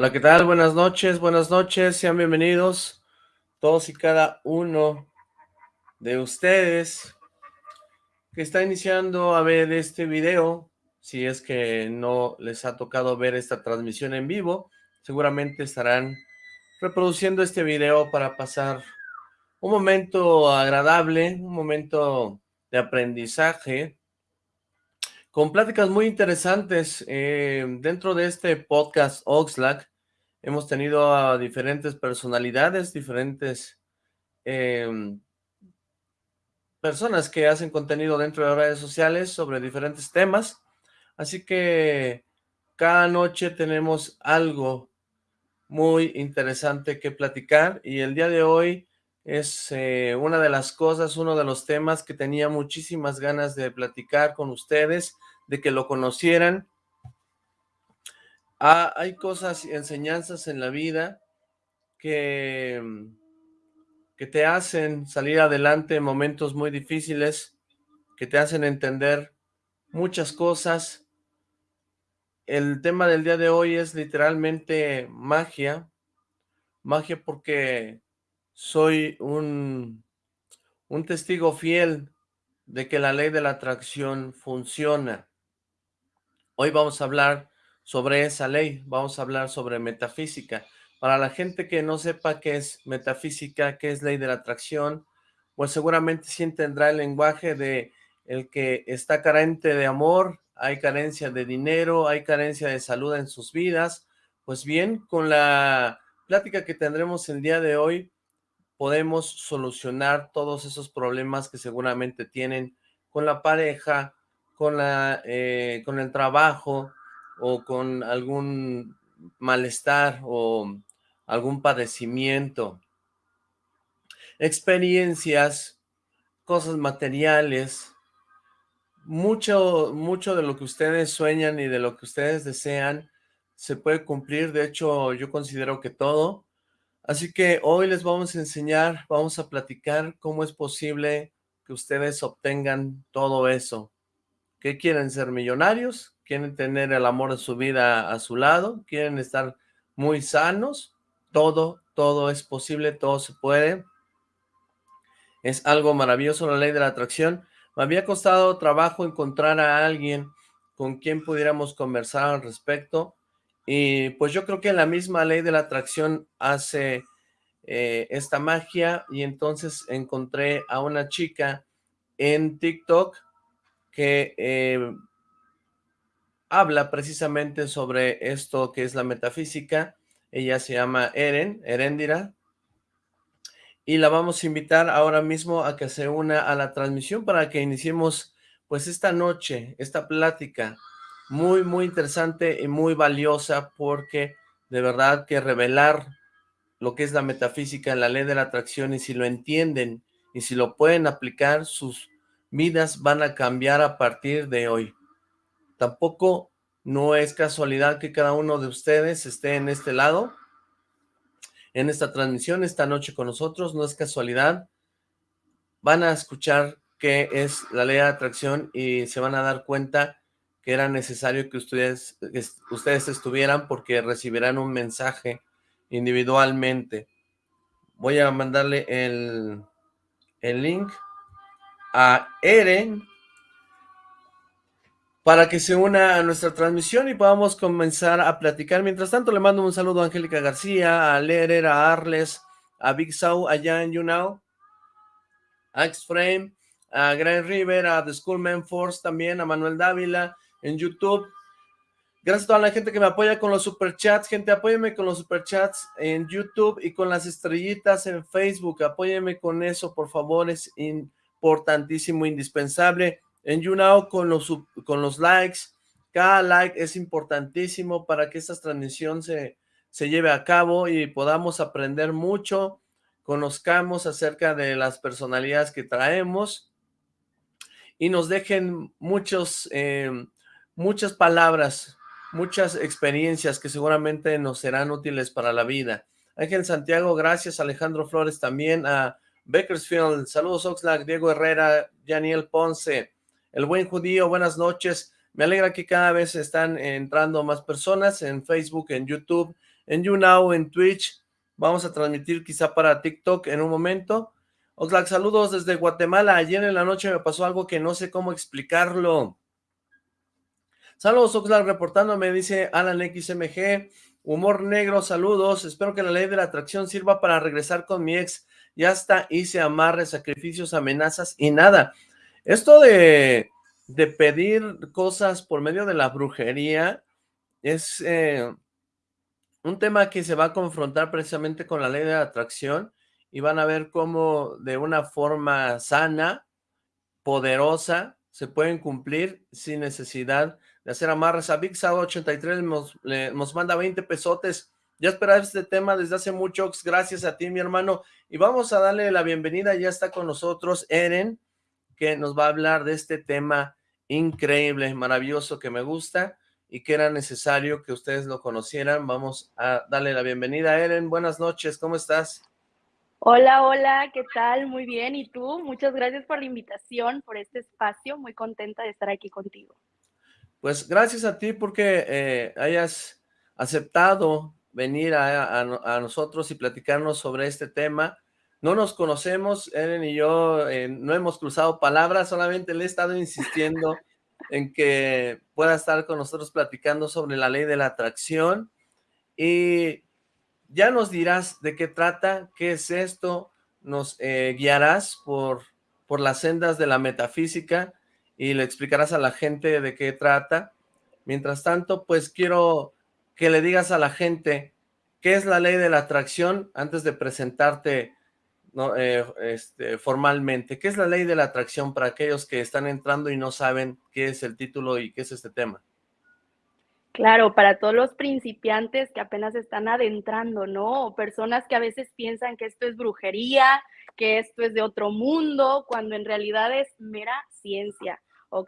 Hola, ¿qué tal? Buenas noches, buenas noches, sean bienvenidos todos y cada uno de ustedes que está iniciando a ver este video, si es que no les ha tocado ver esta transmisión en vivo, seguramente estarán reproduciendo este video para pasar un momento agradable, un momento de aprendizaje, con pláticas muy interesantes eh, dentro de este podcast Oxlack. Hemos tenido a diferentes personalidades, diferentes em, personas que hacen contenido dentro de redes sociales sobre diferentes temas. Así que cada noche tenemos algo muy interesante que platicar y el día de hoy es eh, una de las cosas, uno de los temas que tenía muchísimas ganas de platicar con ustedes, de que lo conocieran. Ah, hay cosas y enseñanzas en la vida que, que te hacen salir adelante en momentos muy difíciles, que te hacen entender muchas cosas. El tema del día de hoy es literalmente magia, magia porque soy un, un testigo fiel de que la ley de la atracción funciona. Hoy vamos a hablar sobre esa ley, vamos a hablar sobre metafísica. Para la gente que no sepa qué es metafísica, qué es ley de la atracción, pues seguramente sí entenderá el lenguaje de el que está carente de amor, hay carencia de dinero, hay carencia de salud en sus vidas. Pues bien, con la plática que tendremos el día de hoy, podemos solucionar todos esos problemas que seguramente tienen con la pareja, con, la, eh, con el trabajo o con algún malestar o algún padecimiento, experiencias, cosas materiales, mucho, mucho de lo que ustedes sueñan y de lo que ustedes desean se puede cumplir, de hecho yo considero que todo, Así que hoy les vamos a enseñar, vamos a platicar cómo es posible que ustedes obtengan todo eso. ¿Qué quieren ser millonarios? ¿Quieren tener el amor de su vida a su lado? ¿Quieren estar muy sanos? Todo, todo es posible, todo se puede. Es algo maravilloso la ley de la atracción. Me había costado trabajo encontrar a alguien con quien pudiéramos conversar al respecto. Y pues yo creo que la misma ley de la atracción hace eh, esta magia y entonces encontré a una chica en TikTok que eh, habla precisamente sobre esto que es la metafísica. Ella se llama Eren, Erendira, y la vamos a invitar ahora mismo a que se una a la transmisión para que iniciemos pues esta noche, esta plática muy, muy interesante y muy valiosa porque de verdad que revelar lo que es la metafísica, la ley de la atracción y si lo entienden y si lo pueden aplicar, sus vidas van a cambiar a partir de hoy. Tampoco no es casualidad que cada uno de ustedes esté en este lado, en esta transmisión, esta noche con nosotros, no es casualidad. Van a escuchar qué es la ley de atracción y se van a dar cuenta que era necesario que ustedes, ustedes estuvieran porque recibirán un mensaje individualmente. Voy a mandarle el, el link a Eren para que se una a nuestra transmisión y podamos comenzar a platicar. Mientras tanto, le mando un saludo a Angélica García, a Lerer, a Arles, a Big Sau allá en YouNow, a X-Frame, a Grand River, a The Schoolman Force también, a Manuel Dávila, en YouTube. Gracias a toda la gente que me apoya con los superchats. Gente, apóyeme con los superchats en YouTube y con las estrellitas en Facebook. Apóyeme con eso, por favor. Es importantísimo, indispensable. En YouNow con los, con los likes. Cada like es importantísimo para que esta transmisión se, se lleve a cabo y podamos aprender mucho, conozcamos acerca de las personalidades que traemos y nos dejen muchos eh, muchas palabras, muchas experiencias que seguramente nos serán útiles para la vida. Ángel Santiago, gracias. Alejandro Flores también. A Bakersfield, saludos Oxlack, Diego Herrera, Daniel Ponce, el buen judío, buenas noches. Me alegra que cada vez están entrando más personas en Facebook, en YouTube, en YouNow, en Twitch, vamos a transmitir quizá para TikTok en un momento. Oxlack, saludos desde Guatemala, ayer en la noche me pasó algo que no sé cómo explicarlo. Saludos Oxlack, reportándome, dice Alan XMG, humor negro, saludos, espero que la ley de la atracción sirva para regresar con mi ex, ya está, hice amarres, sacrificios, amenazas y nada. Esto de, de pedir cosas por medio de la brujería es eh, un tema que se va a confrontar precisamente con la ley de atracción y van a ver cómo de una forma sana, poderosa, se pueden cumplir sin necesidad de hacer amarres. A Big 83 nos, nos manda 20 pesotes. Ya esperaba este tema desde hace mucho. Gracias a ti, mi hermano. Y vamos a darle la bienvenida. Ya está con nosotros Eren, que nos va a hablar de este tema increíble, maravilloso, que me gusta y que era necesario que ustedes lo conocieran. Vamos a darle la bienvenida a Eren. Buenas noches, ¿cómo estás? Hola, hola, ¿qué tal? Muy bien, ¿y tú? Muchas gracias por la invitación, por este espacio. Muy contenta de estar aquí contigo. Pues gracias a ti porque eh, hayas aceptado venir a, nosotros y platicarnos sobre este tema. No nos conocemos, Eren y yo eh, no hemos cruzado palabras, solamente le he estado insistiendo en que pueda estar con nosotros platicando sobre la ley de la atracción y ya nos dirás de qué trata, qué es esto, nos eh, guiarás por, por las sendas de la metafísica y le explicarás a la gente de qué trata. Mientras tanto, pues quiero que le digas a la gente qué es la ley de la atracción antes de presentarte ¿no? Eh, este, formalmente. ¿Qué es la ley de la atracción para aquellos que están entrando y no saben qué es el título y qué es este tema? Claro, para todos los principiantes que apenas están adentrando, ¿no? O personas que a veces piensan que esto es brujería, que esto es de otro mundo, cuando en realidad es mera ciencia.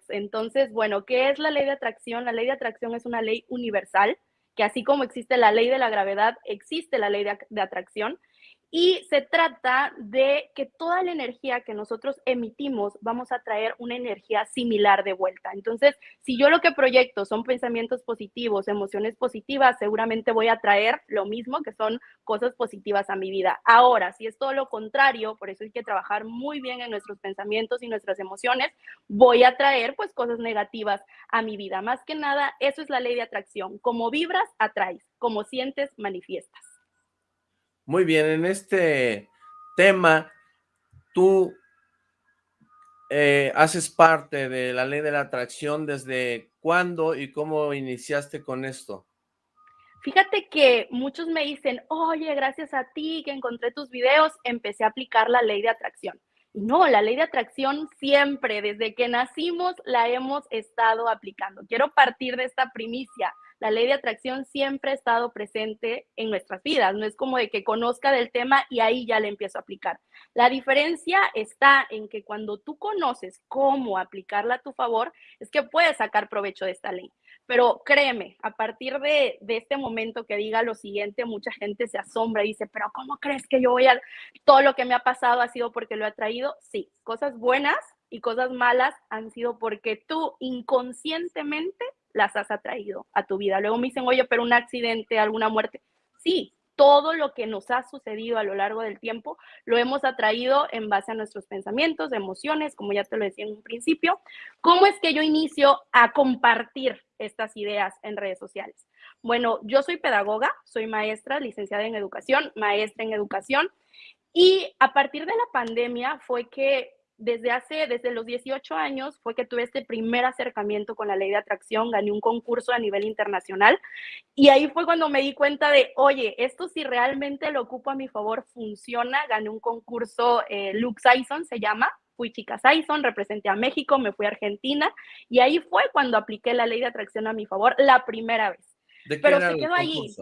Entonces, bueno, ¿qué es la ley de atracción? La ley de atracción es una ley universal, que así como existe la ley de la gravedad, existe la ley de, de atracción, y se trata de que toda la energía que nosotros emitimos vamos a traer una energía similar de vuelta. Entonces, si yo lo que proyecto son pensamientos positivos, emociones positivas, seguramente voy a traer lo mismo que son cosas positivas a mi vida. Ahora, si es todo lo contrario, por eso hay que trabajar muy bien en nuestros pensamientos y nuestras emociones, voy a traer pues cosas negativas a mi vida. Más que nada, eso es la ley de atracción. Como vibras, atraes. Como sientes, manifiestas. Muy bien, en este tema, tú eh, haces parte de la ley de la atracción, ¿desde cuándo y cómo iniciaste con esto? Fíjate que muchos me dicen, oye, gracias a ti que encontré tus videos, empecé a aplicar la ley de atracción. No, la ley de atracción siempre, desde que nacimos, la hemos estado aplicando. Quiero partir de esta primicia la ley de atracción siempre ha estado presente en nuestras vidas. No es como de que conozca del tema y ahí ya le empiezo a aplicar. La diferencia está en que cuando tú conoces cómo aplicarla a tu favor, es que puedes sacar provecho de esta ley. Pero créeme, a partir de, este momento que diga lo siguiente, mucha gente se asombra y dice, pero ¿cómo crees que yo voy a... Todo lo que me ha pasado ha sido porque lo he traído? Sí, cosas buenas y cosas malas han sido porque tú inconscientemente las has atraído a tu vida. Luego me dicen, oye, pero un accidente, alguna muerte. Sí, todo lo que nos ha sucedido a lo largo del tiempo lo hemos atraído en base a nuestros pensamientos, emociones, como ya te lo decía en un principio. ¿Cómo es que yo inicio a compartir estas ideas en redes sociales? Bueno, yo soy pedagoga, soy maestra, licenciada en educación, maestra en educación, y a partir de la pandemia fue que desde hace, desde los 18 años fue que tuve este primer acercamiento con la ley de atracción, gané un concurso a nivel internacional y ahí fue cuando me di cuenta de, oye, esto si realmente lo ocupo a mi favor funciona, gané un concurso, eh, Luke Sison se llama, fui chica Sison, representé a México, me fui a Argentina y ahí fue cuando apliqué la ley de atracción a mi favor la primera vez. Pero se quedó ahí.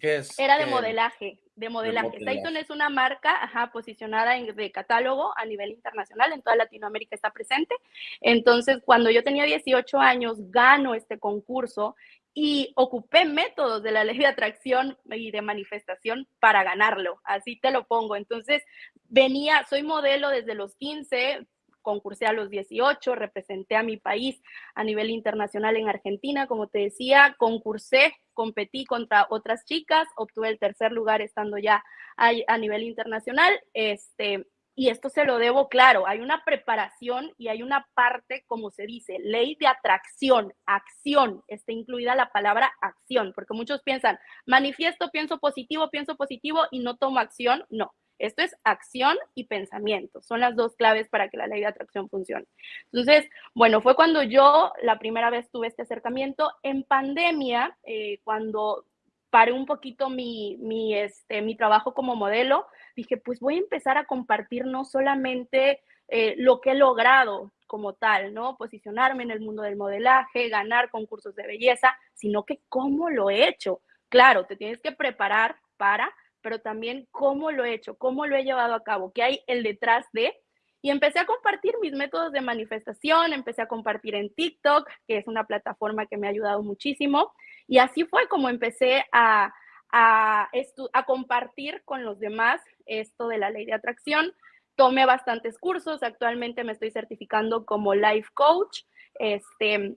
¿Qué es? Era de modelaje de modelaje. Tyson es una marca ajá, posicionada en, de catálogo a nivel internacional, en toda Latinoamérica está presente. Entonces, cuando yo tenía 18 años, gano este concurso y ocupé métodos de la ley de atracción y de manifestación para ganarlo, así te lo pongo. Entonces, venía, soy modelo desde los 15, concursé a los 18, representé a mi país a nivel internacional en Argentina, como te decía, concursé, competí contra otras chicas, obtuve el tercer lugar estando ya a, a nivel internacional, este, y esto se lo debo, claro, hay una preparación y hay una parte, como se dice, ley de atracción, acción, está incluida la palabra acción, porque muchos piensan, manifiesto, pienso positivo, pienso positivo y no tomo acción, no. Esto es acción y pensamiento. Son las dos claves para que la ley de atracción funcione. Entonces, bueno, fue cuando yo la primera vez tuve este acercamiento en pandemia, eh, cuando paré un poquito mi, mi, este, mi trabajo como modelo, dije, pues voy a empezar a compartir no solamente eh, lo que he logrado como tal, ¿no? Posicionarme en el mundo del modelaje, ganar concursos de belleza, sino que cómo lo he hecho. Claro, te tienes que preparar para, pero también cómo lo he hecho, cómo lo he llevado a cabo, qué hay el detrás de. Y empecé a compartir mis métodos de manifestación, empecé a compartir en TikTok, que es una plataforma que me ha ayudado muchísimo. Y así fue como empecé a, a, a compartir con los demás esto de la ley de atracción. Tomé bastantes cursos, actualmente me estoy certificando como life coach. Este,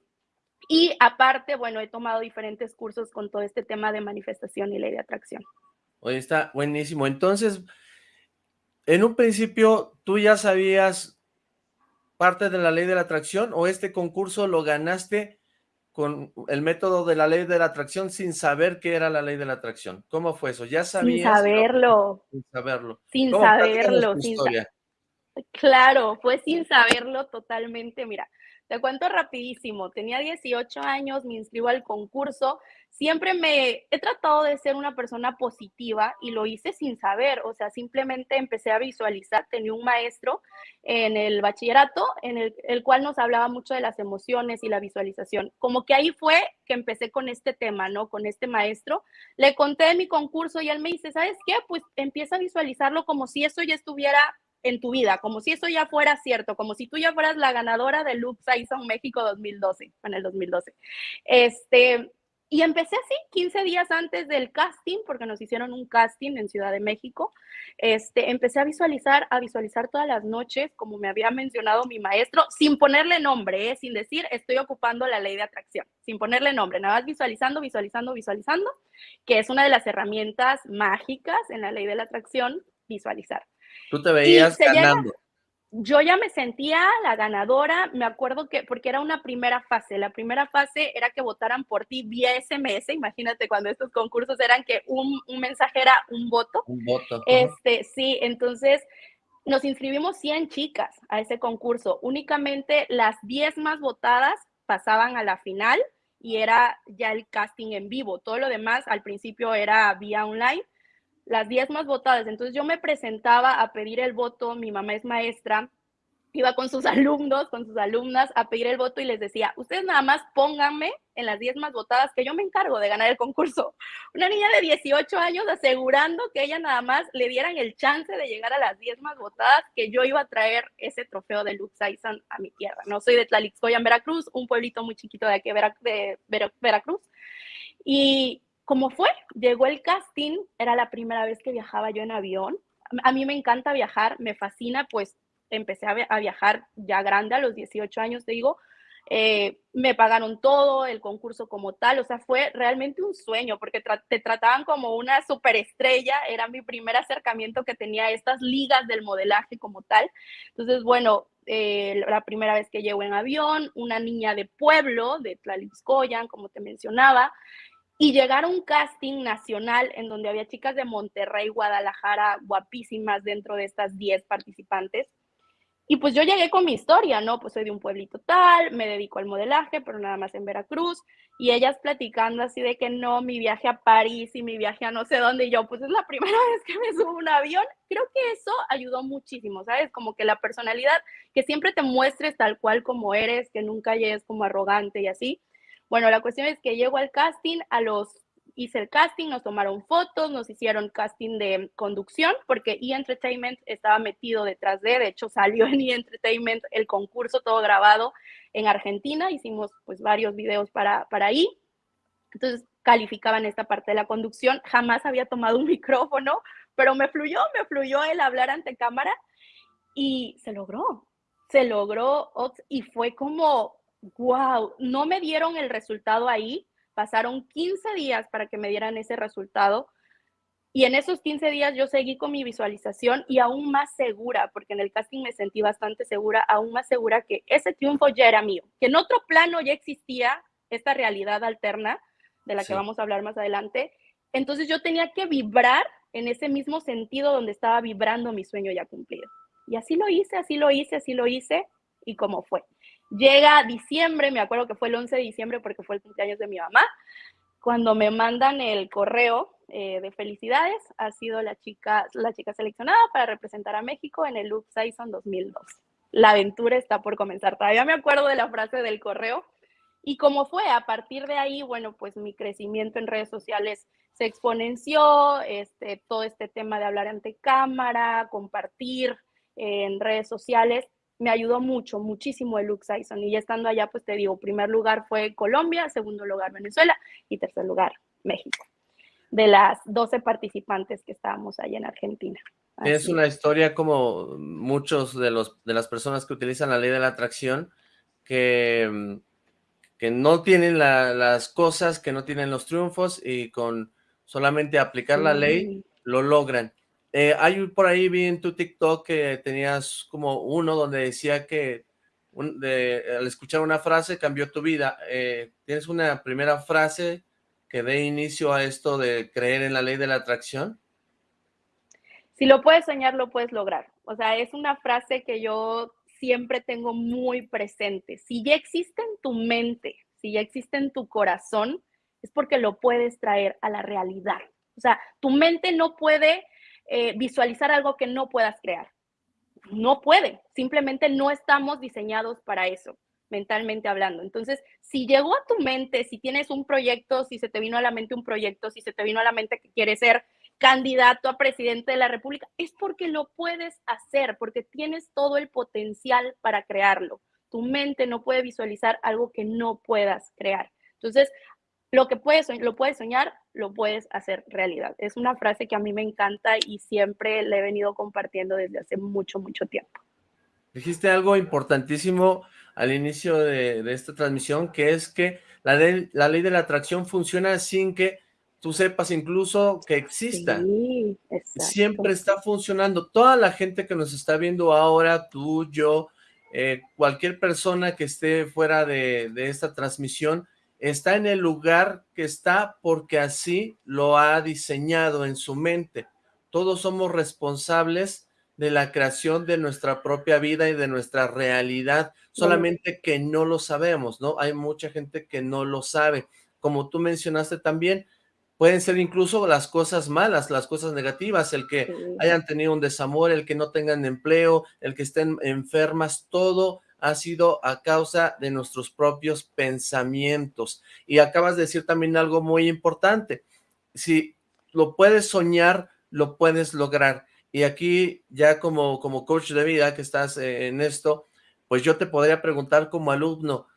y aparte, bueno, he tomado diferentes cursos con todo este tema de manifestación y ley de atracción. Oye, está buenísimo. Entonces, en un principio, ¿tú ya sabías parte de la ley de la atracción o este concurso lo ganaste con el método de la ley de la atracción sin saber qué era la ley de la atracción. ¿Cómo fue eso? ¿Ya sabías? Sin saberlo. Sin saberlo. Sin saberlo. Sin claro, fue sin saberlo totalmente. Mira, te cuento rapidísimo. Tenía 18 años, me inscribo al concurso siempre me he tratado de ser una persona positiva y lo hice sin saber, o sea, simplemente empecé a visualizar, tenía un maestro en el bachillerato en el, el, cual nos hablaba mucho de las emociones y la visualización. Como que ahí fue que empecé con este tema, ¿no? Con este maestro. Le conté de mi concurso y él me dice, ¿sabes qué? Pues empieza a visualizarlo como si eso ya estuviera en tu vida, como si eso ya fuera cierto, como si tú ya fueras la ganadora de Loop Saison México 2012, en el 2012. Este, y empecé así, 15 días antes del casting, porque nos hicieron un casting en Ciudad de México. Este, empecé a visualizar, a visualizar todas las noches, como me había mencionado mi maestro, sin ponerle nombre, ¿eh? sin decir estoy ocupando la ley de atracción, sin ponerle nombre, nada más visualizando, visualizando, visualizando, que es una de las herramientas mágicas en la ley de la atracción, visualizar. Tú te veías ganando yo ya me sentía la ganadora, me acuerdo que, porque era una primera fase, la primera fase era que votaran por ti vía SMS, imagínate cuando estos concursos eran que un, mensaje era un voto. Un voto. Este, sí, entonces nos inscribimos 100 chicas a ese concurso, únicamente las 10 más votadas pasaban a la final y era ya el casting en vivo, todo lo demás al principio era vía online las 10 más votadas. Entonces yo me presentaba a pedir el voto, mi mamá es maestra, iba con sus alumnos, con sus alumnas a pedir el voto y les decía, ustedes nada más pónganme en las 10 más votadas que yo me encargo de ganar el concurso. Una niña de 18 años asegurando que ella nada más le dieran el chance de llegar a las 10 más votadas, que yo iba a traer ese trofeo de Lux Aisan a mi tierra. No soy de Tlalixcoya, en Veracruz, un pueblito muy chiquito de aquí de Veracruz. Y ¿Cómo fue? Llegó el casting, era la primera vez que viajaba yo en avión. A mí me encanta viajar, me fascina, pues empecé a, viajar ya grande, a los 18 años, te digo. Eh, me pagaron todo, el concurso como tal, o sea, fue realmente un sueño porque te trataban como una superestrella, era mi primer acercamiento que tenía a estas ligas del modelaje como tal. Entonces, bueno, eh, la primera vez que llego en avión, una niña de pueblo, de Tlalixcoyan, como te mencionaba, y llegar a un casting nacional en donde había chicas de Monterrey, Guadalajara, guapísimas dentro de estas 10 participantes. Y pues yo llegué con mi historia, ¿no? Pues soy de un pueblito tal, me dedico al modelaje, pero nada más en Veracruz. Y ellas platicando así de que no, mi viaje a París y mi viaje a no sé dónde. Y yo, pues es la primera vez que me subo a un avión. Creo que eso ayudó muchísimo, ¿sabes? Como que la personalidad, que siempre te muestres tal cual como eres, que nunca llegues como arrogante y así. Bueno, la cuestión es que llego al casting, a los hice el casting, nos tomaron fotos, nos hicieron casting de conducción, porque E! Entertainment estaba metido detrás de, de hecho salió en E! Entertainment el concurso todo grabado en Argentina, hicimos pues varios videos para, para ahí, entonces calificaban esta parte de la conducción, jamás había tomado un micrófono, pero me fluyó, me fluyó el hablar ante cámara y se logró, se logró y fue como, wow, no me dieron el resultado ahí, pasaron 15 días para que me dieran ese resultado. Y en esos 15 días yo seguí con mi visualización y aún más segura, porque en el casting me sentí bastante segura, aún más segura que ese triunfo ya era mío, que en otro plano ya existía esta realidad alterna de la que vamos a hablar más adelante. Entonces yo tenía que vibrar en ese mismo sentido donde estaba vibrando mi sueño ya cumplido. Y así lo hice, así lo hice, así lo hice y cómo fue. Llega diciembre, me acuerdo que fue el 11 de diciembre porque fue el cumpleaños de mi mamá, cuando me mandan el correo eh, de felicidades, ha sido la chica, la chica seleccionada para representar a México en el Loop Season 2002. La aventura está por comenzar. Todavía me acuerdo de la frase del correo. Y cómo fue, a partir de ahí, bueno, pues mi crecimiento en redes sociales se exponenció, este, todo este tema de hablar ante cámara, compartir en redes sociales, me ayudó mucho, muchísimo el Lux Sison. Y ya estando allá, pues te digo, primer lugar fue Colombia, segundo lugar Venezuela y tercer lugar México. De las 12 participantes que estábamos allá en Argentina. Es una historia como muchos de, los, de las personas que utilizan la ley de la atracción, que, que no tienen las cosas, que no tienen los triunfos y con solamente aplicar la ley lo logran. Eh, hay por ahí, vi en tu TikTok que tenías como uno donde decía que al escuchar una frase cambió tu vida. Eh, ¿Tienes una primera frase que dé inicio a esto de creer en la ley de la atracción? Si lo puedes soñar, lo puedes lograr. O sea, es una frase que yo siempre tengo muy presente. Si ya existe en tu mente, si ya existe en tu corazón, es porque lo puedes traer a la realidad. O sea, tu mente no puede eh, visualizar algo que no puedas crear. No puede, simplemente no estamos diseñados para eso, mentalmente hablando. Entonces, si llegó a tu mente, si tienes un proyecto, si se te vino a la mente un proyecto, si se te vino a la mente que quieres ser candidato a presidente de la República, es porque lo puedes hacer, porque tienes todo el potencial para crearlo. Tu mente no puede visualizar algo que no puedas crear. Entonces, lo que puedes, lo puedes soñar, lo puedes hacer realidad. Es una frase que a mí me encanta y siempre le he venido compartiendo desde hace mucho, mucho tiempo. Dijiste algo importantísimo al inicio de, esta transmisión, que es que la ley, la ley de la atracción funciona sin que tú sepas incluso que exista. Sí, Siempre está funcionando. Toda la gente que nos está viendo ahora, tú, yo, eh, cualquier persona que esté fuera de, de esta transmisión, está en el lugar que está porque así lo ha diseñado en su mente. Todos somos responsables de la creación de nuestra propia vida y de nuestra realidad, solamente que no lo sabemos, ¿no? Hay mucha gente que no lo sabe. Como tú mencionaste también, pueden ser incluso las cosas malas, las cosas negativas, el que hayan tenido un desamor, el que no tengan empleo, el que estén enfermas, todo ha sido a causa de nuestros propios pensamientos. Y acabas de decir también algo muy importante. Si lo puedes soñar, lo puedes lograr. Y aquí ya como, como coach de vida que estás eh, en esto, pues yo te podría preguntar como alumno,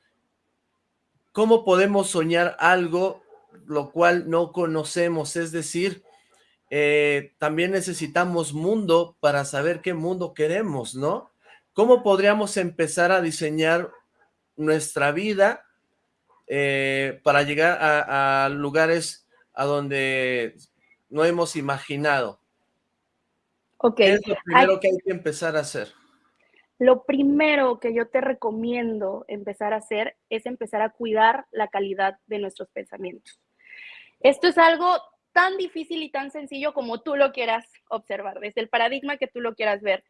¿cómo podemos soñar algo lo cual no conocemos? Es decir, eh, también necesitamos mundo para saber qué mundo queremos, ¿no? ¿Cómo podríamos empezar a diseñar nuestra vida eh, para llegar a, lugares a donde no hemos imaginado? ¿Qué es lo primero que hay que empezar a hacer? Lo primero que yo te recomiendo empezar a hacer es empezar a cuidar la calidad de nuestros pensamientos. Esto es algo tan difícil y tan sencillo como tú lo quieras observar, desde el paradigma que tú lo quieras ver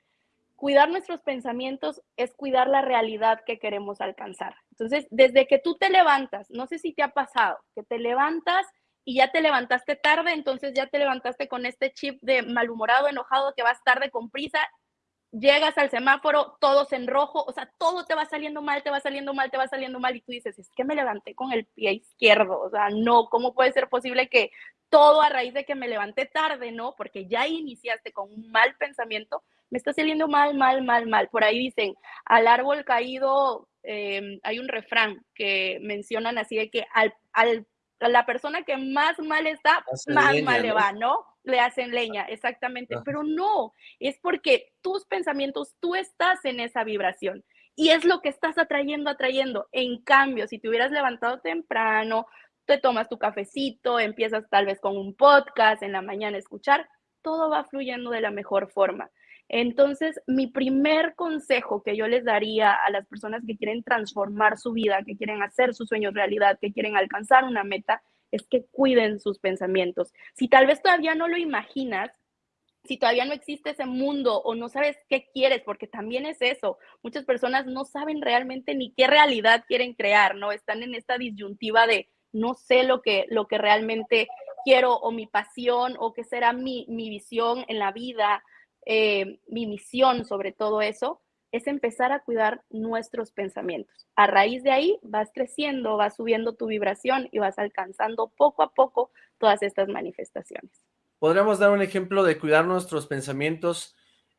cuidar nuestros pensamientos es cuidar la realidad que queremos alcanzar. Entonces, desde que tú te levantas, no sé si te ha pasado, que te levantas y ya te levantaste tarde, entonces ya te levantaste con este chip de malhumorado, enojado, que vas tarde con prisa, llegas al semáforo, todos en rojo, o sea, todo te va saliendo mal, te va saliendo mal, te va saliendo mal y tú dices, es que me levanté con el pie izquierdo, o sea, no, ¿cómo puede ser posible que todo a raíz de que me levanté tarde, no? Porque ya iniciaste con un mal pensamiento, me está saliendo mal, mal, mal, mal. Por ahí dicen, al árbol caído, em, hay un refrán que mencionan así de que al, al, a la persona que más mal está, más mal le va, ¿no? le hacen leña, exactamente, pero no, es porque tus pensamientos, tú estás en esa vibración y es lo que estás atrayendo, atrayendo. En cambio, si te hubieras levantado temprano, te tomas tu cafecito, empiezas tal vez con un podcast en la mañana a escuchar, todo va fluyendo de la mejor forma. Entonces, mi primer consejo que yo les daría a las personas que quieren transformar su vida, que quieren hacer sus sueños realidad, que quieren alcanzar una meta, es que cuiden sus pensamientos. Si tal vez todavía no lo imaginas, si todavía no existe ese mundo o no sabes qué quieres, porque también es eso, muchas personas no saben realmente ni qué realidad quieren crear, ¿no? Están en esta disyuntiva de no sé lo que, lo que realmente quiero o mi pasión o qué será mi, mi visión en la vida eh, mi misión sobre todo eso, es empezar a cuidar nuestros pensamientos. A raíz de ahí vas creciendo, vas subiendo tu vibración y vas alcanzando poco a poco todas estas manifestaciones. ¿Podríamos dar un ejemplo de cuidar nuestros pensamientos?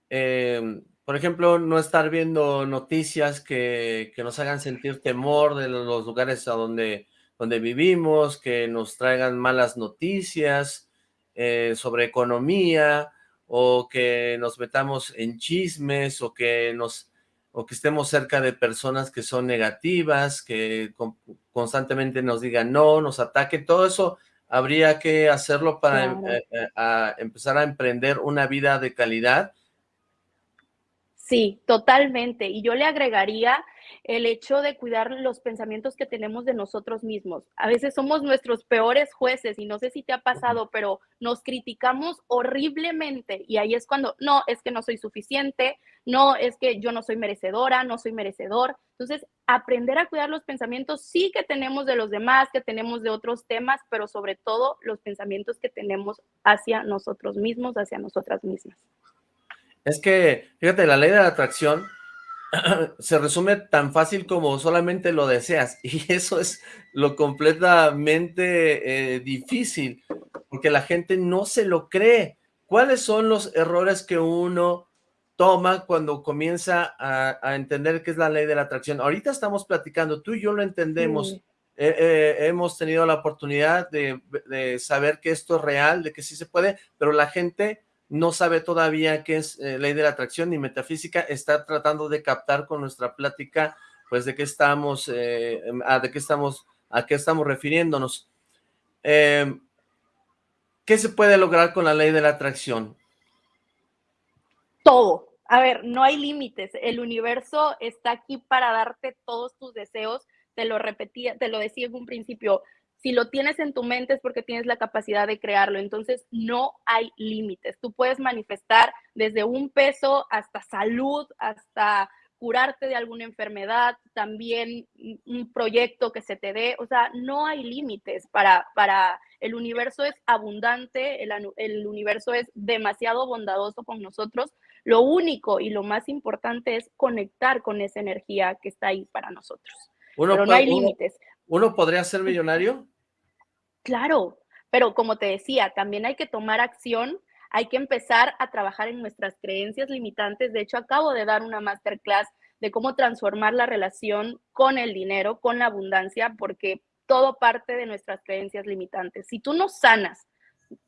Eh, por ejemplo, no estar viendo noticias que, nos hagan sentir temor de los lugares a donde, donde vivimos, que nos traigan malas noticias eh, sobre economía, o que nos metamos en chismes, o que nos o que estemos cerca de personas que son negativas, que constantemente nos digan no, nos ataquen, todo eso habría que hacerlo para em, eh, empezar a emprender una vida de calidad. Sí, totalmente. Y yo le agregaría el hecho de cuidar los pensamientos que tenemos de nosotros mismos. A veces somos nuestros peores jueces y no sé si te ha pasado, pero nos criticamos horriblemente y ahí es cuando, no, es que no soy suficiente, no, es que yo no soy merecedora, no soy merecedor. Entonces, aprender a cuidar los pensamientos sí que tenemos de los demás, que tenemos de otros temas, pero sobre todo los pensamientos que tenemos hacia nosotros mismos, hacia nosotras mismas. Es que, fíjate, la ley de la atracción se resume tan fácil como solamente lo deseas y eso es lo completamente eh, difícil porque la gente no se lo cree. ¿Cuáles son los errores que uno toma cuando comienza a, entender qué es la ley de la atracción? Ahorita estamos platicando, tú y yo lo entendemos, eh, eh, hemos tenido la oportunidad de, de saber que esto es real, de que sí se puede, pero la gente no sabe todavía qué es eh, ley de la atracción ni metafísica, está tratando de captar con nuestra plática, pues de qué estamos, eh, em, a, de qué estamos, a qué estamos refiriéndonos. Em, ¿Qué se puede lograr con la ley de la atracción? Todo. A ver, no hay límites. El universo está aquí para darte todos tus deseos. Te lo repetía, te lo decía en un principio si lo tienes en tu mente es porque tienes la capacidad de crearlo. Entonces, no hay límites. Tú puedes manifestar desde un peso hasta salud, hasta curarte de alguna enfermedad, también un proyecto que se te dé. O sea, no hay límites para, para el universo es abundante, el, el universo es demasiado bondadoso con nosotros. Lo único y lo más importante es conectar con esa energía que está ahí para nosotros. Pero no hay límites. ¿Uno podría ser millonario? Claro, pero como te decía, también hay que tomar acción, hay que empezar a trabajar en nuestras creencias limitantes. De hecho, acabo de dar una masterclass de cómo transformar la relación con el dinero, con la abundancia, porque todo parte de nuestras creencias limitantes. Si tú no sanas,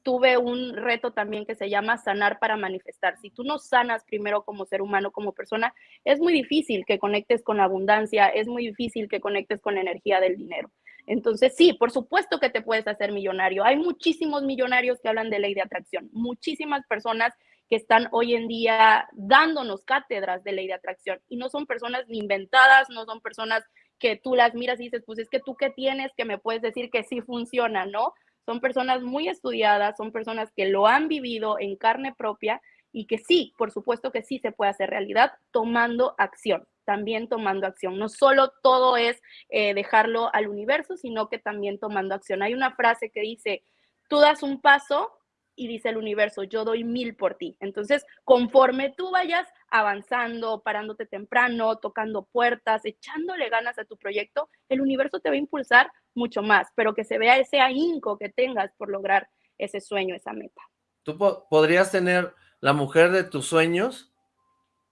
tuve un reto también que se llama sanar para manifestar. Si tú no sanas primero como ser humano, como persona, es muy difícil que conectes con abundancia, es muy difícil que conectes con la energía del dinero. Entonces, sí, por supuesto que te puedes hacer millonario. Hay muchísimos millonarios que hablan de ley de atracción, muchísimas personas que están hoy en día dándonos cátedras de ley de atracción y no son personas inventadas, no son personas que tú las miras y dices, pues es que tú qué tienes que me puedes decir que sí funciona, ¿no? Son personas muy estudiadas, son personas que lo han vivido en carne propia y que sí, por supuesto que sí se puede hacer realidad tomando acción también tomando acción. No solo todo es eh, dejarlo al universo, sino que también tomando acción. Hay una frase que dice, tú das un paso y dice el universo, yo doy mil por ti. Entonces, conforme tú vayas avanzando, parándote temprano, tocando puertas, echándole ganas a tu proyecto, el universo te va a impulsar mucho más, pero que se vea ese ahínco que tengas por lograr ese sueño, esa meta. ¿Tú podrías tener la mujer de tus sueños?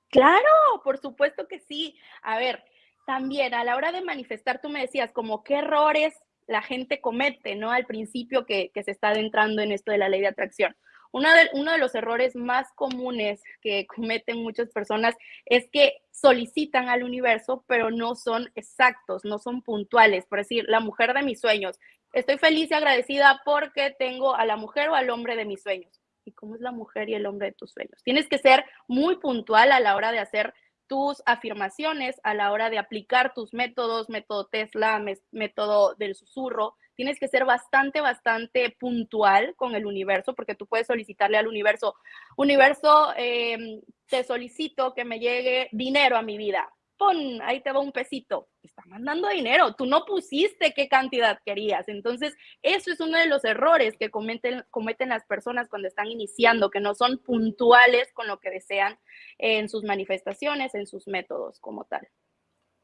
Claro, por supuesto que sí. A ver, también a la hora de manifestar, tú me decías como qué errores la gente comete, ¿no? Al principio que, se está adentrando en esto de la ley de atracción. Uno de, los errores más comunes que cometen muchas personas es que solicitan al universo, pero no son exactos, no son puntuales. Por decir, la mujer de mis sueños. Estoy feliz y agradecida porque tengo a la mujer o al hombre de mis sueños. ¿Y cómo es la mujer y el hombre de tus sueños? Tienes que ser muy puntual a la hora de hacer tus afirmaciones, a la hora de aplicar tus métodos, método Tesla, método del susurro, tienes que ser bastante, bastante puntual con el universo, porque tú puedes solicitarle al universo, universo, em, te solicito que me llegue dinero a mi vida. Pon, ahí te va un pesito. está mandando dinero. Tú no pusiste qué cantidad querías. Entonces, eso es uno de los errores que cometen, cometen las personas cuando están iniciando, que no son puntuales con lo que desean en sus manifestaciones, en sus métodos como tal.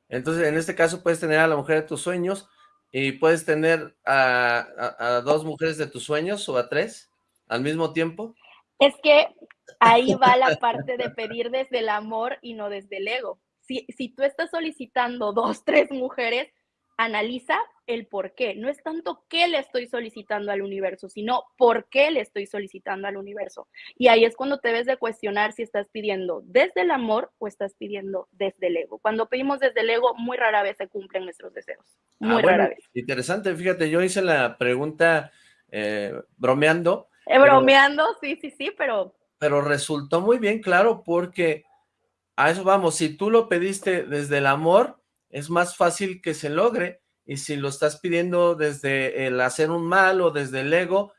Entonces, en este caso, puedes tener a la mujer de tus sueños, ¿Y puedes tener a, dos mujeres de tus sueños o a tres al mismo tiempo? Es que ahí va la parte de pedir desde el amor y no desde el ego. Si, si tú estás solicitando dos, tres mujeres, analiza el por qué. No es tanto qué le estoy solicitando al universo, sino por qué le estoy solicitando al universo. Y ahí es cuando te debes de cuestionar si estás pidiendo desde el amor o estás pidiendo desde el ego. Cuando pedimos desde el ego, muy rara vez se cumplen nuestros deseos. Muy ah, rara vez. Interesante, fíjate, yo hice la pregunta eh, bromeando. Eh, bromeando, sí, sí, sí, pero... Pero resultó muy bien claro porque a eso vamos, si tú lo pediste desde el amor, es más fácil que se logre, y si lo estás pidiendo desde el hacer un mal o desde el ego,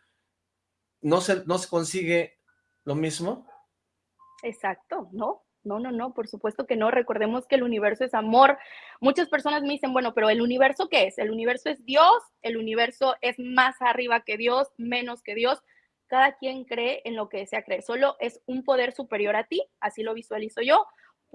¿no se, no se consigue lo mismo? Exacto, ¿no? No, no, no, por supuesto que no. Recordemos que el universo es amor. Muchas personas me dicen, bueno, pero ¿el universo qué es? ¿El universo es Dios? ¿El universo es más arriba que Dios, menos que Dios? Cada quien cree en lo que desea creer. Solo es un poder superior a ti, así lo visualizo yo.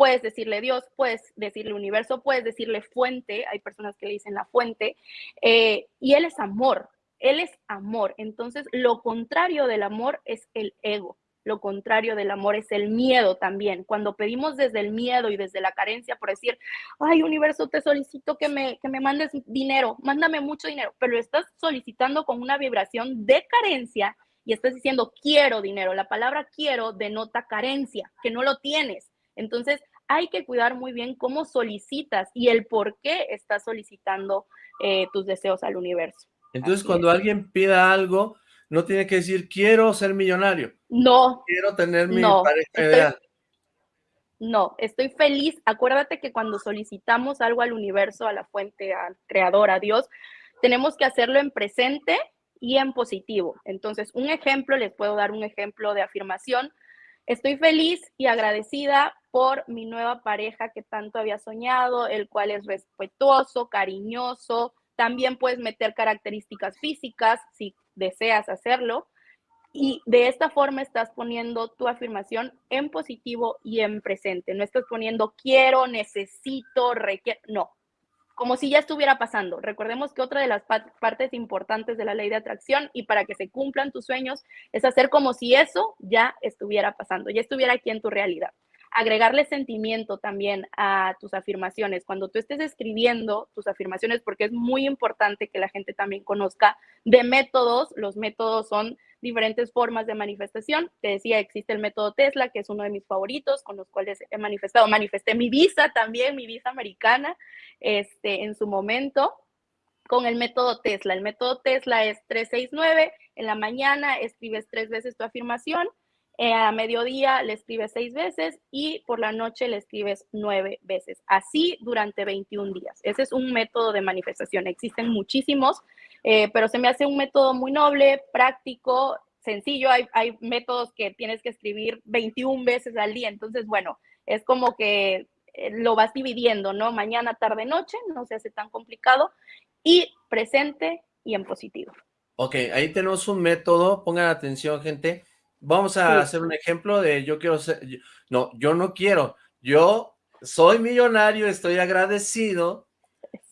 Puedes decirle Dios, puedes decirle universo, puedes decirle fuente, hay personas que le dicen la fuente, eh, y Él es amor, Él es amor. Entonces, lo contrario del amor es el ego. Lo contrario del amor es el miedo también. Cuando pedimos desde el miedo y desde la carencia, por decir, ay, universo, te solicito que me, que me mandes dinero, mándame mucho dinero, pero lo estás solicitando con una vibración de carencia y estás diciendo, quiero dinero. La palabra quiero denota carencia, que no lo tienes. Entonces, hay que cuidar muy bien cómo solicitas y el por qué estás solicitando eh, tus deseos al universo. Entonces, cuando alguien pida algo, no tiene que decir, quiero ser millonario. No. Quiero tener mi pareja ideal. No, estoy feliz. Acuérdate que cuando solicitamos algo al universo, a la fuente, al creador, a Dios, tenemos que hacerlo en presente y en positivo. Entonces, un ejemplo, les puedo dar un ejemplo de afirmación. Estoy feliz y agradecida por mi nueva pareja que tanto había soñado, el cual es respetuoso, cariñoso. También puedes meter características físicas si deseas hacerlo. Y de esta forma estás poniendo tu afirmación en positivo y en presente. No estás poniendo quiero, necesito, requiero. No, como si ya estuviera pasando. Recordemos que otra de las partes importantes de la ley de atracción y para que se cumplan tus sueños es hacer como si eso ya estuviera pasando, ya estuviera aquí en tu realidad. Agregarle sentimiento también a tus afirmaciones. Cuando tú estés escribiendo tus afirmaciones, porque es muy importante que la gente también conozca de métodos, los métodos son diferentes formas de manifestación. Te decía, existe el método Tesla, que es uno de mis favoritos, con los cuales he manifestado. Manifesté mi visa también, mi visa americana, este, en su momento, con el método Tesla. El método Tesla es 369, en la mañana escribes tres veces tu afirmación, eh, a mediodía le escribes seis veces y por la noche le escribes nueve veces. Así durante 21 días. Ese es un método de manifestación. Existen muchísimos. Eh, pero se me hace un método muy noble, práctico, sencillo. Hay, hay métodos que tienes que escribir 21 veces al día, entonces, bueno, es como que eh, lo vas dividiendo, ¿no? Mañana, tarde, noche, no se hace tan complicado, y presente y en positivo. Ok, ahí tenemos un método, pongan atención, gente. Vamos a hacer un ejemplo de yo quiero ser, no, yo no quiero, yo soy millonario, estoy agradecido,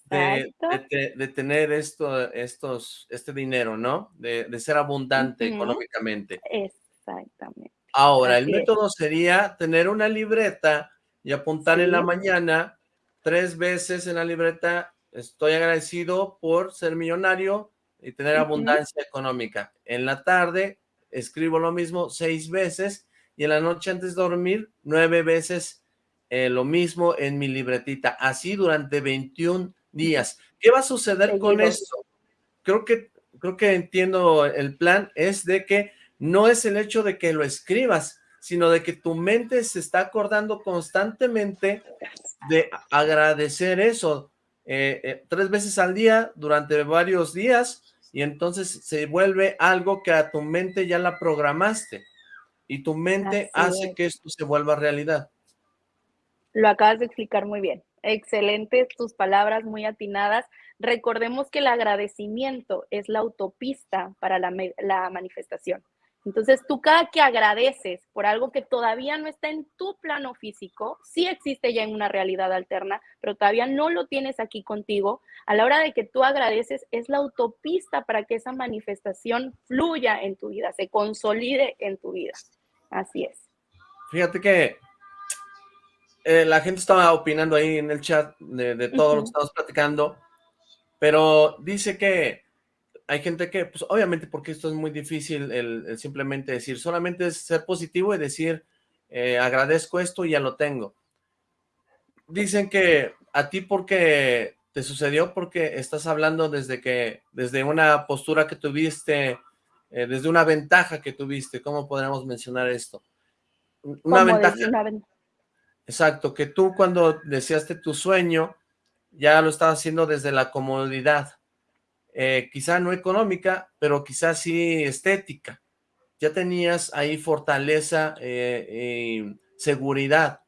de, tener esto, estos, este dinero, ¿no? De, ser abundante económicamente. Exactamente. Ahora, el método sería tener una libreta y apuntar en la mañana tres veces en la libreta, estoy agradecido por ser millonario y tener abundancia económica. En la tarde, escribo lo mismo seis veces y en la noche antes de dormir nueve veces eh, lo mismo en mi libretita, así durante 21 días. ¿Qué va a suceder con esto? Creo que, creo que entiendo el plan, es de que no es el hecho de que lo escribas, sino de que tu mente se está acordando constantemente de agradecer eso, eh, eh, tres veces al día durante varios días y entonces se vuelve algo que a tu mente ya la programaste y tu mente hace que esto se vuelva realidad. Lo acabas de explicar muy bien. Excelentes tus palabras, muy atinadas. Recordemos que el agradecimiento es la autopista para la, la manifestación. Entonces, tú cada que agradeces por algo que todavía no está en tu plano físico, sí existe ya en una realidad alterna, pero todavía no lo tienes aquí contigo, a la hora de que tú agradeces, es la autopista para que esa manifestación fluya en tu vida, se consolide en tu vida. Así es. Fíjate que eh, la gente estaba opinando ahí en el chat de, todo lo que estamos platicando, pero dice que hay gente que, pues obviamente porque esto es muy difícil el, simplemente decir, solamente es ser positivo y decir, eh, agradezco esto y ya lo tengo. Dicen que a ti porque te sucedió porque estás hablando desde que, desde una postura que tuviste, eh, desde una ventaja que tuviste, ¿cómo podríamos mencionar esto? Una ventaja. Exacto, que tú cuando deseaste tu sueño, ya lo estabas haciendo desde la comodidad eh, quizá no económica, pero quizá sí estética. Ya tenías ahí fortaleza eh, y seguridad.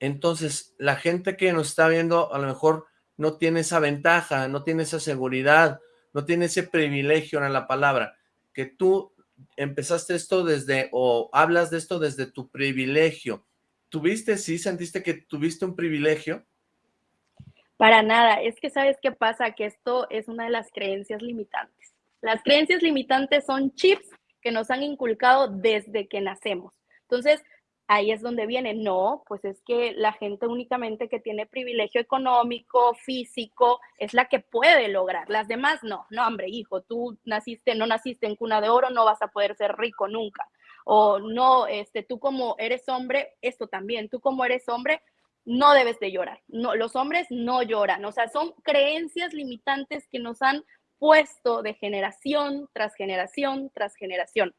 Entonces, la gente que nos está viendo a lo mejor no tiene esa ventaja, no tiene esa seguridad, no tiene ese privilegio en la palabra, que tú empezaste esto desde, o hablas de esto desde tu privilegio. ¿Tuviste, sí, sentiste que tuviste un privilegio? Para nada, es que sabes qué pasa, que esto es una de las creencias limitantes. Las creencias limitantes son chips que nos han inculcado desde que nacemos. Entonces, ahí es donde viene, no, pues es que la gente únicamente que tiene privilegio económico, físico, es la que puede lograr. Las demás no, no, hombre, hijo, tú naciste, no naciste en cuna de oro, no vas a poder ser rico nunca. O no, este, tú como eres hombre, esto también, tú como eres hombre, no debes de llorar. No, los hombres no lloran. O sea, son creencias limitantes que nos han puesto de generación tras generación tras generación.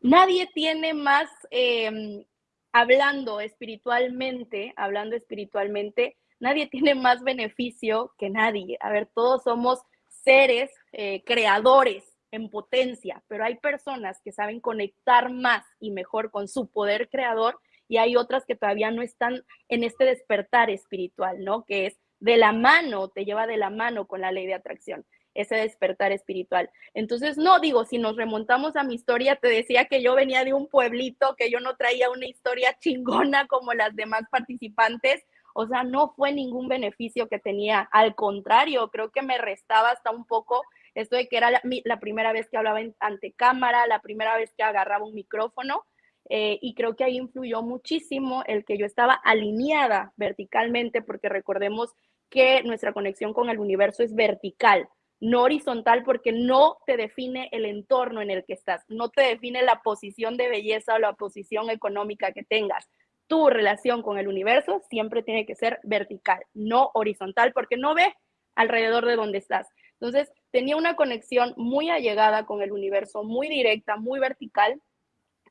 Nadie tiene más, em, hablando espiritualmente, hablando espiritualmente, nadie tiene más beneficio que nadie. A ver, todos somos seres eh, creadores en potencia, pero hay personas que saben conectar más y mejor con su poder creador y hay otras que todavía no están en este despertar espiritual, ¿no? Que es de la mano, te lleva de la mano con la ley de atracción, ese despertar espiritual. Entonces, no digo, si nos remontamos a mi historia, te decía que yo venía de un pueblito, que yo no traía una historia chingona como las demás participantes, o sea, no fue ningún beneficio que tenía, al contrario, creo que me restaba hasta un poco esto de que era la, primera vez que hablaba ante cámara, la primera vez que agarraba un micrófono, eh, y creo que ahí influyó muchísimo el que yo estaba alineada verticalmente, porque recordemos que nuestra conexión con el universo es vertical, no horizontal, porque no te define el entorno en el que estás, no te define la posición de belleza o la posición económica que tengas. Tu relación con el universo siempre tiene que ser vertical, no horizontal, porque no ve alrededor de donde estás. Entonces, tenía una conexión muy allegada con el universo, muy directa, muy vertical,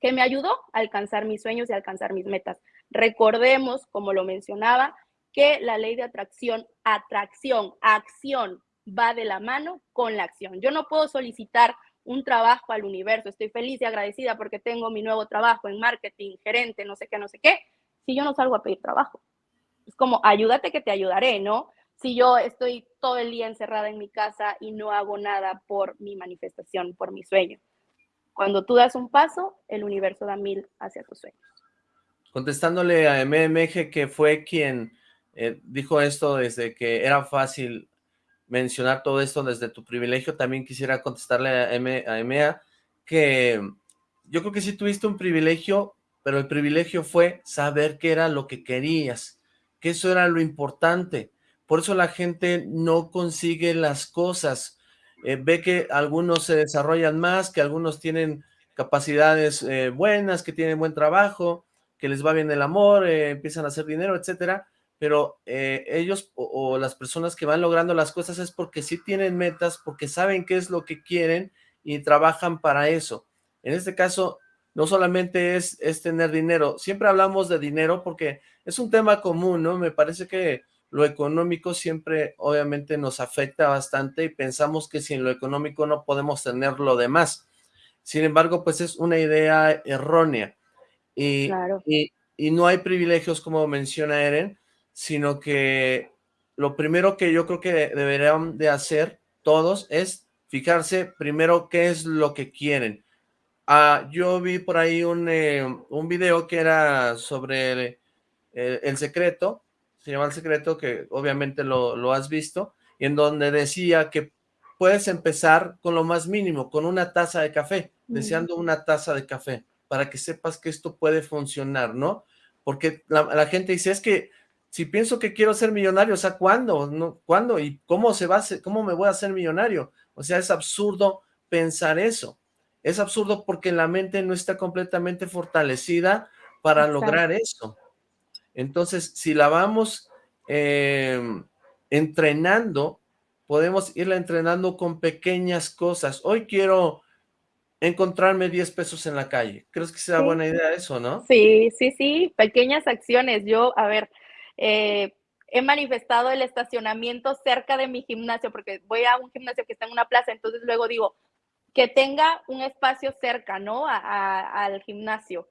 que me ayudó a alcanzar mis sueños y alcanzar mis metas. Recordemos, como lo mencionaba, que la ley de atracción, atracción, acción va de la mano con la acción. Yo no puedo solicitar un trabajo al universo, estoy feliz y agradecida porque tengo mi nuevo trabajo en marketing, gerente, no sé qué, no sé qué, si yo no salgo a pedir trabajo. Es como, ayúdate que te ayudaré, ¿no? Si yo estoy todo el día encerrada en mi casa y no hago nada por mi manifestación, por mi sueño. Cuando tú das un paso, el universo da mil hacia tus sueños. Contestándole a MMG, que fue quien eh, dijo esto desde que era fácil mencionar todo esto desde tu privilegio, también quisiera contestarle a, M, a MA que yo creo que sí tuviste un privilegio, pero el privilegio fue saber qué era lo que querías, que eso era lo importante. Por eso la gente no consigue las cosas, eh, ve que algunos se desarrollan más, que algunos tienen capacidades eh, buenas, que tienen buen trabajo, que les va bien el amor, eh, empiezan a hacer dinero, etcétera, pero ellos o, las personas que van logrando las cosas es porque sí tienen metas, porque saben qué es lo que quieren y trabajan para eso. En este caso, no solamente es, es tener dinero, siempre hablamos de dinero porque es un tema común, ¿no? Me parece que lo económico siempre obviamente nos afecta bastante y pensamos que sin lo económico no podemos tener lo demás. Sin embargo, pues es una idea errónea. Y, y, no hay privilegios como menciona Eren, sino que lo primero que yo creo que deberían de hacer todos es fijarse primero qué es lo que quieren. Ah, yo vi por ahí un, eh, un video que era sobre el, el secreto, se llama El Secreto, que obviamente lo, has visto, y en donde decía que puedes empezar con lo más mínimo, con una taza de café, deseando una taza de café, para que sepas que esto puede funcionar, ¿no? Porque la, gente dice, es que si pienso que quiero ser millonario, o sea, ¿cuándo? ¿No? ¿Cuándo? ¿Y cómo se va a cómo me voy a hacer millonario? O sea, es absurdo pensar eso. Es absurdo porque la mente no está completamente fortalecida para lograr eso. Entonces, si la vamos em, entrenando, podemos irla entrenando con pequeñas cosas. Hoy quiero encontrarme 10 pesos en la calle. ¿Crees que sea buena idea eso, no? Sí, sí, sí, pequeñas acciones. Yo, a ver, eh, he manifestado el estacionamiento cerca de mi gimnasio, porque voy a un gimnasio que está en una plaza, entonces luego digo, que tenga un espacio cerca, ¿no? al gimnasio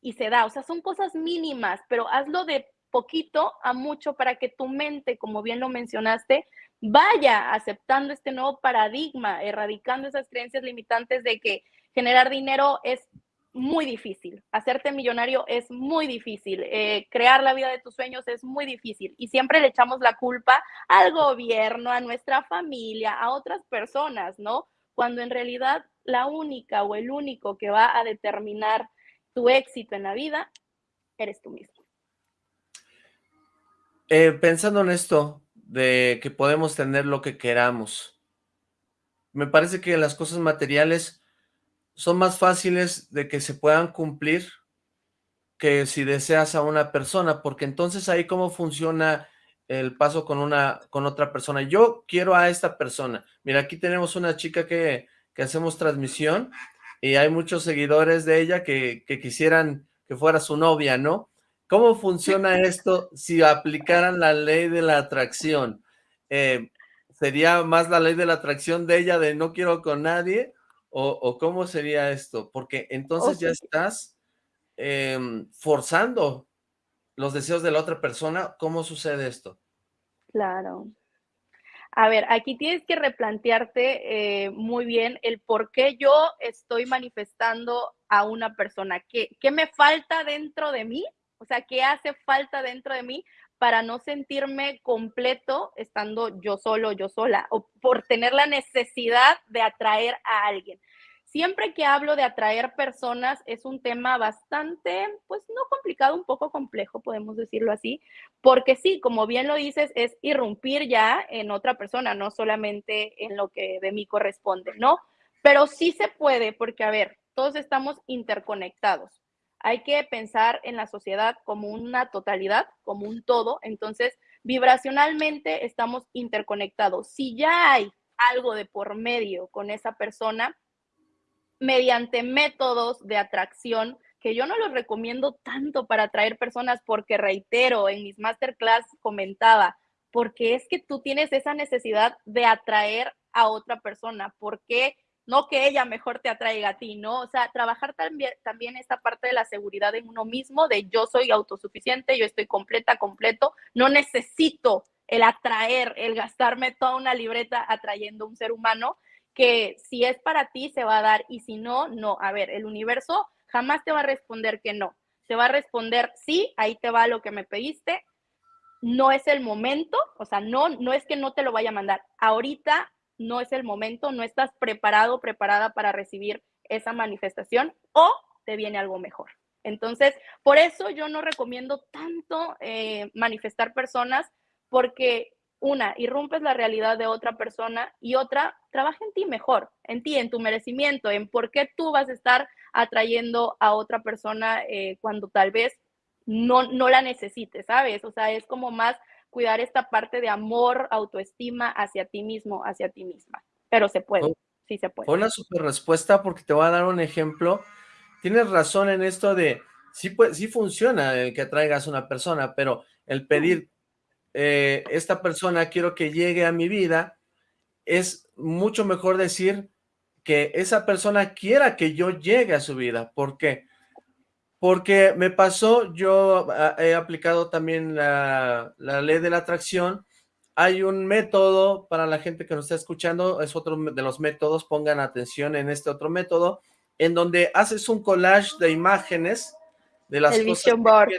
y se da. O sea, son cosas mínimas, pero hazlo de poquito a mucho para que tu mente, como bien lo mencionaste, vaya aceptando este nuevo paradigma, erradicando esas creencias limitantes de que generar dinero es muy difícil, hacerte millonario es muy difícil, eh, crear la vida de tus sueños es muy difícil y siempre le echamos la culpa al gobierno, a nuestra familia, a otras personas, ¿no? Cuando en realidad la única o el único que va a determinar tu éxito en la vida, eres tú mismo. Eh, pensando en esto, de que podemos tener lo que queramos, me parece que las cosas materiales son más fáciles de que se puedan cumplir que si deseas a una persona, porque entonces ahí cómo funciona el paso con una con otra persona. Yo quiero a esta persona. Mira, aquí tenemos una chica que, que hacemos transmisión y hay muchos seguidores de ella que, quisieran que fuera su novia, ¿no? ¿Cómo funciona esto si aplicaran la ley de la atracción? Eh, ¿Sería más la ley de la atracción de ella de no quiero con nadie? ¿O, cómo sería esto? Porque entonces ya estás em, forzando los deseos de la otra persona. ¿Cómo sucede esto? Claro. A ver, aquí tienes que replantearte eh, muy bien el por qué yo estoy manifestando a una persona. ¿Qué, ¿Qué me falta dentro de mí? O sea, ¿qué hace falta dentro de mí para no sentirme completo estando yo solo, yo sola, o por tener la necesidad de atraer a alguien? Siempre que hablo de atraer personas es un tema bastante, pues no complicado, un poco complejo, podemos decirlo así, porque sí, como bien lo dices, es irrumpir ya en otra persona, no solamente en lo que de mí corresponde, ¿no? Pero sí se puede, porque a ver, todos estamos interconectados. Hay que pensar en la sociedad como una totalidad, como un todo, entonces vibracionalmente estamos interconectados. Si ya hay algo de por medio con esa persona, mediante métodos de atracción que yo no los recomiendo tanto para atraer personas porque reitero, en mis masterclass comentaba, porque es que tú tienes esa necesidad de atraer a otra persona, porque no que ella mejor te atraiga a ti, ¿no? O sea, trabajar también, también esta parte de la seguridad en uno mismo, de yo soy autosuficiente, yo estoy completa, completo, no necesito el atraer, el gastarme toda una libreta atrayendo a un ser humano, que si es para ti se va a dar y si no, no. A ver, el universo jamás te va a responder que no. Te va a responder sí, ahí te va lo que me pediste. No es el momento, o sea, no, no es que no te lo vaya a mandar. Ahorita no es el momento, no estás preparado, preparada para recibir esa manifestación o te viene algo mejor. Entonces, por eso yo no recomiendo tanto eh, manifestar personas porque una, irrumpes la realidad de otra persona y otra, trabaja en ti mejor, en ti, en tu merecimiento, en por qué tú vas a estar atrayendo a otra persona eh, cuando tal vez no, no la necesites, ¿sabes? O sea, es como más cuidar esta parte de amor, autoestima hacia ti mismo, hacia ti misma. Pero se puede, sí se puede. Una super respuesta porque te voy a dar un ejemplo. Tienes razón en esto de, sí, pues, sí funciona el que atraigas a una persona, pero el pedir, eh, esta persona quiero que llegue a mi vida, es mucho mejor decir que esa persona quiera que yo llegue a su vida. ¿Por qué? Porque me pasó, yo ah, he aplicado también la, ley de la atracción, hay un método para la gente que nos está escuchando, es otro de los métodos, pongan atención en este otro método, en donde haces un collage de imágenes de las el Vision board.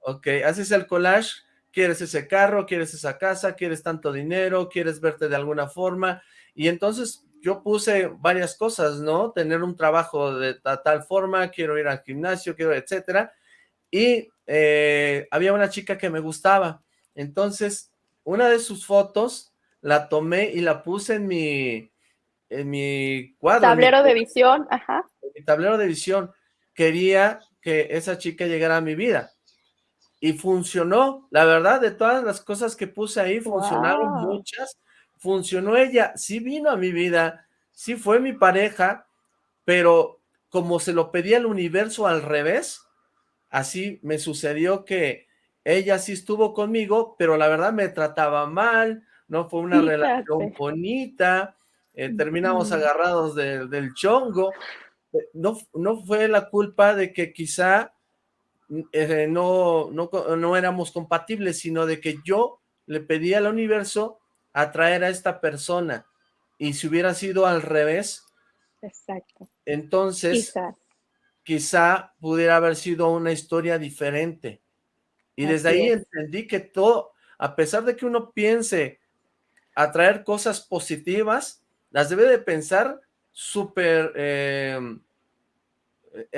Ok, haces el collage, quieres ese carro, quieres esa casa, quieres tanto dinero, quieres verte de alguna forma, y entonces yo puse varias cosas, ¿no? Tener un trabajo de tal forma, quiero ir al gimnasio, quiero, etcétera. Y eh, había una chica que me gustaba. Entonces, una de sus fotos la tomé y la puse en mi, en mi cuadro. Tablero de visión, ajá. En mi tablero de visión. Quería que esa chica llegara a mi vida. Y funcionó. La verdad, de todas las cosas que puse ahí, funcionaron muchas. Funcionó ella, sí vino a mi vida, sí fue mi pareja, pero como se lo pedía el universo al revés, así me sucedió que ella sí estuvo conmigo, pero la verdad me trataba mal, no fue una relación bonita, eh, terminamos agarrados del chongo, eh, no, no fue la culpa de que quizá eh, no, no, no éramos compatibles, sino de que yo le pedí al universo atraer a esta persona. Y si hubiera sido al revés, Exacto. entonces quizá pudiera haber sido una historia diferente. Y desde ahí entendí que todo, a pesar de que uno piense atraer cosas positivas, las debe de pensar súper, eh,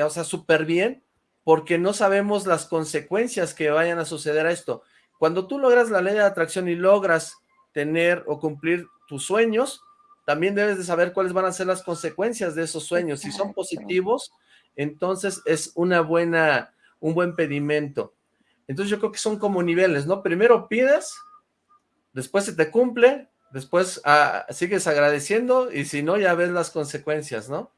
o sea, súper bien, porque no sabemos las consecuencias que vayan a suceder a esto. Cuando tú logras la ley de atracción y logras tener o cumplir tus sueños, también debes de saber cuáles van a ser las consecuencias de esos sueños. Si son positivos, entonces es una buena, un buen pedimento. Entonces yo creo que son como niveles, ¿no? Primero pides, después se te cumple, después ah, sigues agradeciendo y si no, ya ves las consecuencias, ¿no?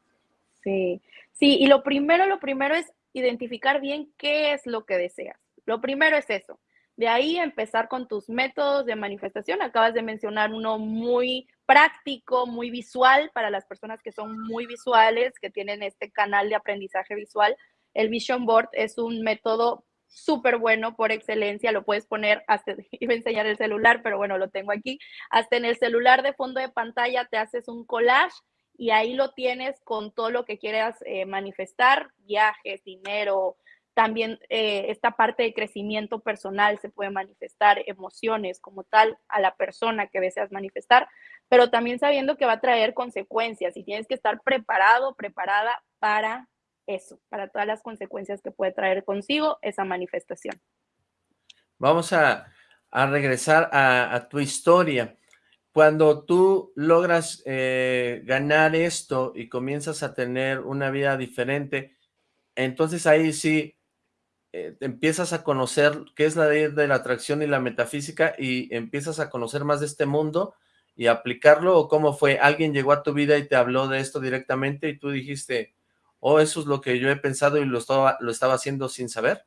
Sí, sí, y lo primero, lo primero es identificar bien qué es lo que deseas. Lo primero es eso. De ahí empezar con tus métodos de manifestación. Acabas de mencionar uno muy práctico, muy visual para las personas que son muy visuales, que tienen este canal de aprendizaje visual. El Vision Board es un método súper bueno por excelencia, lo puedes poner hasta, iba a enseñar el celular, pero bueno, lo tengo aquí, hasta en el celular de fondo de pantalla te haces un collage y ahí lo tienes con todo lo que quieras eh, manifestar, viajes, dinero, también eh, esta parte de crecimiento personal se puede manifestar, emociones como tal a la persona que deseas manifestar, pero también sabiendo que va a traer consecuencias y tienes que estar preparado, preparada para eso, para todas las consecuencias que puede traer consigo esa manifestación. Vamos a, regresar a, tu historia. Cuando tú logras eh, ganar esto y comienzas a tener una vida diferente, entonces ahí sí eh, empiezas a conocer qué es la ley de la atracción y la metafísica y empiezas a conocer más de este mundo y aplicarlo o cómo fue, alguien llegó a tu vida y te habló de esto directamente y tú dijiste, oh, eso es lo que yo he pensado y lo estaba, lo estaba haciendo sin saber.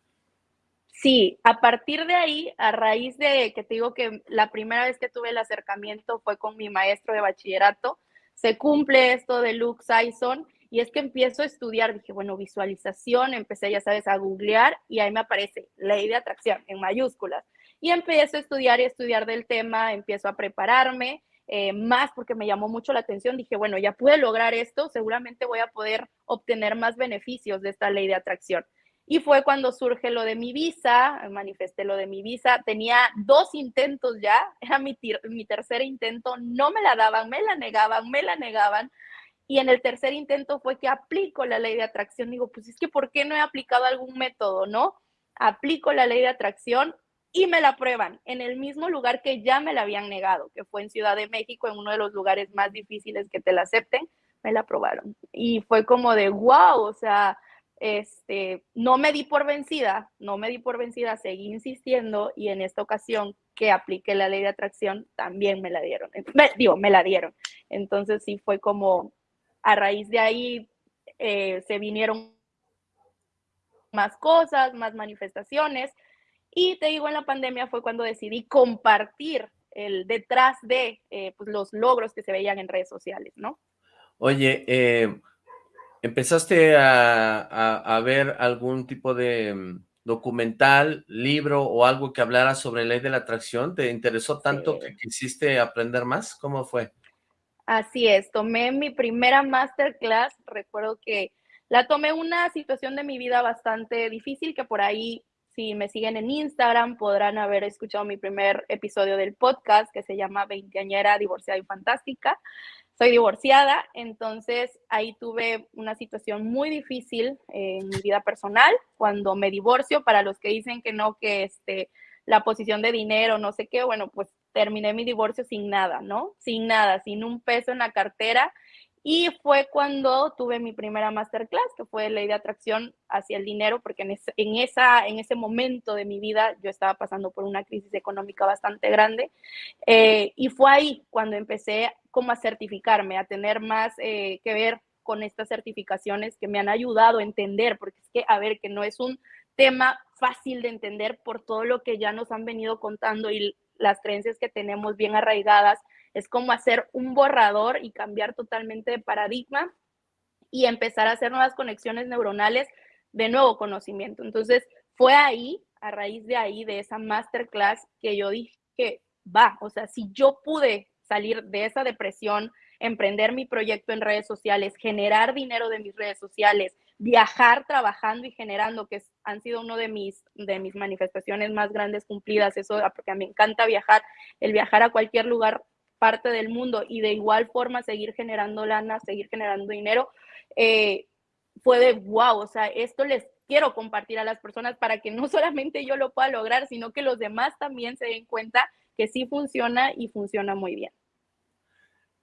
Sí, a partir de ahí, a raíz de que te digo que la primera vez que tuve el acercamiento fue con mi maestro de bachillerato, se cumple esto de Luke Sison y es que empiezo a estudiar, dije, bueno, visualización, empecé, ya sabes, a googlear y ahí me aparece ley de atracción en mayúsculas. Y empiezo a estudiar y estudiar del tema, empiezo a prepararme, eh, más porque me llamó mucho la atención. Dije, bueno, ya pude lograr esto, seguramente voy a poder obtener más beneficios de esta ley de atracción. Y fue cuando surge lo de mi visa, manifesté lo de mi visa, tenía dos intentos ya, era mi, mi tercer intento, no me la daban, me la negaban, me la negaban, y en el tercer intento fue que aplico la ley de atracción. Digo, pues es que ¿por qué no he aplicado algún método, no? Aplico la ley de atracción y me la aprueban en el mismo lugar que ya me la habían negado, que fue en Ciudad de México, en uno de los lugares más difíciles que te la acepten. me la aprobaron. Y fue como de, wow, o sea, este, no me di por vencida, no me di por vencida, seguí insistiendo y en esta ocasión que apliqué la ley de atracción también me la dieron, digo, me la dieron. Entonces sí fue como, a raíz de ahí eh, se vinieron más cosas, más manifestaciones y te digo, en la pandemia fue cuando decidí compartir el detrás de eh, pues, los logros que se veían en redes sociales, ¿no? Oye, eh, ¿empezaste a, ver algún tipo de mm, documental, libro o algo que hablara sobre ley de la atracción? ¿Te interesó tanto que quisiste aprender más? ¿Cómo fue? Así es, tomé mi primera masterclass, recuerdo que la tomé una situación de mi vida bastante difícil, que por ahí si me siguen en Instagram, podrán haber escuchado mi primer episodio del podcast que se llama Veinteañera, Divorciada y Fantástica. Soy divorciada, entonces ahí tuve una situación muy difícil en mi vida personal cuando me divorcio. Para los que dicen que no, que este, la posición de dinero, no sé qué, bueno, pues terminé mi divorcio sin nada, ¿no? Sin nada, sin un peso en la cartera y fue cuando tuve mi primera masterclass, que fue ley de atracción hacia el dinero, porque en, esa, en ese momento de mi vida yo estaba pasando por una crisis económica bastante grande. Eh, y fue ahí cuando empecé como a certificarme, a tener más eh, que ver con estas certificaciones que me han ayudado a entender, porque es que, a ver, que no es un tema fácil de entender por todo lo que ya nos han venido contando y las creencias que tenemos bien arraigadas es como hacer un borrador y cambiar totalmente de paradigma y empezar a hacer nuevas conexiones neuronales de nuevo conocimiento. Entonces, fue ahí, a raíz de ahí, de esa masterclass, que yo dije va, o sea, si yo pude salir de esa depresión, emprender mi proyecto en redes sociales, generar dinero de mis redes sociales, viajar trabajando y generando, que han sido uno de mis, de mis manifestaciones más grandes cumplidas, eso porque me encanta viajar, el viajar a cualquier lugar parte del mundo y de igual forma seguir generando lana, seguir generando dinero, eh, fue de wow, o sea, esto les quiero compartir a las personas para que no solamente yo lo pueda lograr, sino que los demás también se den cuenta que sí funciona y funciona muy bien.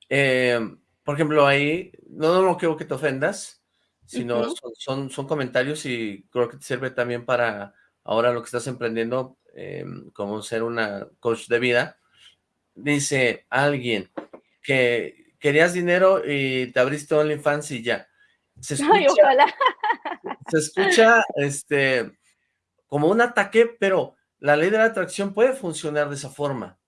Eh, por ejemplo, ahí, no, no, quiero que te ofendas, sino son, son, comentarios y creo que te sirve también para ahora lo que estás emprendiendo eh, como ser una coach de vida dice alguien que querías dinero y te abriste OnlyFans y ya. Se escucha, Se escucha este, como un ataque, pero la ley de la atracción puede funcionar de esa forma.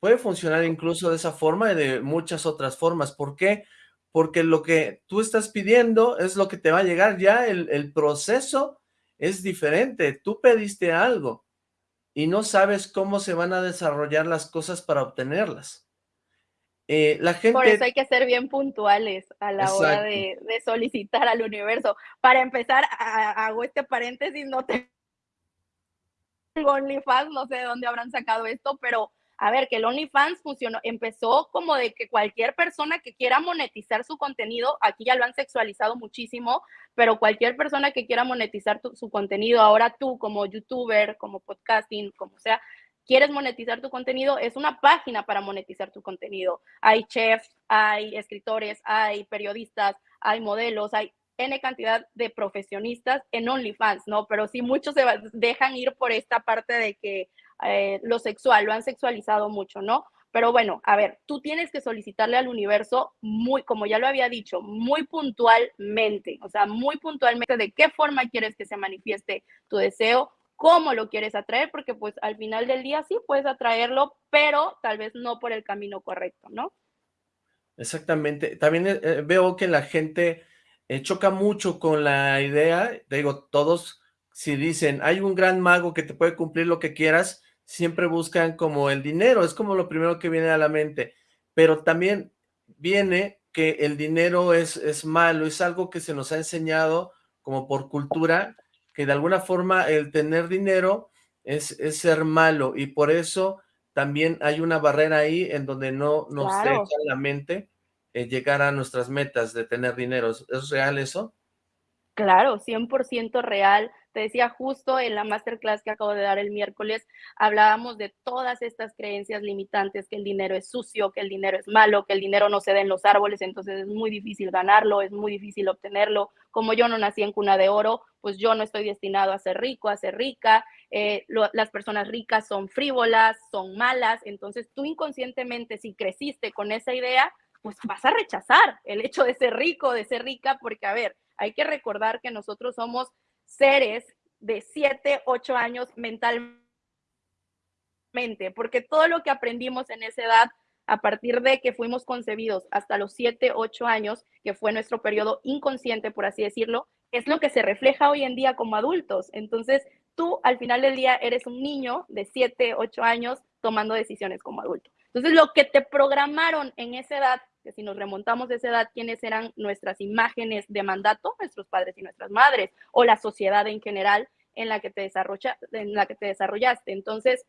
Puede funcionar incluso de esa forma y de muchas otras formas. ¿Por qué? Porque lo que tú estás pidiendo es lo que te va a llegar ya. El, el proceso es diferente. Tú pediste algo y no sabes cómo se van a desarrollar las cosas para obtenerlas. Eh, la gente... Por eso hay que ser bien puntuales a la hora de, solicitar al universo. Para empezar, hago este paréntesis, no tengo OnlyFans, no sé de dónde habrán sacado esto, pero a ver, que el OnlyFans funcionó, empezó como de que cualquier persona que quiera monetizar su contenido, aquí ya lo han sexualizado muchísimo, pero cualquier persona que quiera monetizar su contenido, ahora tú como youtuber, como podcasting, como sea, quieres monetizar tu contenido, es una página para monetizar tu contenido. Hay chefs, hay escritores, hay periodistas, hay modelos, hay N cantidad de profesionistas en OnlyFans, ¿no? Pero sí muchos se dejan ir por esta parte de que eh, lo sexual, lo han sexualizado mucho, ¿no? Pero bueno, a ver, tú tienes que solicitarle al universo muy, como ya lo había dicho, muy puntualmente, o sea, muy puntualmente de qué forma quieres que se manifieste tu deseo, cómo lo quieres atraer, porque pues al final del día sí puedes atraerlo, pero tal vez no por el camino correcto, ¿no? Exactamente. También eh, veo que la gente eh, choca mucho con la idea, digo, todos si dicen, hay un gran mago que te puede cumplir lo que quieras, siempre buscan como el dinero, es como lo primero que viene a la mente, pero también viene que el dinero es, es malo, es algo que se nos ha enseñado como por cultura, que de alguna forma el tener dinero es, es ser malo, y por eso también hay una barrera ahí en donde no nos deja la mente eh, llegar a nuestras metas de tener dinero. ¿Es real eso? Claro, 100% real te decía justo en la masterclass que acabo de dar el miércoles, hablábamos de todas estas creencias limitantes, que el dinero es sucio, que el dinero es malo, que el dinero no se da en los árboles, entonces es muy difícil ganarlo, es muy difícil obtenerlo. Como yo no nací en cuna de oro, pues yo no estoy destinado a ser rico, a ser rica. Eh, las personas ricas son frívolas, son malas, entonces tú inconscientemente, si creciste con esa idea, pues vas a rechazar el hecho de ser rico, de ser rica, porque a ver, hay que recordar que nosotros somos seres de 7, 8 años mentalmente, porque todo lo que aprendimos en esa edad, a partir de que fuimos concebidos hasta los 7, 8 años, que fue nuestro periodo inconsciente, por así decirlo, es lo que se refleja hoy en día como adultos. Entonces, tú al final del día eres un niño de 7, 8 años tomando decisiones como adulto. Entonces, lo que te programaron en esa edad que si nos remontamos a esa edad, quiénes eran nuestras imágenes de mandato, nuestros padres y nuestras madres, o la sociedad en general en la que te, desarrolla, en la que te desarrollaste. Entonces,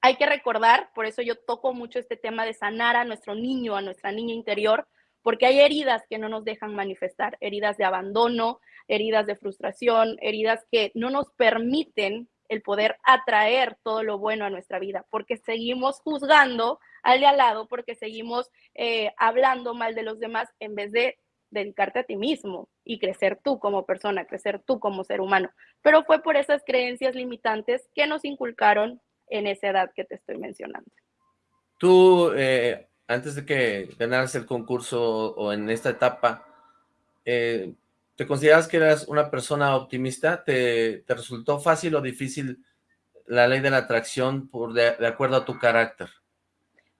hay que recordar, por eso yo toco mucho este tema de sanar a nuestro niño, a nuestra niña interior, porque hay heridas que no nos dejan manifestar, heridas de abandono, heridas de frustración, heridas que no nos permiten el poder atraer todo lo bueno a nuestra vida, porque seguimos juzgando al de al lado, porque seguimos eh, hablando mal de los demás en vez de dedicarte a ti mismo y crecer tú como persona, crecer tú como ser humano. Pero fue por esas creencias limitantes que nos inculcaron en esa edad que te estoy mencionando. Tú, eh, antes de que ganaras el concurso o en esta etapa, eh, ¿Te consideras que eras una persona optimista? ¿Te, resultó fácil o difícil la ley de la atracción por de, acuerdo a tu carácter?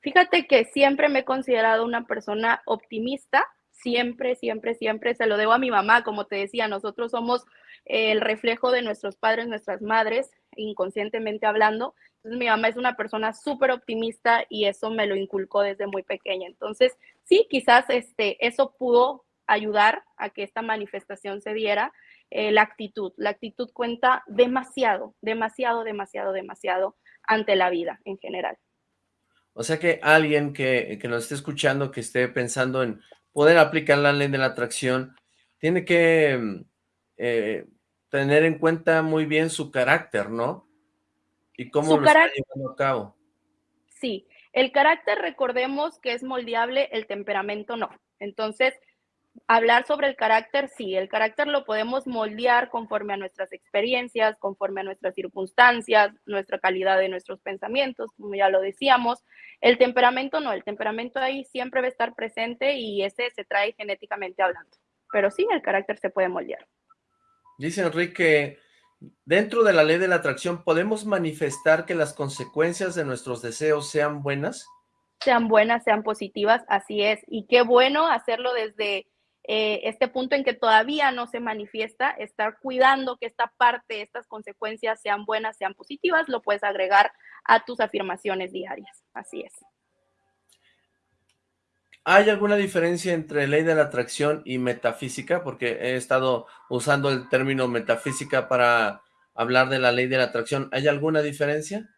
Fíjate que siempre me he considerado una persona optimista, siempre, siempre, siempre, se lo debo a mi mamá, como te decía, nosotros somos el reflejo de nuestros padres, nuestras madres, inconscientemente hablando. Entonces mi mamá es una persona súper optimista y eso me lo inculcó desde muy pequeña. Entonces, sí, quizás este, eso pudo ayudar a que esta manifestación se diera, eh, la actitud. La actitud cuenta demasiado, demasiado, demasiado, demasiado ante la vida en general. O sea que alguien que, nos esté escuchando, que esté pensando en poder aplicar la ley de la atracción, tiene que mm, eh, tener en cuenta muy bien su carácter, ¿no? Y cómo lo está llevando a cabo. Sí, el carácter recordemos que es moldeable, el temperamento no. Entonces, hablar sobre el carácter, sí, el carácter lo podemos moldear conforme a nuestras experiencias, conforme a nuestras circunstancias, nuestra calidad de nuestros pensamientos, como ya lo decíamos. El temperamento no, el temperamento ahí siempre va a estar presente y ese se trae genéticamente hablando. Pero sí, el carácter se puede moldear. Dice Enrique, dentro de la ley de la atracción, ¿podemos manifestar que las consecuencias de nuestros deseos sean buenas? Sean buenas, sean positivas, así es. Y qué bueno hacerlo desde eh, este punto en que todavía no se manifiesta, estar cuidando que esta parte, estas consecuencias sean buenas, sean positivas, lo puedes agregar a tus afirmaciones diarias. Así es. ¿Hay alguna diferencia entre ley de la atracción y metafísica? Porque he estado usando el término metafísica para hablar de la ley de la atracción. ¿Hay alguna diferencia?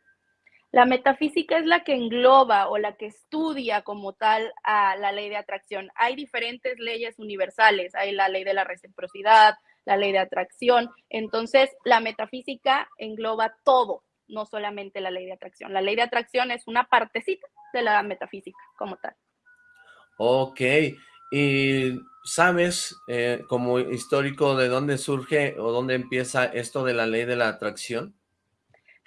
La metafísica es la que engloba o la que estudia como tal a la ley de atracción. Hay diferentes leyes universales, hay la ley de la reciprocidad, la ley de atracción. Entonces, la metafísica engloba todo, no solamente la ley de atracción. La ley de atracción es una partecita de la metafísica como tal. Ok, y ¿sabes eh, como histórico de dónde surge o dónde empieza esto de la ley de la atracción?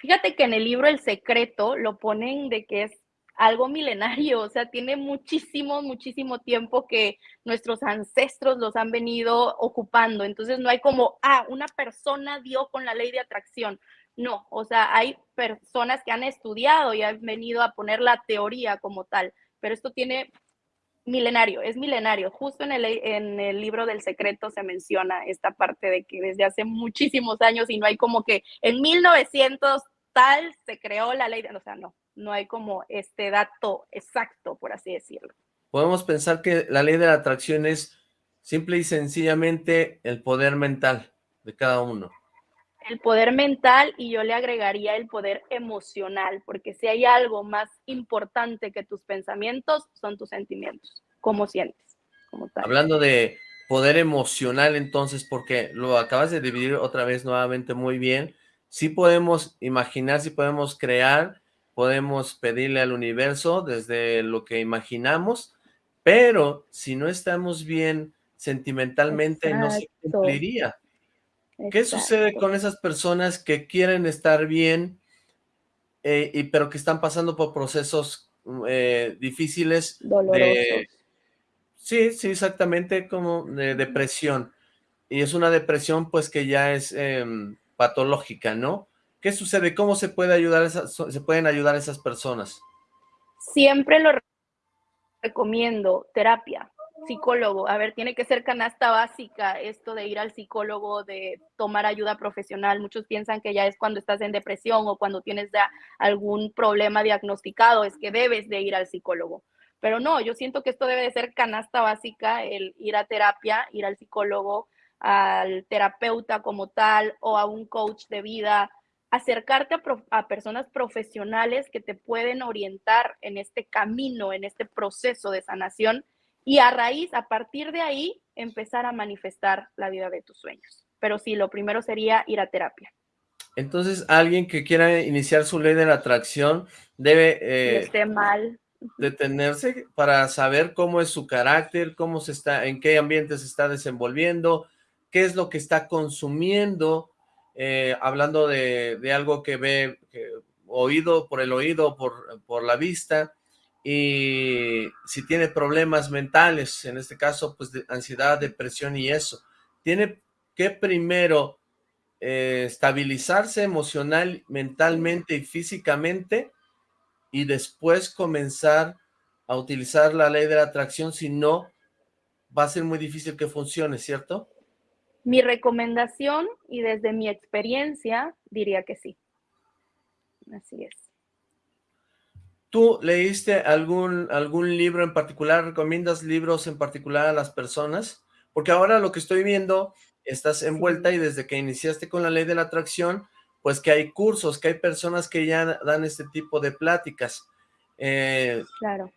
Fíjate que en el libro El Secreto lo ponen de que es algo milenario, o sea, tiene muchísimo, muchísimo tiempo que nuestros ancestros los han venido ocupando. Entonces no hay como, ah, una persona dio con la ley de atracción. No, o sea, hay personas que han estudiado y han venido a poner la teoría como tal, pero esto tiene milenario, es milenario. Justo en el, en el libro del secreto se menciona esta parte de que desde hace muchísimos años y no hay como que en 1900 tal se creó la ley, de, o sea, no, no hay como este dato exacto, por así decirlo. Podemos pensar que la ley de la atracción es simple y sencillamente el poder mental de cada uno. El poder mental y yo le agregaría el poder emocional, porque si hay algo más importante que tus pensamientos, son tus sentimientos, cómo sientes. Hablando de poder emocional entonces, porque lo acabas de dividir otra vez nuevamente muy bien, sí podemos imaginar, sí podemos crear, podemos pedirle al universo desde lo que imaginamos, pero si no estamos bien sentimentalmente Exacto. no se cumpliría. ¿Qué sucede con esas personas que quieren estar bien, eh, y pero que están pasando por procesos eh, difíciles de... Dolorosos. Sí, sí, exactamente, como de depresión. Y es una depresión, pues, que ya es eh, patológica, ¿no? ¿Qué sucede? ¿Cómo se puede ayudar esas, se pueden ayudar a esas personas? Siempre lo recomiendo, terapia, psicólogo. A ver, tiene que ser canasta básica esto de ir al psicólogo, de tomar ayuda profesional. Muchos piensan que ya es cuando estás en depresión o cuando tienes algún problema diagnosticado, es que debes de ir al psicólogo. Pero no, yo siento que esto debe de ser canasta básica, el ir a terapia, ir al psicólogo, al terapeuta como tal o a un coach de vida, acercarte a, a, personas profesionales que te pueden orientar en este camino, en este proceso de sanación y a raíz, a partir de ahí, empezar a manifestar la vida de tus sueños. Pero sí, lo primero sería ir a terapia. Entonces, alguien que quiera iniciar su ley de la atracción debe... Eh, esté mal. Detenerse para saber cómo es su carácter, cómo se está, en qué ambiente se está desenvolviendo, qué es lo que está consumiendo, eh, hablando de, algo que ve oído por el oído, por, por la vista, y si tiene problemas mentales, en este caso, pues de ansiedad, depresión y eso, tiene que primero eh, estabilizarse emocional, mentalmente y físicamente, y después comenzar a utilizar la ley de la atracción, si no, va a ser muy difícil que funcione, ¿cierto? Mi recomendación, y desde mi experiencia, diría que sí. Así es. ¿Tú leíste algún, algún libro en particular? ¿Recomiendas libros en particular a las personas? Porque ahora lo que estoy viendo, estás envuelta sí. y desde que iniciaste con la ley de la atracción, pues que hay cursos, que hay personas que ya dan este tipo de pláticas. Eh, claro.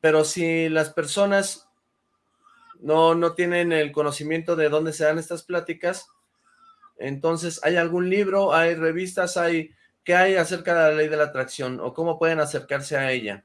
Pero si las personas no, no tienen el conocimiento de dónde se dan estas pláticas, entonces, ¿hay algún libro, hay revistas, hay qué hay acerca de la ley de la atracción o cómo pueden acercarse a ella?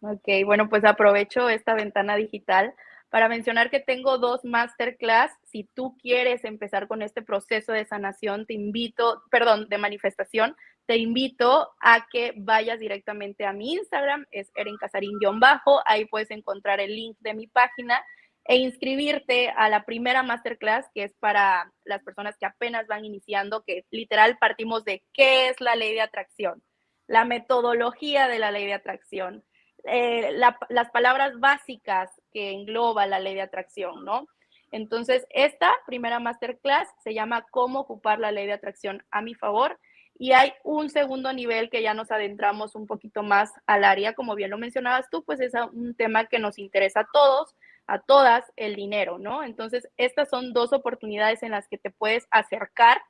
Ok, bueno, pues aprovecho esta ventana digital para mencionar que tengo dos masterclass. Si tú quieres empezar con este proceso de sanación, te invito, perdón, de manifestación, te invito a que vayas directamente a mi Instagram, es erencasarín-bajo, ahí puedes encontrar el link de mi página e inscribirte a la primera masterclass, que es para las personas que apenas van iniciando, que literal partimos de qué es la ley de atracción, la metodología de la ley de atracción, eh, la, las palabras básicas que engloba la ley de atracción, ¿no? Entonces, esta primera masterclass se llama Cómo ocupar la ley de atracción a mi favor. Y hay un segundo nivel que ya nos adentramos un poquito más al área, como bien lo mencionabas tú, pues es un tema que nos interesa a todos, a todas, el dinero, ¿no? Entonces, estas son dos oportunidades en las que te puedes acercar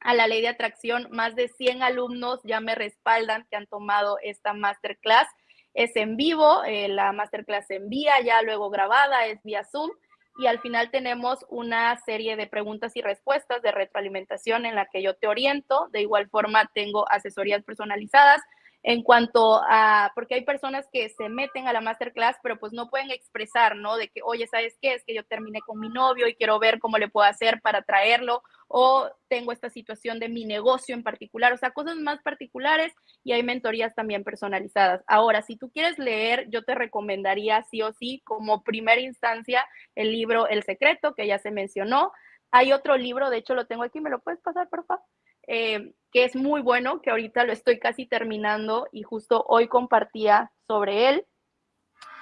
a la ley de atracción. Más de 100 alumnos ya me respaldan que han tomado esta masterclass es en vivo, eh, la masterclass se envía ya luego grabada, es vía Zoom y al final tenemos una serie de preguntas y respuestas de retroalimentación en la que yo te oriento. De igual forma tengo asesorías personalizadas en cuanto a, porque hay personas que se meten a la masterclass, pero pues no pueden expresar, ¿no? De que, oye, ¿sabes qué? Es que yo terminé con mi novio y quiero ver cómo le puedo hacer para traerlo, o tengo esta situación de mi negocio en particular, o sea, cosas más particulares y hay mentorías también personalizadas. Ahora, si tú quieres leer, yo te recomendaría sí o sí, como primera instancia, el libro El Secreto, que ya se mencionó. Hay otro libro, de hecho lo tengo aquí, ¿me lo puedes pasar, por favor? Eh, que es muy bueno, que ahorita lo estoy casi terminando y justo hoy compartía sobre él,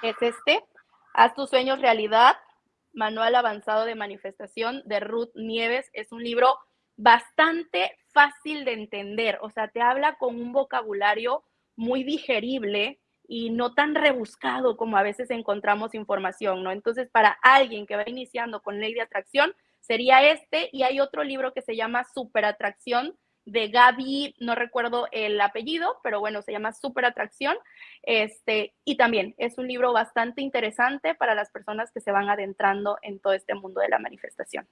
es este, Haz tus sueños realidad, Manual Avanzado de Manifestación de Ruth Nieves. Es un libro bastante fácil de entender, o sea, te habla con un vocabulario muy digerible y no tan rebuscado como a veces encontramos información, ¿no? Entonces, para alguien que va iniciando con ley de atracción, sería este y hay otro libro que se llama Superatracción de Gaby, no recuerdo el apellido, pero bueno, se llama Super Atracción. Este, y también es un libro bastante interesante para las personas que se van adentrando en todo este mundo de la manifestación.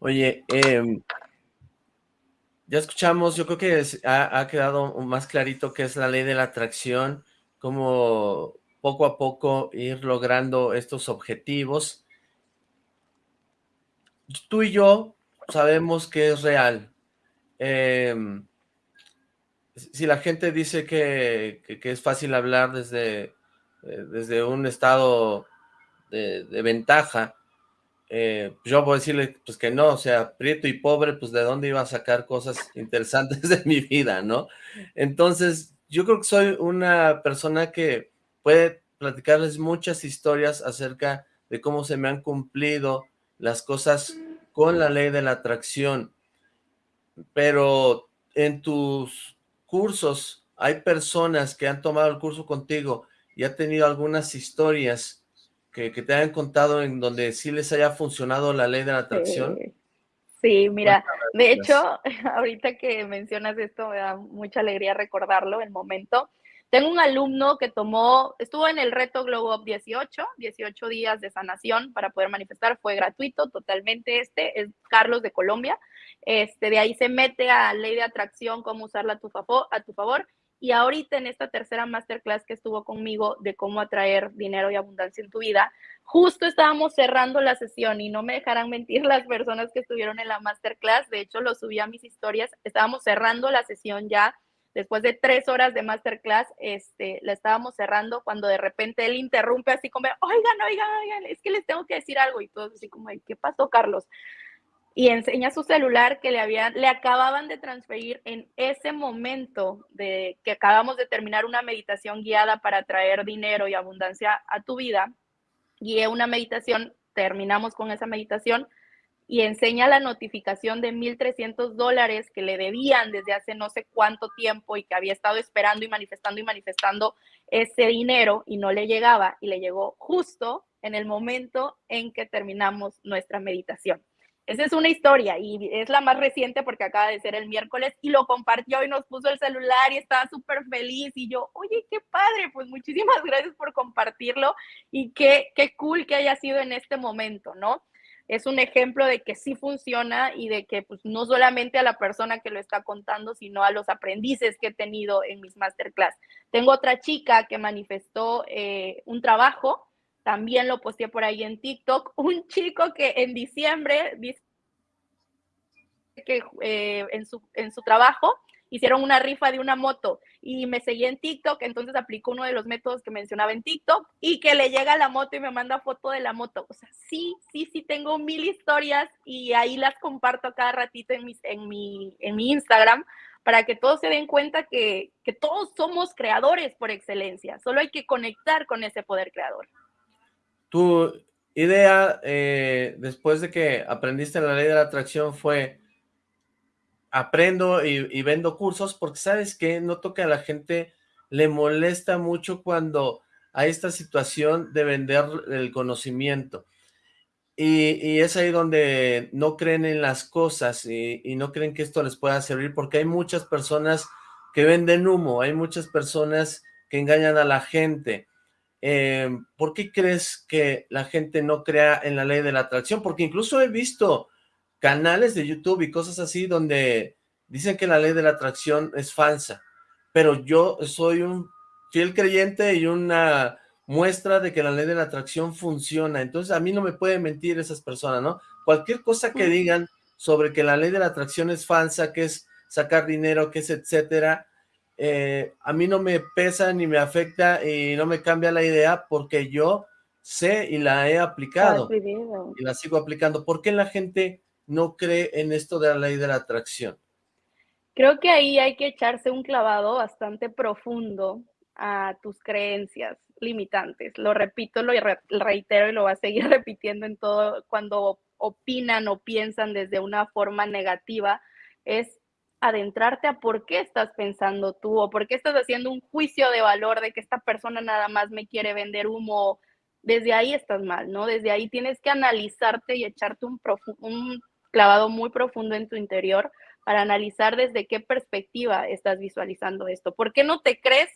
Oye, em, ya escuchamos, yo creo que ha, ha, quedado más clarito que es la ley de la atracción, cómo poco a poco ir logrando estos objetivos. Tú y yo sabemos que es real. Em, si la gente dice que, es fácil hablar desde, eh, desde un estado de, ventaja, eh, yo voy a decirle pues que no, o sea, prieto y pobre, pues de dónde iba a sacar cosas interesantes de mi vida, ¿no? Entonces, yo creo que soy una persona que puede platicarles muchas historias acerca de cómo se me han cumplido las cosas con la ley de la atracción. Pero en tus cursos hay personas que han tomado el curso contigo y han tenido algunas historias que, te han contado en donde sí les haya funcionado la ley de la atracción. Sí, mira, de hecho, ahorita que mencionas esto me da mucha alegría recordarlo, el momento. Tengo un alumno que tomó, estuvo en el reto Globo Up 18, 18 días de sanación para poder manifestar, fue gratuito totalmente este, es Carlos de Colombia, este, de ahí se mete a ley de atracción, cómo usarla a tu, favor, a tu favor, y ahorita en esta tercera masterclass que estuvo conmigo de cómo atraer dinero y abundancia en tu vida, justo estábamos cerrando la sesión y no me dejarán mentir las personas que estuvieron en la masterclass, de hecho lo subí a mis historias, estábamos cerrando la sesión ya después de tres horas de masterclass, este, la estábamos cerrando cuando de repente él interrumpe así como, oigan, oigan, oigan, es que les tengo que decir algo y todo así como, ¿qué pasó, Carlos? Y enseña su celular que le habían, le acababan de transferir en ese momento de que acabamos de terminar una meditación guiada para traer dinero y abundancia a tu vida. Guié una meditación, terminamos con esa meditación y enseña la notificación de 1.300 dólares que le debían desde hace no sé cuánto tiempo y que había estado esperando y manifestando y manifestando ese dinero y no le llegaba y le llegó justo en el momento en que terminamos nuestra meditación. Esa es una historia y es la más reciente porque acaba de ser el miércoles y lo compartió y nos puso el celular y estaba súper feliz y yo, oye, qué padre, pues muchísimas gracias por compartirlo y qué, qué cool que haya sido en este momento, ¿no? Es un ejemplo de que sí funciona y de que pues, no solamente a la persona que lo está contando, sino a los aprendices que he tenido en mis masterclass. Tengo otra chica que manifestó eh, un trabajo, también lo posteé por ahí en TikTok, un chico que en diciembre dice que eh, en, su, en su trabajo hicieron una rifa de una moto y me seguí en TikTok, entonces aplicó uno de los métodos que mencionaba en TikTok y que le llega la moto y me manda foto de la moto. O sea, sí, sí, sí, tengo mil historias y ahí las comparto cada ratito en, mis, en, mi, en mi Instagram para que todos se den cuenta que, que todos somos creadores por excelencia, solo hay que conectar con ese poder creador. Tu idea, eh, después de que aprendiste la ley de la atracción, fue aprendo y, vendo cursos porque sabes que noto que a la gente le molesta mucho cuando hay esta situación de vender el conocimiento. Y, es ahí donde no creen en las cosas y, no creen que esto les pueda servir porque hay muchas personas que venden humo, hay muchas personas que engañan a la gente. Eh, ¿Por qué crees que la gente no crea en la ley de la atracción? Porque incluso he visto canales de YouTube y cosas así donde dicen que la ley de la atracción es falsa, pero yo soy un fiel creyente y una muestra de que la ley de la atracción funciona, entonces a mí no me pueden mentir esas personas, ¿no? Cualquier cosa que digan sobre que la ley de la atracción es falsa, que es sacar dinero, que es etcétera, eh, a mí no me pesa ni me afecta y no me cambia la idea porque yo sé y la he aplicado y la sigo aplicando. ¿Por qué la gente no cree en esto de la ley de la atracción? Creo que ahí hay que echarse un clavado bastante profundo a tus creencias limitantes. Lo repito, lo reitero y lo voy a seguir repitiendo en todo cuando opinan o piensan desde una forma negativa, es adentrarte a por qué estás pensando tú o por qué estás haciendo un juicio de valor de que esta persona nada más me quiere vender humo. Desde ahí estás mal, ¿no? Desde ahí tienes que analizarte y echarte un, un clavado muy profundo en tu interior para analizar desde qué perspectiva estás visualizando esto. ¿Por qué no te crees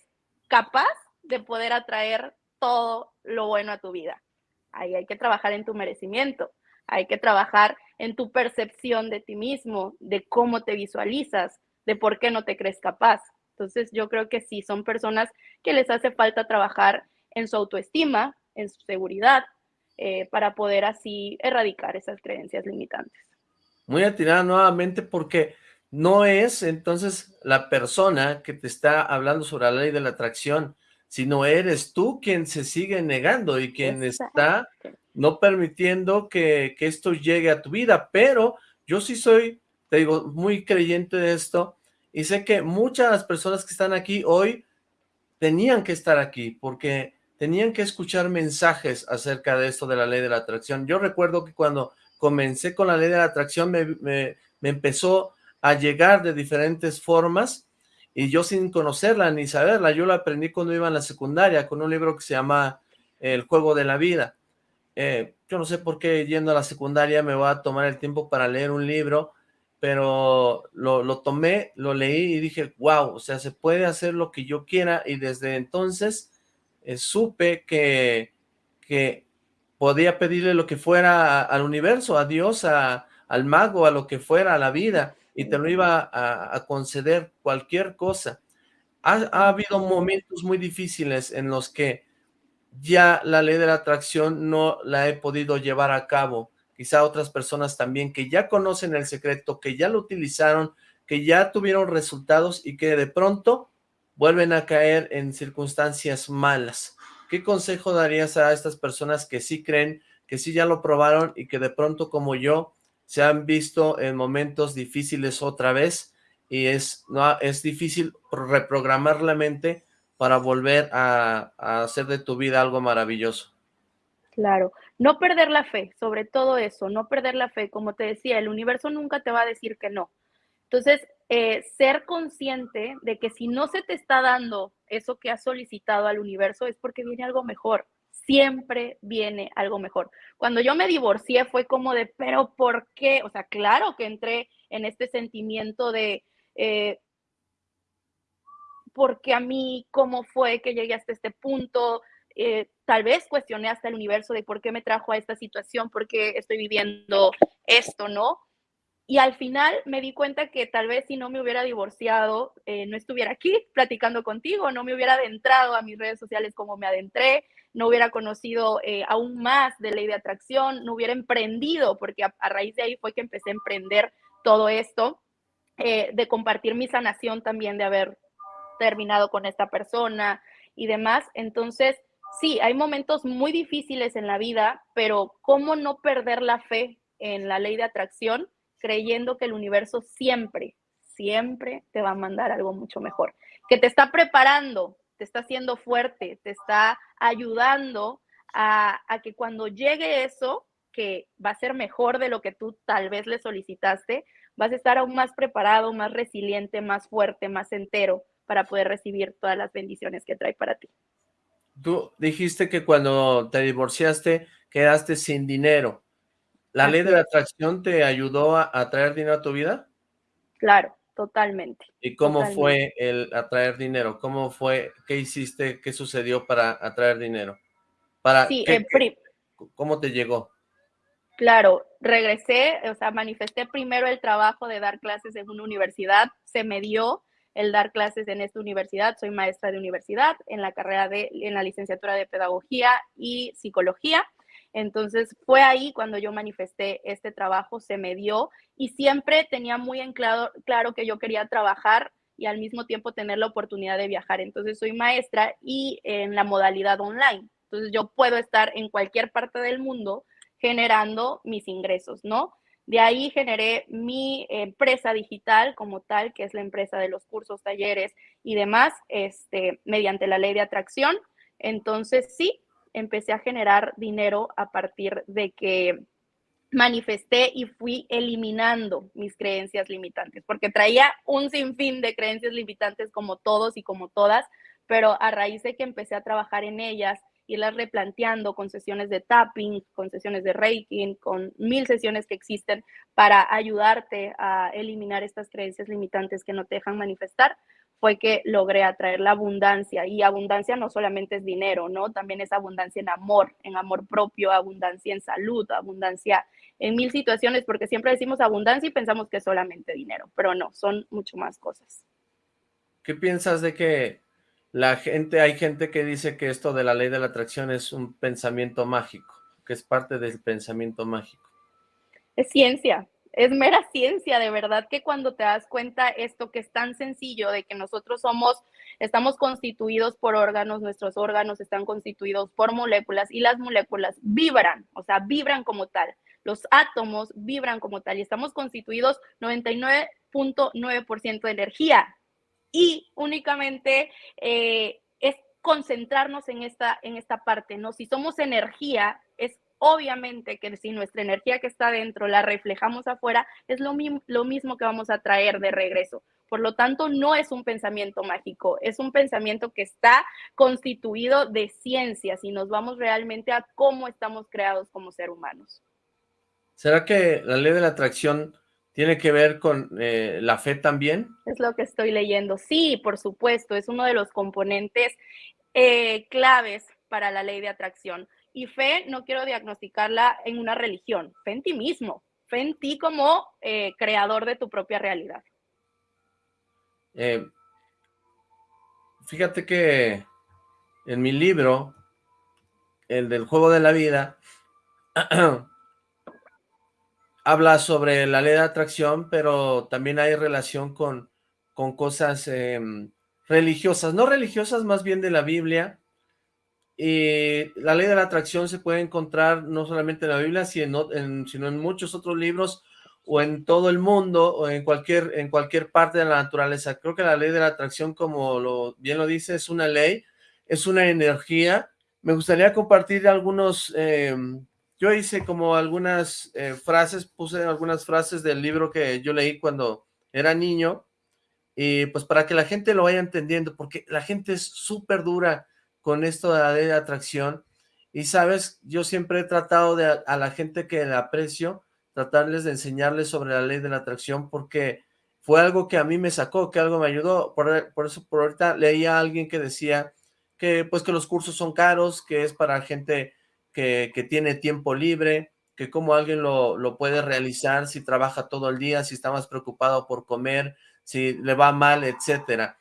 capaz de poder atraer todo lo bueno a tu vida? Ahí hay que trabajar en tu merecimiento, hay que trabajar en tu percepción de ti mismo, de cómo te visualizas, de por qué no te crees capaz. Entonces yo creo que sí, son personas que les hace falta trabajar en su autoestima, en su seguridad, eh, para poder así erradicar esas creencias limitantes. Muy atinada nuevamente porque no es entonces la persona que te está hablando sobre la ley de la atracción, sino eres tú quien se sigue negando y quien está no permitiendo que, que esto llegue a tu vida, pero yo sí soy, te digo, muy creyente de esto y sé que muchas de las personas que están aquí hoy tenían que estar aquí porque tenían que escuchar mensajes acerca de esto de la ley de la atracción. Yo recuerdo que cuando comencé con la ley de la atracción me, empezó a llegar de diferentes formas y yo sin conocerla ni saberla, yo la aprendí cuando iba en la secundaria con un libro que se llama El juego de la vida. Eh, yo no sé por qué yendo a la secundaria me voy a tomar el tiempo para leer un libro, pero lo, lo tomé, lo leí y dije, wow, o sea, se puede hacer lo que yo quiera y desde entonces eh, supe que, que podía pedirle lo que fuera al universo, a Dios, a, al mago, a lo que fuera, a la vida, y te lo iba a, conceder cualquier cosa. Ha, habido momentos muy difíciles en los que ya la ley de la atracción no la he podido llevar a cabo. Quizá otras personas también que ya conocen el secreto, que ya lo utilizaron, que ya tuvieron resultados y que de pronto vuelven a caer en circunstancias malas. ¿Qué consejo darías a estas personas que sí creen, que sí ya lo probaron y que de pronto como yo se han visto en momentos difíciles otra vez y es, no, es difícil reprogramar la mente para volver a, hacer de tu vida algo maravilloso. Claro, no perder la fe, sobre todo eso, no perder la fe. Como te decía, el universo nunca te va a decir que no. Entonces, eh, ser consciente de que si no se te está dando eso que has solicitado al universo es porque viene algo mejor siempre viene algo mejor. Cuando yo me divorcié fue como de, pero ¿por qué? O sea, claro que entré en este sentimiento de, eh, porque a mí, cómo fue que llegué hasta este punto, eh, tal vez cuestioné hasta el universo de por qué me trajo a esta situación, por qué estoy viviendo esto, ¿no? Y al final me di cuenta que tal vez si no me hubiera divorciado, eh, no estuviera aquí platicando contigo, no me hubiera adentrado a mis redes sociales como me adentré, no hubiera conocido eh, aún más de ley de atracción, no hubiera emprendido, porque a, raíz de ahí fue que empecé a emprender todo esto, eh, de compartir mi sanación también, de haber terminado con esta persona y demás. Entonces, sí, hay momentos muy difíciles en la vida, pero ¿cómo no perder la fe en la ley de atracción creyendo que el universo siempre, siempre te va a mandar algo mucho mejor, que te está preparando te está haciendo fuerte, te está ayudando a, que cuando llegue eso, que va a ser mejor de lo que tú tal vez le solicitaste, vas a estar aún más preparado, más resiliente, más fuerte, más entero para poder recibir todas las bendiciones que trae para ti. Tú dijiste que cuando te divorciaste quedaste sin dinero. ¿La ley de la atracción te ayudó a, a traer dinero a tu vida? Claro, Totalmente. ¿Y cómo fue el atraer dinero? ¿Cómo fue, qué hiciste, qué sucedió para atraer dinero? Para, sí, ¿Cómo te llegó? Claro, regresé, o sea, manifesté primero el trabajo de dar clases en una universidad, se me dio el dar clases en esta universidad, soy maestra de universidad en la carrera de, en la licenciatura de Pedagogía y Psicología, entonces fue ahí cuando yo manifesté este trabajo, se me dio y siempre tenía muy en claro, que yo quería trabajar y al mismo tiempo tener la oportunidad de viajar. Entonces soy maestra y en la modalidad online. Entonces yo puedo estar en cualquier parte del mundo generando mis ingresos, ¿no? De ahí generé mi empresa digital como tal, que es la empresa de los cursos, talleres y demás, este, mediante la ley de atracción. Entonces sí, empecé a generar dinero a partir de que manifesté y fui eliminando mis creencias limitantes, porque traía un sinfín de creencias limitantes como todos y como todas, pero a raíz de que empecé a trabajar en ellas irlas replanteando con sesiones de tapping, con sesiones de reiki, con mil sesiones que existen para ayudarte a eliminar estas creencias limitantes que no te dejan manifestar, fue que logré atraer la abundancia. Y abundancia no solamente es dinero, ¿no? También es abundancia en amor, en amor propio, abundancia en salud, abundancia en mil situaciones, porque siempre decimos abundancia y pensamos que es solamente dinero, pero no, son mucho más cosas. ¿Qué piensas de que la gente, hay gente que dice que esto de la ley de la atracción es un pensamiento mágico, que es parte del pensamiento mágico? Es ciencia, es mera ciencia, de verdad que cuando te das cuenta esto que es tan sencillo de que nosotros somos, estamos constituidos por órganos, nuestros órganos están constituidos por moléculas y las moléculas vibran, o sea, vibran como tal. Los átomos vibran como tal y estamos constituidos 99.9% de energía y únicamente eh, es concentrarnos en esta, en esta parte, ¿no? Si somos energía, obviamente que si nuestra energía que está dentro la reflejamos afuera, es lo, lo mismo que vamos a traer de regreso. Por lo tanto, no es un pensamiento mágico, es un pensamiento que está constituido de ciencia, si nos vamos realmente a cómo estamos creados como seres humanos. ¿Será que la ley de la atracción tiene que ver con eh, la fe también? Es lo que estoy leyendo. Sí, por supuesto, es uno de los componentes eh, claves para la ley de atracción. Y fe no quiero diagnosticarla en una religión, fe en ti mismo, fe en ti como eh, creador de tu propia realidad. Eh, fíjate que en mi libro, el del juego de la vida, habla sobre la ley de atracción, pero también hay relación con, con cosas em, religiosas, no religiosas, más bien de la Biblia, y la ley de la atracción se puede encontrar no solamente en la Biblia, sino en, en muchos otros libros o en todo el mundo o en cualquier, en cualquier parte de la naturaleza. Creo que la ley de la atracción, como lo, bien lo dice, es una ley, es una energía. Me gustaría compartir algunos, em, yo hice como algunas eh, frases, puse algunas frases del libro que yo leí cuando era niño, y pues para que la gente lo vaya entendiendo, porque la gente es súper dura, con esto de la ley de atracción. Y sabes, yo siempre he tratado de a, la gente que la aprecio, tratarles de enseñarles sobre la ley de la atracción porque fue algo que a mí me sacó, que algo me ayudó. Por, por eso por ahorita leía a alguien que decía que pues que los cursos son caros, que es para gente que, que tiene tiempo libre, que como alguien lo, lo, puede realizar si trabaja todo el día, si está más preocupado por comer, si le va mal, etcétera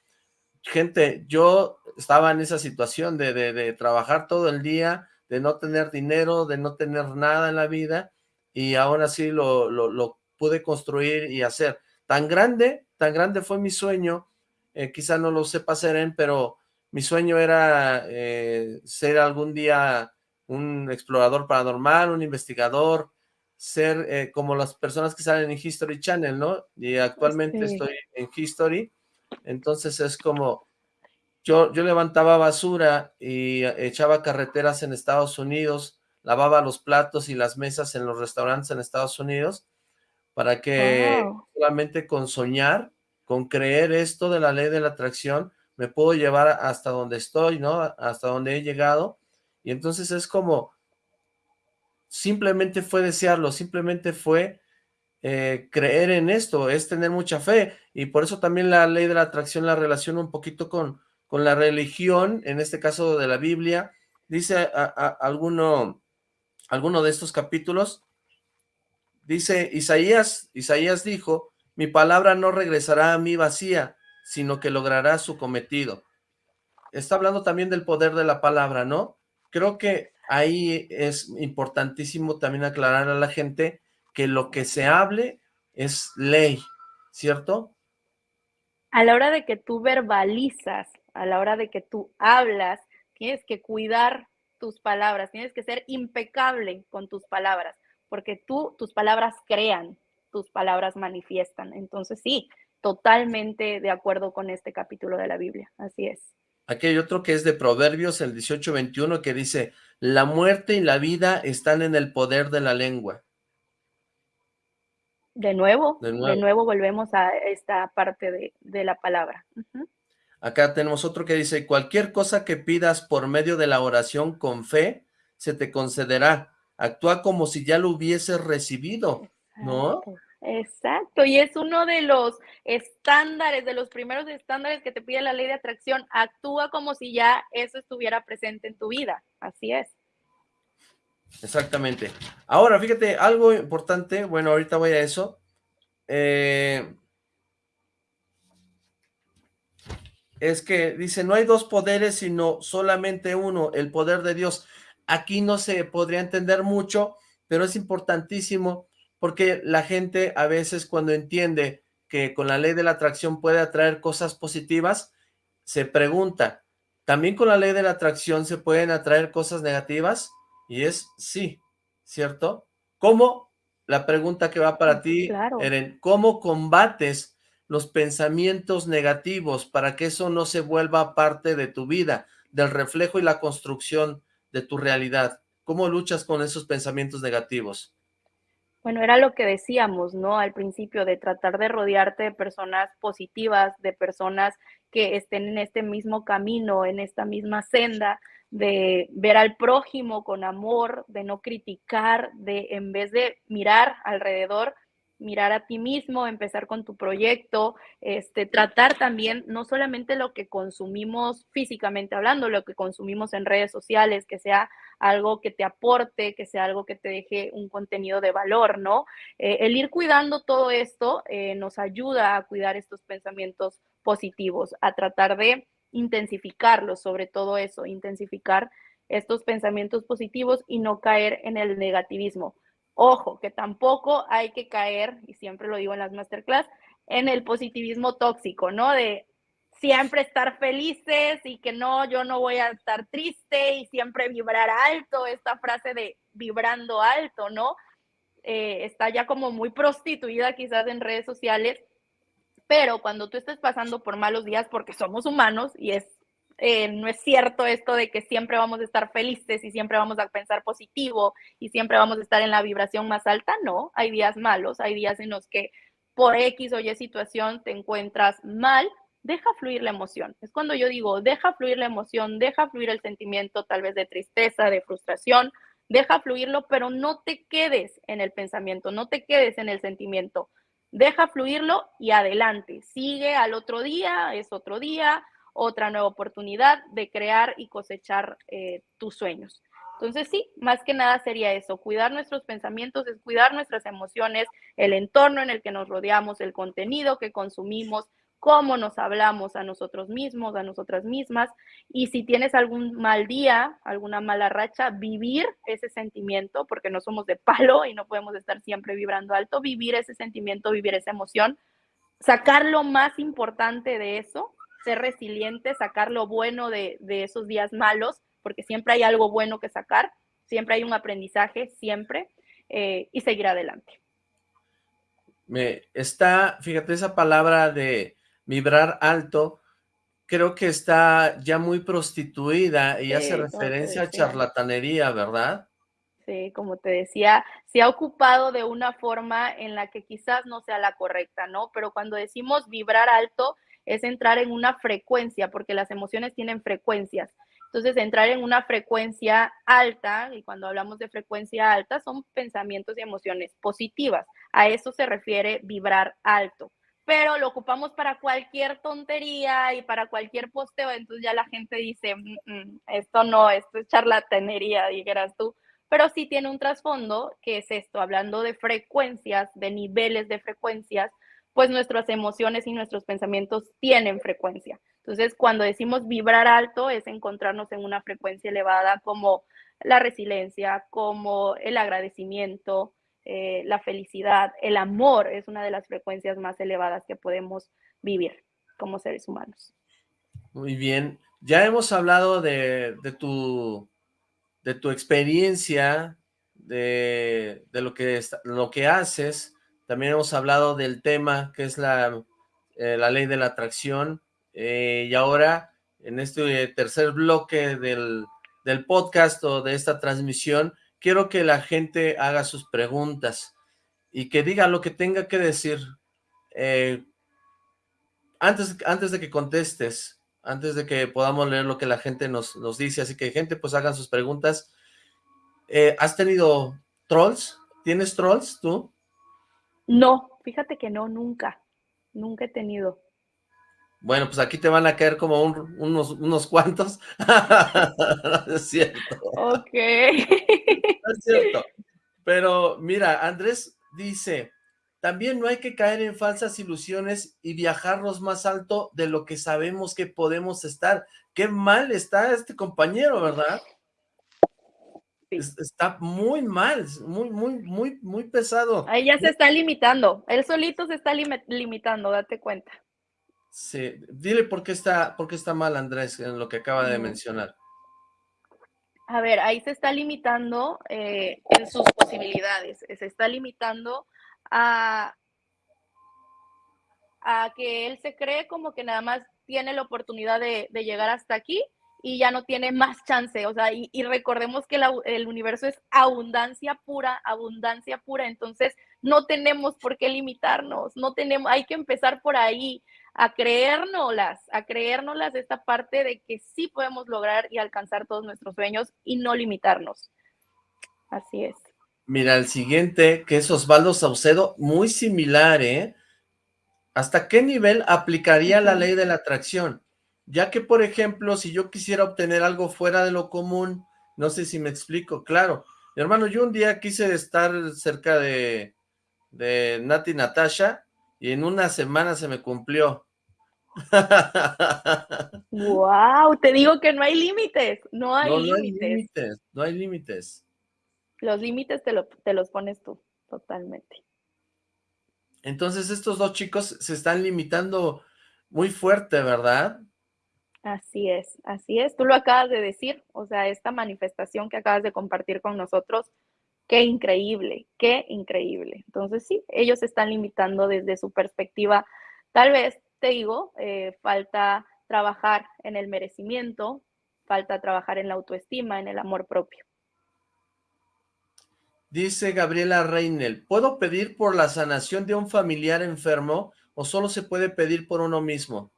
gente, yo estaba en esa situación de, de, trabajar todo el día, de no tener dinero, de no tener nada en la vida, y aún así lo, lo, pude construir y hacer. Tan grande, tan grande fue mi sueño, eh, quizá no lo sepa Seren, pero mi sueño era eh, ser algún día un explorador paranormal, un investigador, ser eh, como las personas que salen en History Channel, ¿no? Y actualmente estoy en History, entonces es como, yo, yo levantaba basura y echaba carreteras en Estados Unidos, lavaba los platos y las mesas en los restaurantes en Estados Unidos, para que solamente con soñar, con creer esto de la ley de la atracción, me puedo llevar hasta donde estoy, ¿no? Hasta donde he llegado. Y entonces es como, simplemente fue desearlo, simplemente fue eh, creer en esto, es tener mucha fe, y por eso también la ley de la atracción la relaciona un poquito con, con la religión, en este caso de la Biblia, dice a, alguno, alguno de estos capítulos, dice Isaías, Isaías dijo, mi palabra no regresará a mí vacía, sino que logrará su cometido. Está hablando también del poder de la palabra, ¿no? Creo que ahí es importantísimo también aclarar a la gente que lo que se hable es ley, ¿cierto? A la hora de que tú verbalizas, a la hora de que tú hablas, tienes que cuidar tus palabras, tienes que ser impecable con tus palabras, porque tú, tus palabras crean, tus palabras manifiestan. Entonces sí, totalmente de acuerdo con este capítulo de la Biblia, así es. Aquí hay otro que es de Proverbios, el 18-21, que dice, la muerte y la vida están en el poder de la lengua. De nuevo, de nuevo, volvemos a esta parte de, la palabra. Acá tenemos otro que dice, cualquier cosa que pidas por medio de la oración con fe, se te concederá. Actúa como si ya lo hubieses recibido, ¿no? Exacto, y es uno de los estándares, de los primeros estándares que te pide la ley de atracción. Actúa como si ya eso estuviera presente en tu vida. Así es. Exactamente. Ahora, fíjate, algo importante, bueno, ahorita voy a eso. Eh, es que dice, no hay dos poderes, sino solamente uno, el poder de Dios. Aquí no se podría entender mucho, pero es importantísimo porque la gente a veces cuando entiende que con la ley de la atracción puede atraer cosas positivas, se pregunta, ¿también con la ley de la atracción se pueden atraer cosas negativas? Y es sí, ¿cierto? ¿Cómo? La pregunta que va para ti, Eren, ¿cómo combates los pensamientos negativos para que eso no se vuelva parte de tu vida, del reflejo y la construcción de tu realidad? ¿Cómo luchas con esos pensamientos negativos? Bueno, era lo que decíamos, ¿no? Al principio, de tratar de rodearte de personas positivas, de personas que estén en este mismo camino, en esta misma senda, de ver al prójimo con amor, de no criticar, de en vez de mirar alrededor, mirar a ti mismo, empezar con tu proyecto, este, tratar también no solamente lo que consumimos físicamente hablando, lo que consumimos en redes sociales, que sea algo que te aporte, que sea algo que te deje un contenido de valor, ¿no? Eh, el ir cuidando todo esto eh, nos ayuda a cuidar estos pensamientos positivos, a tratar de intensificarlos, sobre todo eso, intensificar estos pensamientos positivos y no caer en el negativismo Ojo, que tampoco hay que caer, y siempre lo digo en las masterclass, en el positivismo tóxico, ¿no? De siempre estar felices y que no, yo no voy a estar triste y siempre vibrar alto, esta frase de vibrando alto, ¿no? Eh, está ya como muy prostituida quizás en redes sociales, pero cuando tú estés pasando por malos días, porque somos humanos y es eh, no es cierto esto de que siempre vamos a estar felices y siempre vamos a pensar positivo y siempre vamos a estar en la vibración más alta, no, hay días malos, hay días en los que por X o Y situación te encuentras mal, deja fluir la emoción. Es cuando yo digo, deja fluir la emoción, deja fluir el sentimiento tal vez de tristeza, de frustración, deja fluirlo, pero no te quedes en el pensamiento, no te quedes en el sentimiento. Deja fluirlo y adelante. Sigue al otro día, es otro día, otra nueva oportunidad de crear y cosechar eh, tus sueños. Entonces sí, más que nada sería eso, cuidar nuestros pensamientos, es cuidar nuestras emociones, el entorno en el que nos rodeamos, el contenido que consumimos, cómo nos hablamos a nosotros mismos, a nosotras mismas, y si tienes algún mal día, alguna mala racha, vivir ese sentimiento, porque no somos de palo y no podemos estar siempre vibrando alto, vivir ese sentimiento, vivir esa emoción, sacar lo más importante de eso ser resiliente, sacar lo bueno de, esos días malos, porque siempre hay algo bueno que sacar, siempre hay un aprendizaje, siempre, eh, y seguir adelante. Me está, fíjate, esa palabra de vibrar alto, creo que está ya muy prostituida y hace referencia a charlatanería, ¿verdad? Sí, como te decía, se ha ocupado de una forma en la que quizás no sea la correcta, ¿no? Pero cuando decimos vibrar alto, es entrar en una frecuencia, porque las emociones tienen frecuencias. Entonces, entrar en una frecuencia alta, y cuando hablamos de frecuencia alta, son pensamientos y emociones positivas. A eso se refiere vibrar alto. Pero lo ocupamos para cualquier tontería y para cualquier posteo, entonces ya la gente dice, esto no, esto es charlatanería, dijeras tú. Pero sí tiene un trasfondo, que es esto, hablando de frecuencias, de niveles de frecuencias, pues nuestras emociones y nuestros pensamientos tienen frecuencia. Entonces, cuando decimos vibrar alto, es encontrarnos en una frecuencia elevada como la resiliencia, como el agradecimiento, eh, la felicidad, el amor es una de las frecuencias más elevadas que podemos vivir como seres humanos. Muy bien. Ya hemos hablado de, tu, de tu experiencia, de, lo, que, lo que haces, también hemos hablado del tema que es la, eh, la ley de la atracción. Eh, y ahora, en este tercer bloque del, podcast o de esta transmisión, quiero que la gente haga sus preguntas y que diga lo que tenga que decir. Eh, antes, antes de que contestes, antes de que podamos leer lo que la gente nos, nos dice, así que gente, pues hagan sus preguntas. ¿Has tenido trolls? ¿Tienes trolls tú? No, fíjate que no, nunca, nunca he tenido. Bueno, pues aquí te van a caer como unos, unos cuantos. no es cierto. Ok. no es cierto. Pero mira, Andrés dice, también no hay que caer en falsas ilusiones y viajarnos más alto de lo que sabemos que podemos estar. Qué mal está este compañero, ¿verdad? Está muy mal, muy, muy, muy, muy pesado. Ahí ya se está limitando. Él solito se está limitando, date cuenta. Sí, dile por qué está, por qué está mal Andrés en lo que acaba de mencionar. A ver, ahí se está limitando eh, en sus posibilidades, se está limitando a, a que él se cree como que nada más tiene la oportunidad de, llegar hasta aquí y ya no tiene más chance, o sea, y, recordemos que el universo es abundancia pura, abundancia pura, entonces no tenemos por qué limitarnos, no tenemos, hay que empezar por ahí, a creérnoslas, a creérnoslas esta parte de que sí podemos lograr y alcanzar todos nuestros sueños y no limitarnos. Así es. Mira, el siguiente, que es Osvaldo Saucedo, muy similar, ¿eh? ¿Hasta qué nivel aplicaría la ley de la atracción? Ya que, por ejemplo, si yo quisiera obtener algo fuera de lo común, no sé si me explico, claro. Mi hermano, yo un día quise estar cerca de, de Nati Natasha y en una semana se me cumplió. wow, te digo que no hay límites, no hay límites. No hay límites, no hay límites. Los límites te, te los pones tú, totalmente. Entonces estos dos chicos se están limitando muy fuerte, ¿verdad? Así es, así es. Tú lo acabas de decir, o sea, esta manifestación que acabas de compartir con nosotros, qué increíble, qué increíble. Entonces sí, ellos están limitando desde su perspectiva. Tal vez, te digo, eh, falta trabajar en el merecimiento, falta trabajar en la autoestima, en el amor propio. Dice Gabriela Reinel, ¿puedo pedir por la sanación de un familiar enfermo o solo se puede pedir por uno mismo?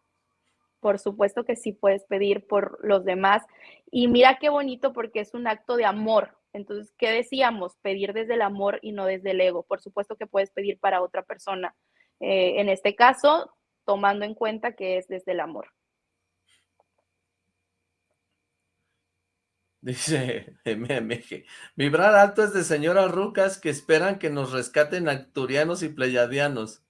Por supuesto que sí puedes pedir por los demás. Y mira qué bonito porque es un acto de amor. Entonces, ¿qué decíamos? Pedir desde el amor y no desde el ego. Por supuesto que puedes pedir para otra persona. Eh, en este caso, tomando en cuenta que es desde el amor. Dice MMG, vibrar alto de señoras rucas que esperan que nos rescaten acturianos y pleyadianos.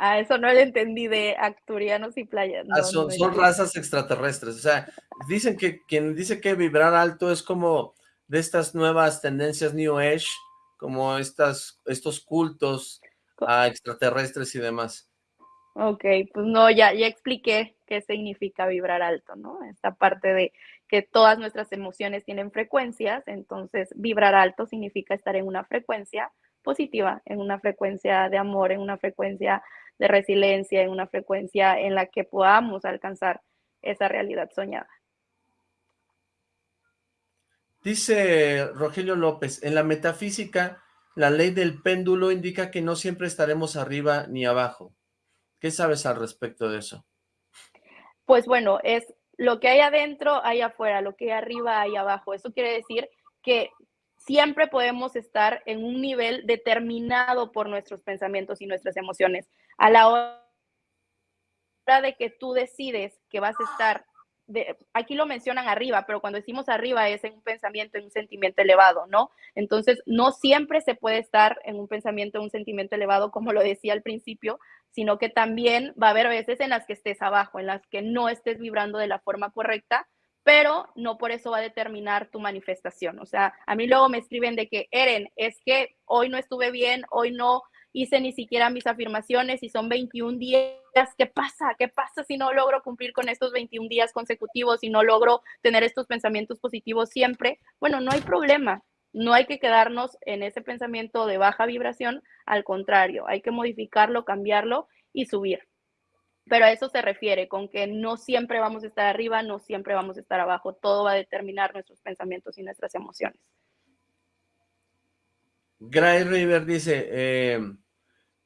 Ah, eso no lo entendí de acturianos y pleyadianos. Ah, son, razas extraterrestres, o sea, dicen que quien dice que vibrar alto es como de estas nuevas tendencias New Age, como estas, estos cultos a extraterrestres y demás. Ok, pues no, ya, ya expliqué qué significa vibrar alto, ¿no? Esta parte de que todas nuestras emociones tienen frecuencias, entonces vibrar alto significa estar en una frecuencia positiva, en una frecuencia de amor, en una frecuencia de resiliencia, en una frecuencia en la que podamos alcanzar esa realidad soñada. Dice Rogelio López, en la metafísica, la ley del péndulo indica que no siempre estaremos arriba ni abajo. ¿Qué sabes al respecto de eso? Pues bueno, es lo que hay adentro, hay afuera, lo que hay arriba, hay abajo. Eso quiere decir que siempre podemos estar en un nivel determinado por nuestros pensamientos y nuestras emociones. A la hora de que tú decides que vas a estar, aquí lo mencionan arriba, pero cuando decimos arriba es en un pensamiento, en un sentimiento elevado, ¿no? Entonces, no siempre se puede estar en un pensamiento, en un sentimiento elevado, como lo decía al principio, sino que también va a haber veces en las que estés abajo, en las que no estés vibrando de la forma correcta, pero no por eso va a determinar tu manifestación. O sea, a mí luego me escriben de que, Eren, es que hoy no estuve bien, hoy no hice ni siquiera mis afirmaciones y son 21 días. ¿Qué pasa? ¿Qué pasa si no logro cumplir con estos 21 días consecutivos, y no logro tener estos pensamientos positivos siempre? Bueno, no hay problema. No hay que quedarnos en ese pensamiento de baja vibración, al contrario, hay que modificarlo, cambiarlo y subir. Pero a eso se refiere, con que no siempre vamos a estar arriba, no siempre vamos a estar abajo, todo va a determinar nuestros pensamientos y nuestras emociones. Gray River dice, eh,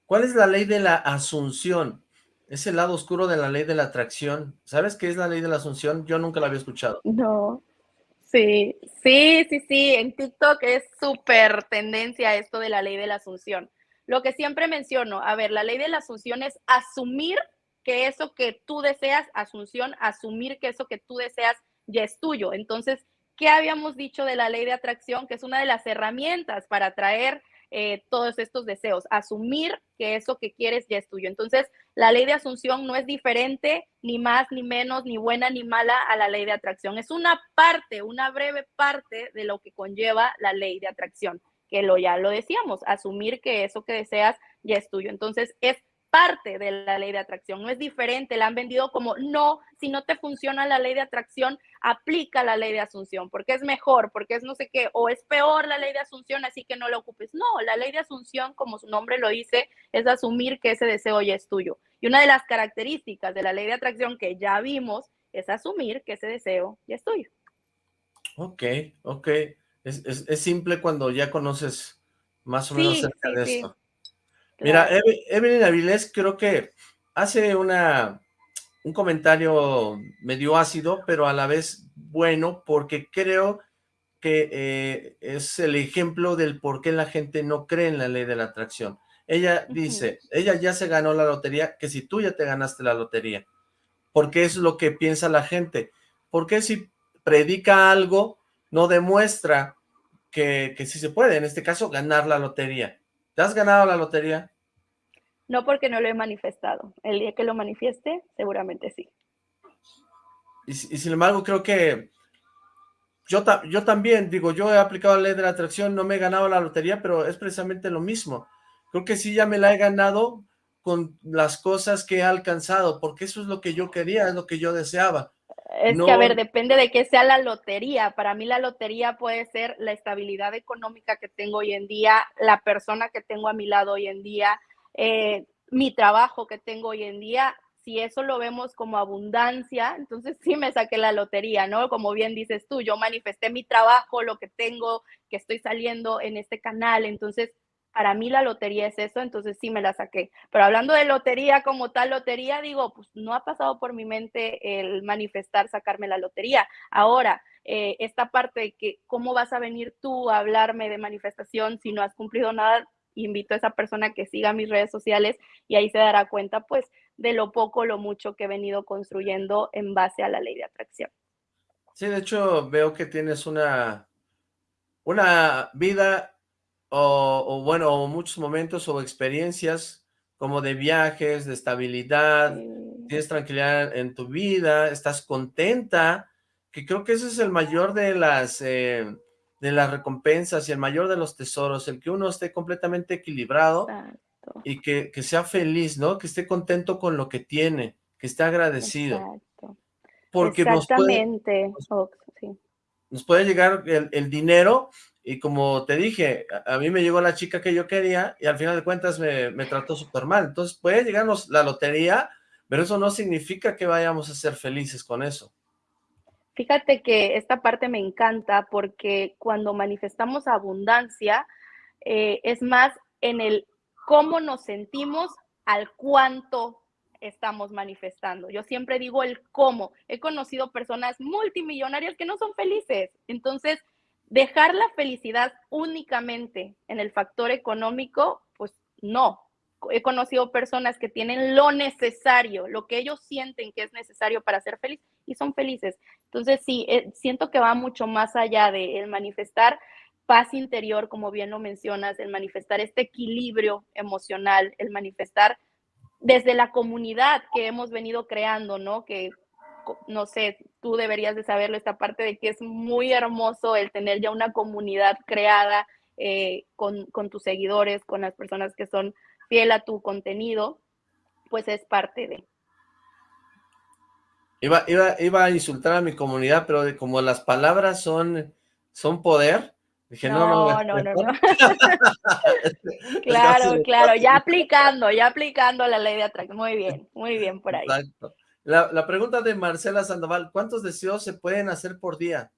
¿cuál es la ley de la asunción? Es el lado oscuro de la ley de la atracción. ¿Sabes qué es la ley de la asunción? Yo nunca la había escuchado. No. Sí, sí, sí, sí. En TikTok es súper tendencia esto de la ley de la asunción. Lo que siempre menciono, a ver, la ley de la asunción es asumir que eso que tú deseas, asunción, asumir que eso que tú deseas ya es tuyo. Entonces, ¿qué habíamos dicho de la ley de atracción? Que es una de las herramientas para atraer eh, todos estos deseos, asumir que eso que quieres ya es tuyo. Entonces, la ley de asunción no es diferente, ni más, ni menos, ni buena, ni mala a la ley de atracción. Es una parte, una breve parte de lo que conlleva la ley de atracción, que lo ya lo decíamos, asumir que eso que deseas ya es tuyo. Entonces, es parte de la ley de atracción, no es diferente, la han vendido como, no, si no te funciona la ley de atracción, aplica la ley de asunción, porque es mejor, porque es no sé qué, o es peor la ley de asunción, así que no la ocupes. No, la ley de asunción, como su nombre lo dice, es asumir que ese deseo ya es tuyo. Y una de las características de la ley de atracción que ya vimos es asumir que ese deseo ya es tuyo. Ok, ok. Es, simple cuando ya conoces más o menos acerca de esto. Mira, Evelyn Avilés creo que hace una, un comentario medio ácido, pero a la vez bueno, porque creo que eh, es el ejemplo del por qué la gente no cree en la ley de la atracción. Ella dice, ella ya se ganó la lotería, que si tú ya te ganaste la lotería, porque es lo que piensa la gente. Porque si predica algo, no demuestra que, que sí se puede, en este caso, ganar la lotería? ¿Te has ganado la lotería? No porque no lo he manifestado. El día que lo manifieste, seguramente sí. Y, sin embargo, creo que yo, yo también, digo, yo he aplicado la ley de la atracción, no me he ganado la lotería, pero es precisamente lo mismo. Creo que sí ya me la he ganado con las cosas que he alcanzado, porque eso es lo que yo quería, es lo que yo deseaba. Es que, a ver, depende de qué sea la lotería. Para mí la lotería puede ser la estabilidad económica que tengo hoy en día, la persona que tengo a mi lado hoy en día, eh, mi trabajo que tengo hoy en día, si eso lo vemos como abundancia, entonces sí me saqué la lotería, ¿no? Como bien dices tú, yo manifesté mi trabajo, lo que tengo, que estoy saliendo en este canal, entonces para mí la lotería es eso, entonces sí me la saqué. Pero hablando de lotería como tal lotería, digo, pues no ha pasado por mi mente el manifestar, sacarme la lotería. Ahora, eh, esta parte de que cómo vas a venir tú a hablarme de manifestación si no has cumplido nada, invito a esa persona que siga mis redes sociales y ahí se dará cuenta pues de lo poco lo mucho que he venido construyendo en base a la ley de atracción. Sí, de hecho veo que tienes una, una vida o, bueno, muchos momentos o experiencias como de viajes, de estabilidad, tienes tranquilidad en tu vida, estás contenta, que creo que ese es el mayor de las... Eh, de las recompensas y el mayor de los tesoros, el que uno esté completamente equilibrado y que, sea feliz, ¿no? Que esté contento con lo que tiene, que esté agradecido. Exacto. Porque Exactamente. Nos puede, nos puede llegar el, dinero y como te dije, a, mí me llegó la chica que yo quería y al final de cuentas me, trató súper mal. Entonces puede llegarnos la lotería, pero eso no significa que vayamos a ser felices con eso. Fíjate que esta parte me encanta porque cuando manifestamos abundancia eh, es más en el cómo nos sentimos al cuánto estamos manifestando. Yo siempre digo el cómo. He conocido personas multimillonarias que no son felices. Entonces, dejar la felicidad únicamente en el factor económico, pues no. He conocido personas que tienen lo necesario, lo que ellos sienten que es necesario para ser feliz y son felices. Entonces, sí, eh, siento que va mucho más allá de el manifestar paz interior, como bien lo mencionas, el manifestar este equilibrio emocional, el manifestar desde la comunidad que hemos venido creando, ¿no? Que, no sé, tú deberías de saberlo, esta parte de que es muy hermoso el tener ya una comunidad creada eh, con, con tus seguidores, con las personas que son fiel a tu contenido, pues es parte de. Iba, iba, iba a insultar a mi comunidad, pero como las palabras son, son poder, dije, no, no, no, no, no. claro, claro, ya aplicando, ya aplicando la ley de atracción. Muy bien, muy bien por ahí. Exacto. La, pregunta de Marcela Sandoval, ¿cuántos deseos se pueden hacer por día?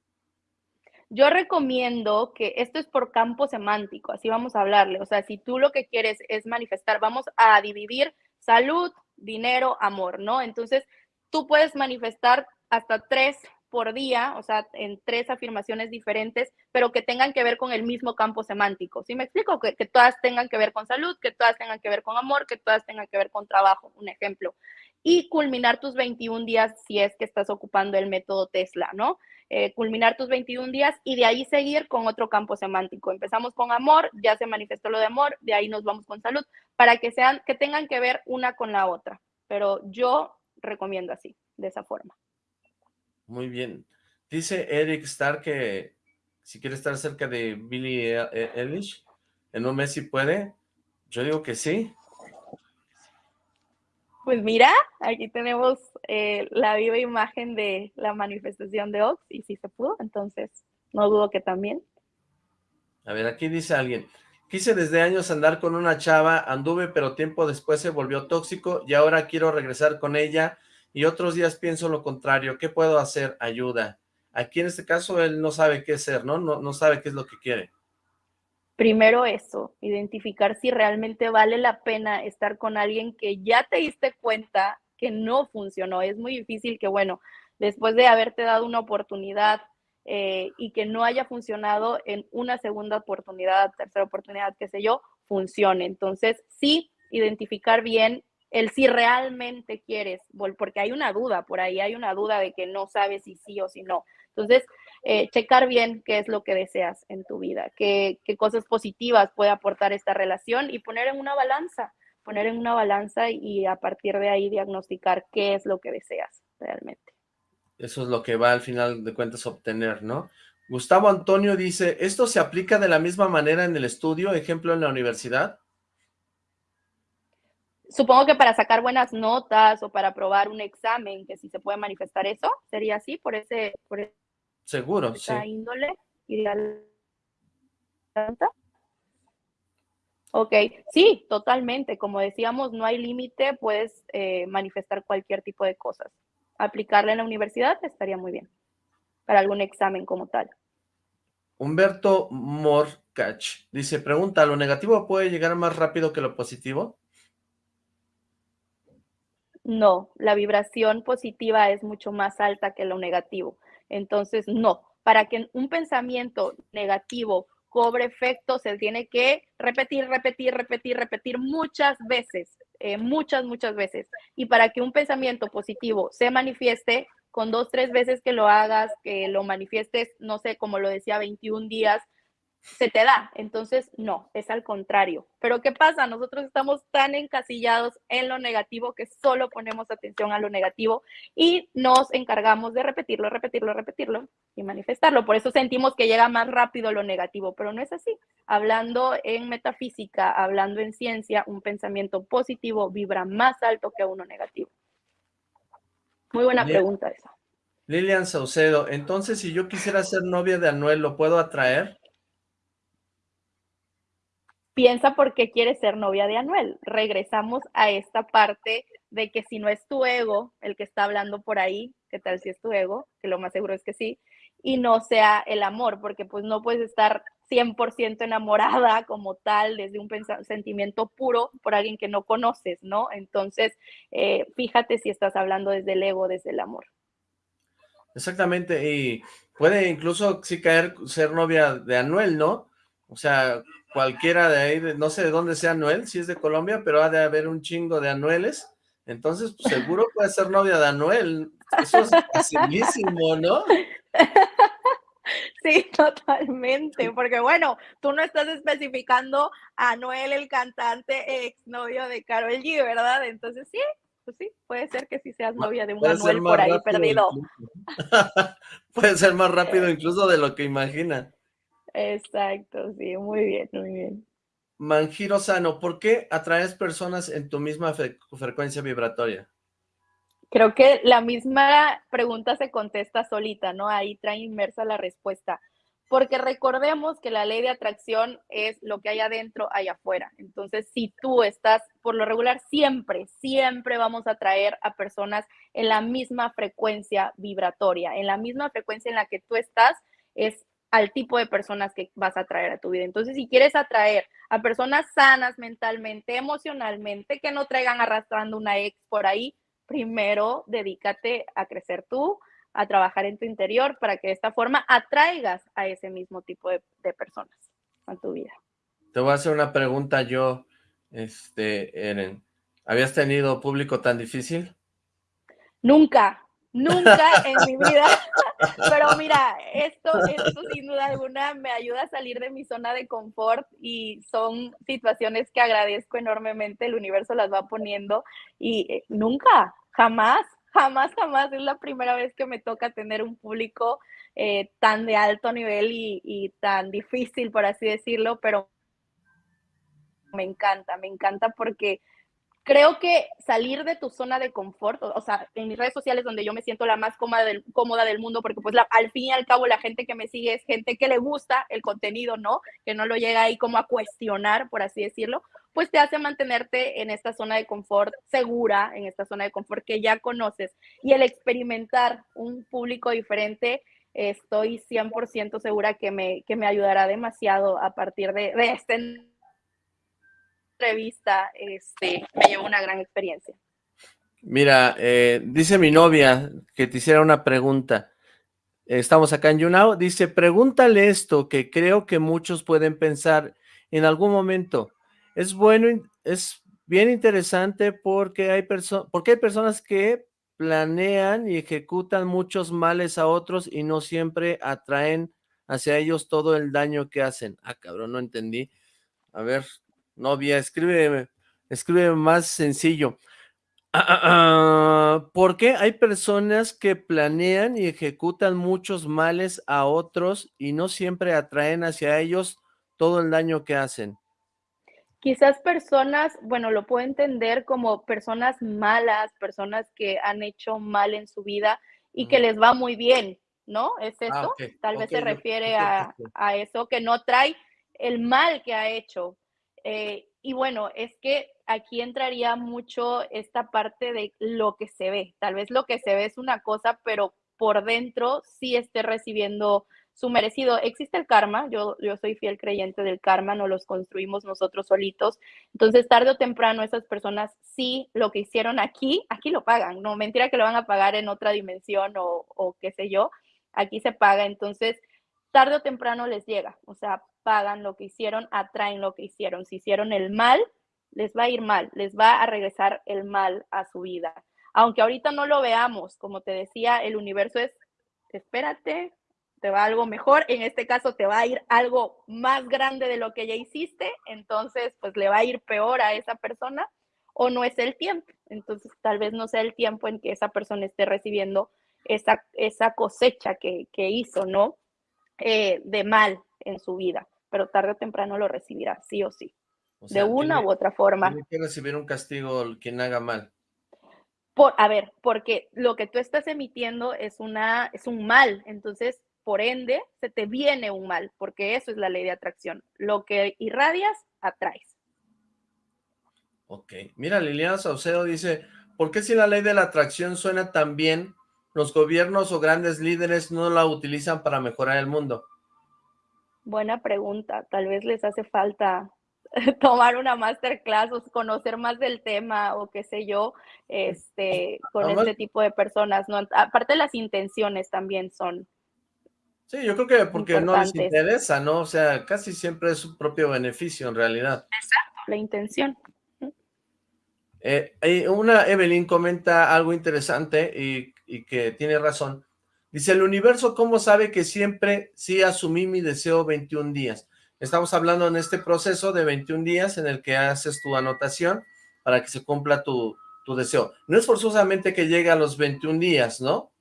Yo recomiendo que esto es por campo semántico, así vamos a hablarle. O sea, si tú lo que quieres es manifestar, vamos a dividir salud, dinero, amor, ¿no? Entonces, tú puedes manifestar hasta tres por día, o sea, en tres afirmaciones diferentes, pero que tengan que ver con el mismo campo semántico. ¿Sí me explico? Que, que, todas tengan que ver con salud, que todas tengan que ver con amor, que todas tengan que ver con trabajo, un ejemplo. Y culminar tus 21 días si es que estás ocupando el método Tesla, ¿no? Eh, culminar tus 21 días y de ahí seguir con otro campo semántico. Empezamos con amor, ya se manifestó lo de amor, de ahí nos vamos con salud, para que sean, que tengan que ver una con la otra. Pero yo recomiendo así, de esa forma. Muy bien. Dice Eric Starr que si quiere estar cerca de Billie e-, e-, Eilish, en un mes si puede. Yo digo que sí. Pues mira, aquí tenemos eh, la viva imagen de la manifestación de Ox y si se pudo, entonces no dudo que también. A ver, aquí dice alguien, quise desde años andar con una chava, anduve pero tiempo después se volvió tóxico y ahora quiero regresar con ella y otros días pienso lo contrario, ¿qué puedo hacer? Ayuda. Aquí en este caso él no sabe qué ser, ¿no? No, no sabe qué es lo que quiere. Primero eso, identificar si realmente vale la pena estar con alguien que ya te diste cuenta que no funcionó. Es muy difícil que, bueno, después de haberte dado una oportunidad eh, y que no haya funcionado en una segunda oportunidad, tercera oportunidad, qué sé yo, funcione. Entonces, sí, identificar bien el si realmente quieres, porque hay una duda, por ahí hay una duda de que no sabes si sí o si no. Entonces, eh, checar bien qué es lo que deseas en tu vida, qué, qué cosas positivas puede aportar esta relación y poner en una balanza, poner en una balanza y a partir de ahí diagnosticar qué es lo que deseas realmente. Eso es lo que va al final de cuentas a obtener, ¿no? Gustavo Antonio dice, ¿esto se aplica de la misma manera en el estudio, ejemplo en la universidad? Supongo que para sacar buenas notas o para aprobar un examen, que si se puede manifestar eso, sería así, por ese, por Seguro, sí. índole ideal. Ok, sí, totalmente. Como decíamos, no hay límite, puedes eh, manifestar cualquier tipo de cosas. Aplicarla en la universidad estaría muy bien, para algún examen como tal. Humberto Morcach dice, pregunta, ¿lo negativo puede llegar más rápido que lo positivo? No, la vibración positiva es mucho más alta que lo negativo. Entonces, no, para que un pensamiento negativo cobre efecto, se tiene que repetir, repetir, repetir, repetir muchas veces, eh, muchas, muchas veces. Y para que un pensamiento positivo se manifieste, con dos, tres veces que lo hagas, que lo manifiestes, no sé, como lo decía, 21 días, se te da. Entonces, no, es al contrario. Pero ¿qué pasa? Nosotros estamos tan encasillados en lo negativo que solo ponemos atención a lo negativo y nos encargamos de repetirlo, repetirlo, repetirlo y manifestarlo. Por eso sentimos que llega más rápido lo negativo, pero no es así. Hablando en metafísica, hablando en ciencia, un pensamiento positivo vibra más alto que uno negativo. Muy buena pregunta esa. Lilian Saucedo, entonces si yo quisiera ser novia de Anuel, ¿lo puedo atraer? Piensa por qué quieres ser novia de Anuel. Regresamos a esta parte de que si no es tu ego el que está hablando por ahí, ¿qué tal si es tu ego? Que lo más seguro es que sí, y no sea el amor, porque pues no puedes estar 100% enamorada como tal, desde un sentimiento puro por alguien que no conoces, ¿no? Entonces, eh, fíjate si estás hablando desde el ego, desde el amor. Exactamente, y puede incluso sí caer ser novia de Anuel, ¿no? O sea, cualquiera de ahí, no sé de dónde sea Anuel, si es de Colombia, pero ha de haber un chingo de Anueles, entonces pues, seguro puede ser novia de Anuel, eso es facilísimo, ¿no? Sí, totalmente, porque bueno, tú no estás especificando a Anuel, el cantante exnovio de Carol G, ¿verdad? Entonces sí, pues sí, puede ser que sí seas novia de un Anuel por ahí perdido. puede ser más rápido incluso de lo que imagina. Exacto, sí, muy bien, muy bien. Manjiro Sano, ¿por qué atraes personas en tu misma frecuencia vibratoria? Creo que la misma pregunta se contesta solita, ¿no? Ahí trae inmersa la respuesta. Porque recordemos que la ley de atracción es lo que hay adentro, hay afuera. Entonces, si tú estás, por lo regular, siempre, siempre vamos a atraer a personas en la misma frecuencia vibratoria, en la misma frecuencia en la que tú estás, es al tipo de personas que vas a traer a tu vida. Entonces, si quieres atraer a personas sanas mentalmente, emocionalmente, que no traigan arrastrando una ex por ahí, primero dedícate a crecer tú, a trabajar en tu interior para que de esta forma atraigas a ese mismo tipo de, personas a tu vida. Te voy a hacer una pregunta yo, este, Eren. ¿Habías tenido público tan difícil? Nunca, nunca en mi vida. Pero mira, esto, esto sin duda alguna me ayuda a salir de mi zona de confort y son situaciones que agradezco enormemente, el universo las va poniendo y eh, nunca, jamás, jamás, jamás es la primera vez que me toca tener un público eh, tan de alto nivel y, y tan difícil, por así decirlo, pero me encanta, me encanta porque creo que salir de tu zona de confort, o, sea, en mis redes sociales donde yo me siento la más cómoda del, cómoda del mundo, porque pues al fin y al cabo la gente que me sigue es gente que le gusta el contenido, ¿no? Que no lo llega ahí como a cuestionar, por así decirlo, pues te hace mantenerte en esta zona de confort segura, en esta zona de confort que ya conoces. Y el experimentar un público diferente, estoy 100% segura que me, que me ayudará demasiado a partir de, de este entrevista este, me llevó una gran experiencia. Mira, eh, dice mi novia que te hiciera una pregunta. Estamos acá en YouNow. Dice, pregúntale esto que creo que muchos pueden pensar en algún momento. Es bueno, es bien interesante porque hay, porque hay personas que planean y ejecutan muchos males a otros y no siempre atraen hacia ellos todo el daño que hacen. Ah, cabrón, no entendí. A ver, novia, escribe, escribe más sencillo. Ah, ah, ah, ¿Por qué hay personas que planean y ejecutan muchos males a otros y no siempre atraen hacia ellos todo el daño que hacen? Quizás personas, bueno, lo puedo entender como personas malas, personas que han hecho mal en su vida y que les va muy bien, ¿no? ¿Es eso? Tal vez se refiere a, a, eso, que no trae el mal que ha hecho, eh, y bueno, es que aquí entraría mucho esta parte de lo que se ve. Tal vez lo que se ve es una cosa, pero por dentro sí esté recibiendo su merecido. Existe el karma, yo, yo soy fiel creyente del karma, no los construimos nosotros solitos. Entonces, tarde o temprano, esas personas sí lo que hicieron aquí, aquí lo pagan. No, mentira que lo van a pagar en otra dimensión o, o qué sé yo, aquí se paga. Entonces, tarde o temprano les llega, o sea, pagan lo que hicieron, atraen lo que hicieron. Si hicieron el mal, les va a ir mal, les va a regresar el mal a su vida. Aunque ahorita no lo veamos, como te decía, el universo es, espérate, te va algo mejor, en este caso te va a ir algo más grande de lo que ya hiciste, entonces pues le va a ir peor a esa persona o no es el tiempo, entonces tal vez no sea el tiempo en que esa persona esté recibiendo esa, esa cosecha que, que hizo, ¿no? Eh, de mal en su vida, pero tarde o temprano lo recibirá, sí o sí, de una u otra forma. Tiene que recibir un castigo quien haga mal. Por, a ver, porque lo que tú estás emitiendo es, una, es un mal, entonces, por ende, se te viene un mal, porque eso es la ley de atracción. Lo que irradias, atraes. Ok. Mira, Liliana Saucedo dice, ¿por qué si la ley de la atracción suena tan bien, los gobiernos o grandes líderes no la utilizan para mejorar el mundo? Buena pregunta. Tal vez les hace falta tomar una masterclass o conocer más del tema o qué sé yo, este, con este tipo de personas. ¿no? Aparte las intenciones también son. Sí, yo creo que porque no les interesa, ¿no? O sea, casi siempre es su propio beneficio en realidad. Exacto, la intención. Eh, una Evelyn comenta algo interesante y y que tiene razón. Dice, el universo, ¿cómo sabe que siempre sí asumí mi deseo 21 días? Estamos hablando en este proceso de 21 días en el que haces tu anotación para que se cumpla tu, tu deseo. No es forzosamente que llegue a los 21 días, ¿no?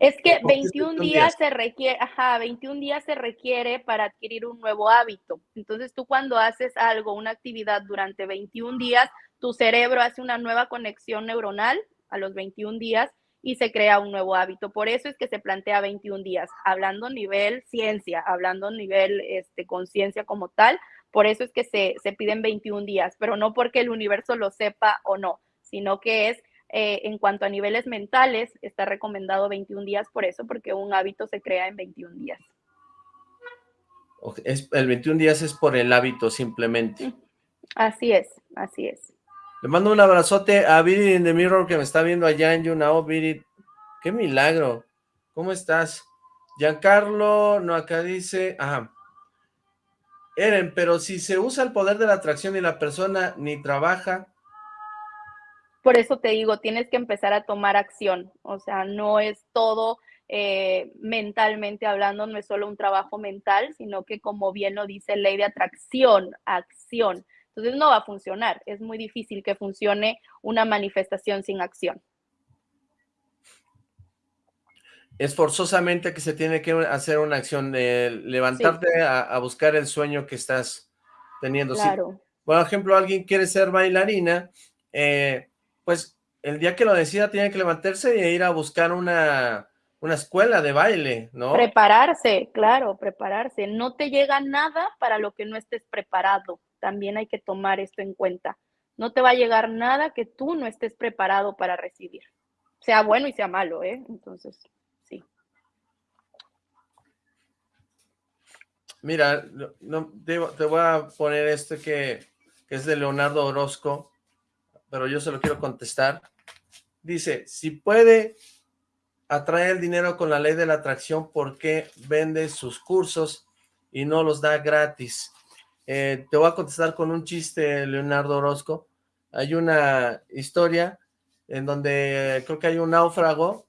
Es que 21 días, se requiere, ajá, 21 días se requiere para adquirir un nuevo hábito. Entonces tú cuando haces algo, una actividad durante 21 días, tu cerebro hace una nueva conexión neuronal a los 21 días y se crea un nuevo hábito. Por eso es que se plantea 21 días, hablando a nivel ciencia, hablando a nivel este, conciencia como tal, por eso es que se, se, piden 21 días, pero no porque el universo lo sepa o no, sino que es eh, en cuanto a niveles mentales, está recomendado 21 días por eso, porque un hábito se crea en 21 días. Es, el 21 días es por el hábito simplemente. Así es, así es. Le mando un abrazote a Viri in the Mirror que me está viendo allá en YouNow. Viri, qué milagro. ¿Cómo estás? Giancarlo, no, acá dice, ajá. Eren, pero si se usa el poder de la atracción y la persona ni trabaja. Por eso te digo, tienes que empezar a tomar acción. O sea, no es todo eh, mentalmente hablando, no es solo un trabajo mental, sino que como bien lo dice ley de atracción, acción. Entonces no va a funcionar. Es muy difícil que funcione una manifestación sin acción. Es forzosamente que se tiene que hacer una acción de levantarte a, buscar el sueño que estás teniendo. Claro. por ejemplo, alguien quiere ser bailarina, eh, pues el día que lo decida tiene que levantarse e ir a buscar una, una escuela de baile, ¿no? Prepararse, claro, prepararse. No te llega nada para lo que no estés preparado también hay que tomar esto en cuenta. No te va a llegar nada que tú no estés preparado para recibir, sea bueno y sea malo, ¿eh? Entonces, sí. Mira, no, te, voy a poner este que, que es de Leonardo Orozco, pero yo se lo quiero contestar. Dice, si puede atraer el dinero con la ley de la atracción, ¿por qué vende sus cursos y no los da gratis? Eh, te voy a contestar con un chiste, Leonardo Orozco. Hay una historia en donde creo que hay un náufrago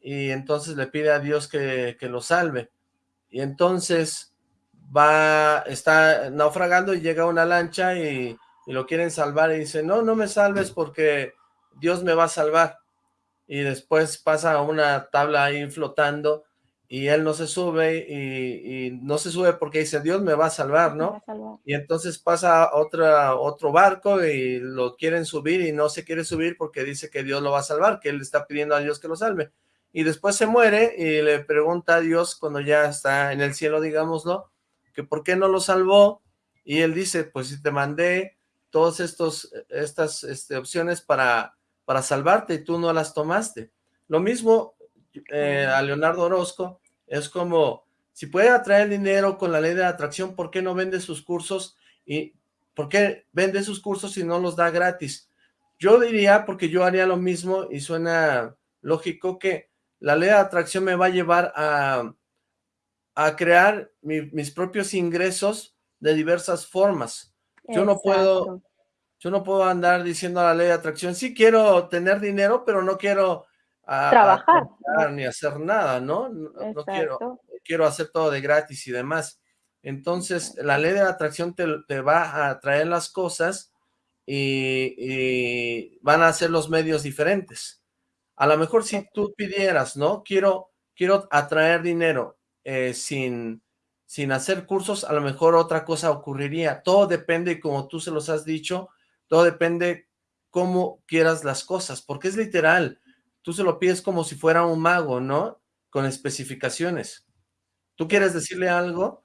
y entonces le pide a Dios que, lo salve. Y entonces va, está naufragando y llega una lancha y, y lo quieren salvar y dice, no, no me salves porque Dios me va a salvar. Y después pasa una tabla ahí flotando y él no se sube y, no se sube porque dice, Dios me va a salvar, ¿no? Y entonces pasa otra, otro barco y lo quieren subir y no se quiere subir porque dice que Dios lo va a salvar, que él está pidiendo a Dios que lo salve. Y después se muere y le pregunta a Dios cuando ya está en el cielo, digámoslo, que por qué no lo salvó. Y él dice, pues si te mandé todas estas este, opciones para, para salvarte y tú no las tomaste. Lo mismo eh, a Leonardo Orozco, es como, si puede atraer dinero con la ley de atracción, ¿por qué no vende sus cursos? ¿Y por qué vende sus cursos y no los da gratis? Yo diría, porque yo haría lo mismo y suena lógico que la ley de atracción me va a llevar a, a crear mis propios ingresos de diversas formas. Yo no puedo yo no puedo andar diciendo a la ley de atracción, sí quiero tener dinero, pero no quiero trabajar. ni hacer nada, ¿no? No, quiero, quiero hacer todo de gratis y demás. Entonces, la ley de la atracción te, va a traer las cosas y, van a ser los medios diferentes. A lo mejor si tú pidieras, ¿no? Quiero, quiero atraer dinero eh, sin, sin hacer cursos, a lo mejor otra cosa ocurriría. Todo depende, como tú se los has dicho, todo depende cómo quieras las cosas, porque es literal tú se lo pides como si fuera un mago, ¿no? Con especificaciones. ¿Tú quieres decirle algo?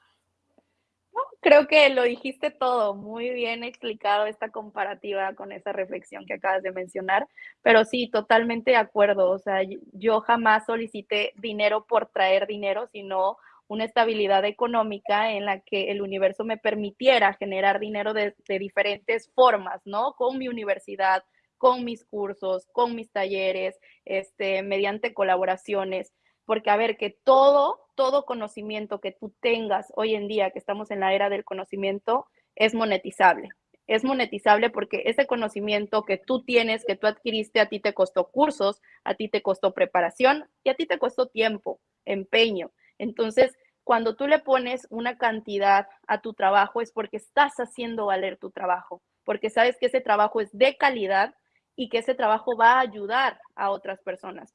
No, creo que lo dijiste todo, muy bien explicado esta comparativa con esa reflexión que acabas de mencionar, pero sí, totalmente de acuerdo, o sea, yo jamás solicité dinero por traer dinero, sino una estabilidad económica en la que el universo me permitiera generar dinero de, de diferentes formas, ¿no? Con mi universidad, con mis cursos, con mis talleres, este, mediante colaboraciones, porque a ver, que todo, todo conocimiento que tú tengas hoy en día, que estamos en la era del conocimiento, es monetizable. Es monetizable porque ese conocimiento que tú tienes, que tú adquiriste, a ti te costó cursos, a ti te costó preparación y a ti te costó tiempo, empeño. Entonces, cuando tú le pones una cantidad a tu trabajo es porque estás haciendo valer tu trabajo, porque sabes que ese trabajo es de calidad y que ese trabajo va a ayudar a otras personas.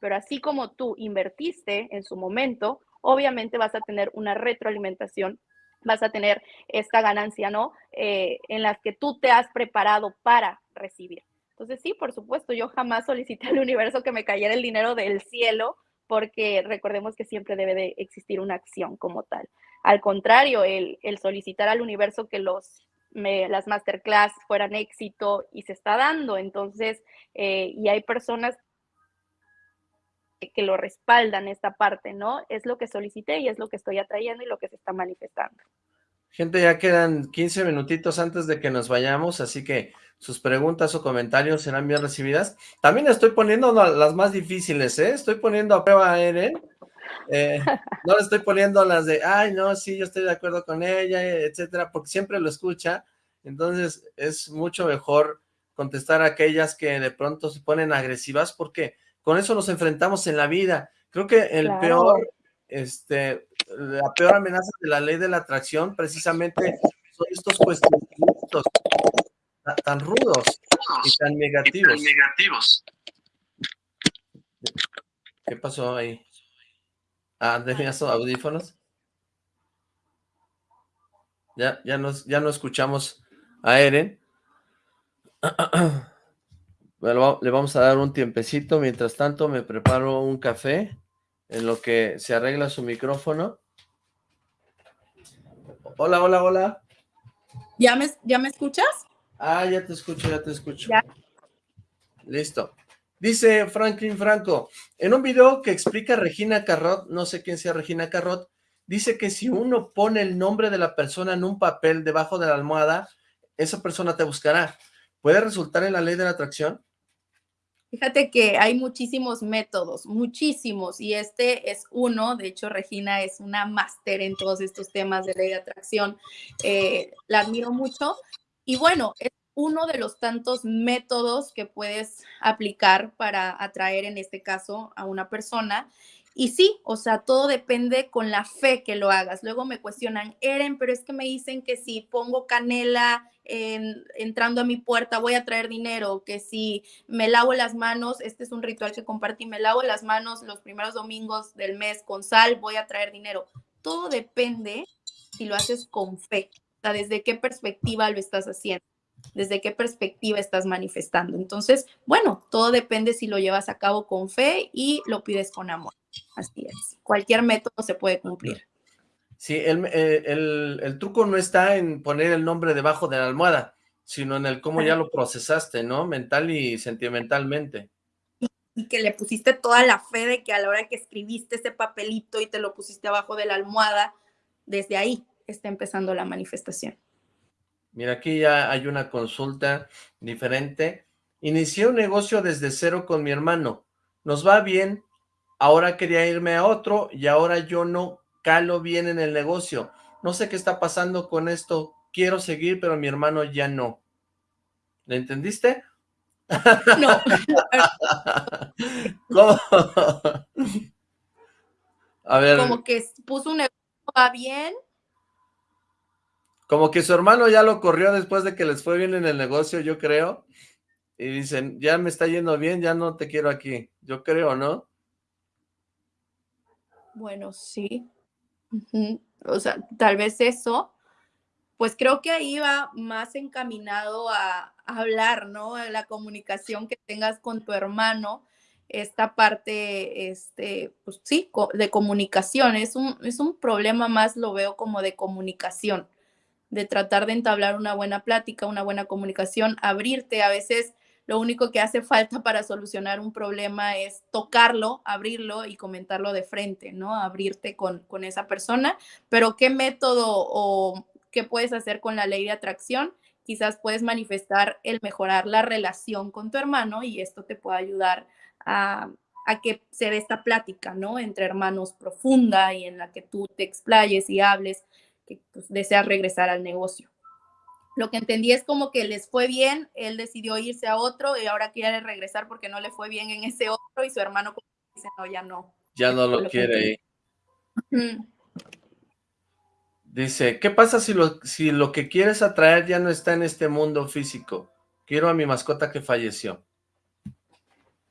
Pero así como tú invertiste en su momento, obviamente vas a tener una retroalimentación, vas a tener esta ganancia, ¿no? Eh, en las que tú te has preparado para recibir. Entonces, sí, por supuesto, yo jamás solicité al universo que me cayera el dinero del cielo, porque recordemos que siempre debe de existir una acción como tal. Al contrario, el, el solicitar al universo que los las masterclass fueran éxito y se está dando. Entonces, eh, y hay personas que lo respaldan esta parte, ¿no? Es lo que solicité y es lo que estoy atrayendo y lo que se está manifestando. Gente, ya quedan 15 minutitos antes de que nos vayamos, así que sus preguntas o comentarios serán bien recibidas. También estoy poniendo las más difíciles, ¿eh? Estoy poniendo a prueba a Eren. Eh, no le estoy poniendo las de, ay, no, sí, yo estoy de acuerdo con ella, etcétera, porque siempre lo escucha. Entonces, es mucho mejor contestar a aquellas que de pronto se ponen agresivas, porque con eso nos enfrentamos en la vida. Creo que el peor, este, la peor amenaza de la ley de la atracción precisamente son estos cuestionamientos tan rudos y tan negativos. negativos. ¿Qué pasó ahí? Ah, ¿tenías audífonos? Ya, ya, nos, ya no escuchamos a Eren. Bueno, le vamos a dar un tiempecito. Mientras tanto, me preparo un café en lo que se arregla su micrófono. Hola, hola, hola. ¿Ya me, ya me escuchas? Ah, ya te escucho, ya te escucho. Listo. Dice Franklin Franco, en un video que explica Regina Carrot, no sé quién sea Regina Carrot, dice que si uno pone el nombre de la persona en un papel debajo de la almohada, esa persona te buscará. ¿Puede resultar en la ley de la atracción? Fíjate que hay muchísimos métodos, muchísimos, y este es uno. De hecho, Regina es una máster en todos estos temas de ley de atracción. Eh, la admiro mucho. Y bueno, es uno de los tantos métodos que puedes aplicar para atraer, en este caso, a una persona. Y sí, o sea, todo depende con la fe que lo hagas. Luego me cuestionan, Eren, pero es que me dicen que si pongo canela en, entrando a mi puerta voy a traer dinero, que si me lavo las manos, este es un ritual que compartí, me lavo las manos los primeros domingos del mes con sal, voy a traer dinero. Todo depende si lo haces con fe, o sea, desde qué perspectiva lo estás haciendo desde qué perspectiva estás manifestando. Entonces, bueno, todo depende si lo llevas a cabo con fe y lo pides con amor. Así es. Cualquier método se puede cumplir. Sí, eh, el, truco no está en poner el nombre debajo de la almohada, sino en el cómo ya lo procesaste, ¿no? Mental y sentimentalmente. Y, que le pusiste toda la fe de que a la hora que escribiste ese papelito y te lo pusiste abajo de la almohada, desde ahí está empezando la manifestación. Mira, aquí ya hay una consulta diferente. Inicié un negocio desde cero con mi hermano. Nos va bien. Ahora quería irme a otro y ahora yo no calo bien en el negocio. No sé qué está pasando con esto. Quiero seguir, pero mi hermano ya no. ¿Le entendiste? No. ¿Cómo? A ver. Como que puso un negocio, va bien, como que su hermano ya lo corrió después de que les fue bien en el negocio, yo creo. Y dicen, ya me está yendo bien, ya no te quiero aquí. Yo creo, ¿no? Bueno, sí. O sea, tal vez eso. Pues creo que ahí va más encaminado a, hablar, ¿no? La comunicación que tengas con tu hermano esta parte, este, pues sí, de comunicación. Es un, es un problema más, lo veo como de comunicación de tratar de entablar una buena plática, una buena comunicación, abrirte. A veces lo único que hace falta para solucionar un problema es tocarlo, abrirlo y comentarlo de frente, ¿no? Abrirte con, con esa persona. Pero ¿qué método o qué puedes hacer con la ley de atracción? Quizás puedes manifestar el mejorar la relación con tu hermano y esto te puede ayudar a, a que se dé esta plática, ¿no? Entre hermanos profunda y en la que tú te explayes y hables que pues, desea regresar al negocio. Lo que entendí es como que les fue bien, él decidió irse a otro y ahora quiere regresar porque no le fue bien en ese otro y su hermano dice, no, ya no. Ya no lo, quiere. Dice, ¿qué pasa si lo, si lo que quieres atraer ya no está en este mundo físico? Quiero a mi mascota que falleció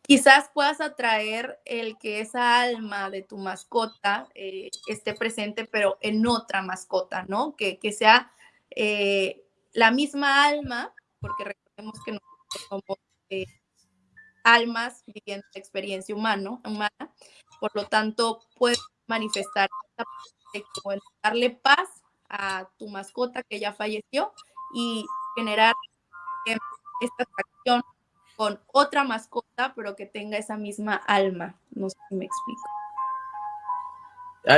quizás puedas atraer el que esa alma de tu mascota eh, esté presente, pero en otra mascota, ¿no? Que, que sea eh, la misma alma, porque recordemos que nosotros somos eh, almas viviendo la experiencia humana, por lo tanto, puedes manifestar darle paz a tu mascota que ya falleció y generar esta atracción con otra mascota, pero que tenga esa misma alma. No sé si me explico.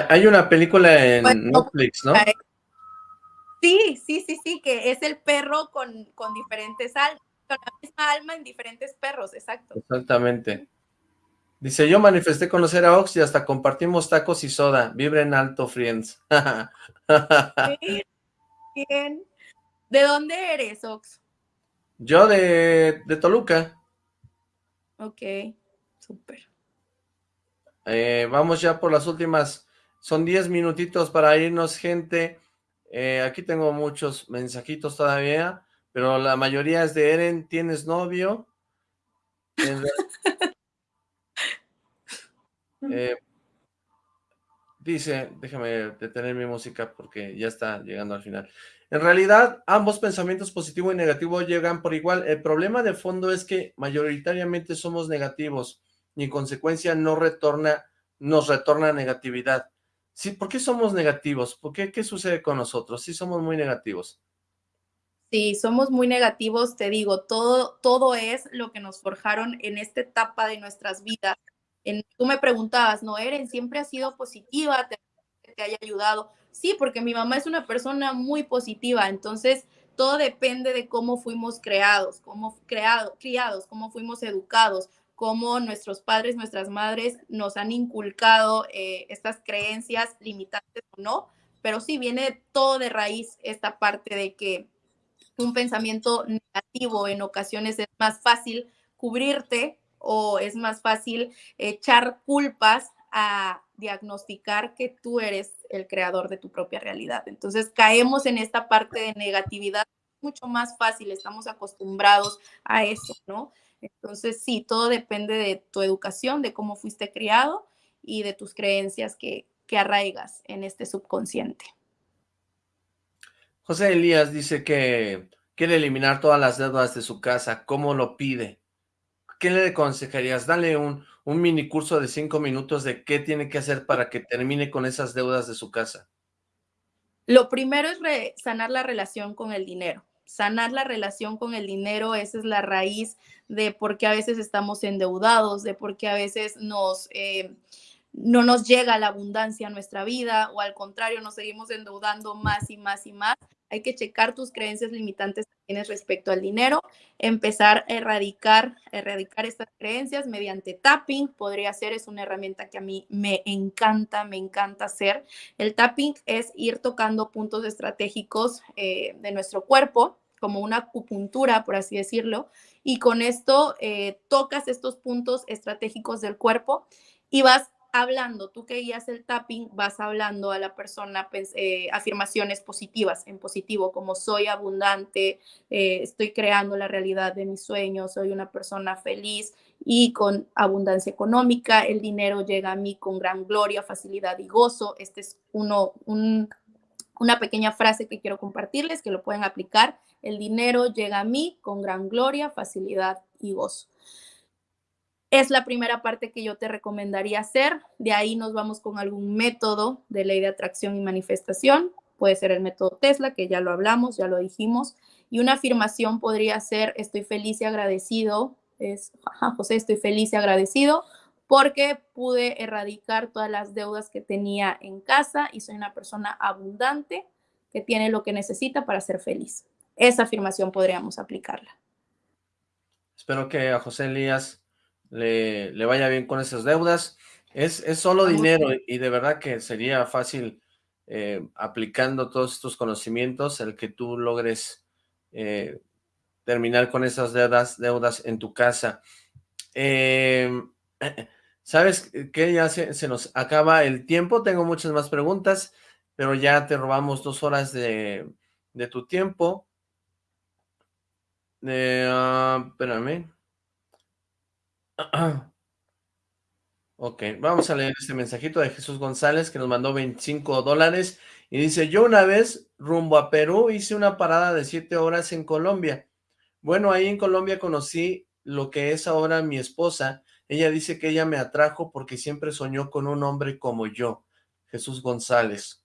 Hay una película en Netflix, ¿no? Sí, sí, sí, sí, que es el perro con, con diferentes almas, con la misma alma en diferentes perros, exacto. Exactamente. Dice, yo manifesté conocer a Ox y hasta compartimos tacos y soda. Vibren alto, friends. Bien. ¿De dónde eres, Ox? Yo de, de Toluca. Ok, súper. Eh, vamos ya por las últimas, son 10 minutitos para irnos, gente. Eh, aquí tengo muchos mensajitos todavía, pero la mayoría es de Eren, ¿tienes novio? Eh, dice, déjame detener mi música porque ya está llegando al final. En realidad, ambos pensamientos positivo y negativo llegan por igual. El problema de fondo es que mayoritariamente somos negativos y en consecuencia no retorna, nos retorna negatividad. Sí, ¿por qué somos negativos? ¿Por qué? ¿Qué sucede con nosotros? Sí, somos muy negativos. Sí, somos muy negativos, te digo, todo, todo es lo que nos forjaron en esta etapa de nuestras vidas. En, tú me preguntabas, ¿no, Eren? ¿Siempre ha sido positiva? ¿Te, te haya ayudado? Sí, porque mi mamá es una persona muy positiva, entonces todo depende de cómo fuimos creados, cómo creado, criados, cómo fuimos educados cómo nuestros padres, nuestras madres nos han inculcado eh, estas creencias limitantes o no, pero sí viene todo de raíz esta parte de que un pensamiento negativo en ocasiones es más fácil cubrirte o es más fácil echar culpas a diagnosticar que tú eres el creador de tu propia realidad. Entonces caemos en esta parte de negatividad mucho más fácil, estamos acostumbrados a eso, ¿no? Entonces, sí, todo depende de tu educación, de cómo fuiste criado y de tus creencias que, que arraigas en este subconsciente. José Elías dice que quiere eliminar todas las deudas de su casa. ¿Cómo lo pide? ¿Qué le aconsejarías? Dale un, un mini curso de cinco minutos de qué tiene que hacer para que termine con esas deudas de su casa. Lo primero es sanar la relación con el dinero sanar la relación con el dinero, esa es la raíz de por qué a veces estamos endeudados, de por qué a veces nos, eh, no nos llega la abundancia a nuestra vida o al contrario, nos seguimos endeudando más y más y más. Hay que checar tus creencias limitantes tienes respecto al dinero, empezar a erradicar, erradicar estas creencias mediante tapping, podría ser, es una herramienta que a mí me encanta, me encanta hacer. El tapping es ir tocando puntos estratégicos eh, de nuestro cuerpo, como una acupuntura, por así decirlo, y con esto eh, tocas estos puntos estratégicos del cuerpo y vas hablando, tú que guías el tapping, vas hablando a la persona pues, eh, afirmaciones positivas, en positivo, como soy abundante, eh, estoy creando la realidad de mis sueños, soy una persona feliz y con abundancia económica, el dinero llega a mí con gran gloria, facilidad y gozo. Este es uno, una pequeña frase que quiero compartirles, que lo pueden aplicar. El dinero llega a mí con gran gloria, facilidad y gozo. Es la primera parte que yo te recomendaría hacer. De ahí nos vamos con algún método de ley de atracción y manifestación. Puede ser el método Tesla, que ya lo hablamos, ya lo dijimos. Y una afirmación podría ser, estoy feliz y agradecido. Es, José, estoy feliz y agradecido porque pude erradicar todas las deudas que tenía en casa y soy una persona abundante que tiene lo que necesita para ser feliz. Esa afirmación podríamos aplicarla. Espero que a José Elías le, vaya bien con esas deudas. Es, es solo dinero y de verdad que sería fácil eh, aplicando todos estos conocimientos el que tú logres eh, terminar con esas deudas, deudas en tu casa. Em, ¿Sabes que Ya se, nos acaba el tiempo, tengo muchas más preguntas, pero ya te robamos dos horas de, tu tiempo. Eh, ah, espérame. Ok, vamos a leer este mensajito de Jesús González que nos mandó 25 dólares y dice, yo una vez rumbo a Perú hice una parada de 7 horas en Colombia. Bueno, ahí en Colombia conocí lo que es ahora mi esposa. Ella dice que ella me atrajo porque siempre soñó con un hombre como yo, Jesús González.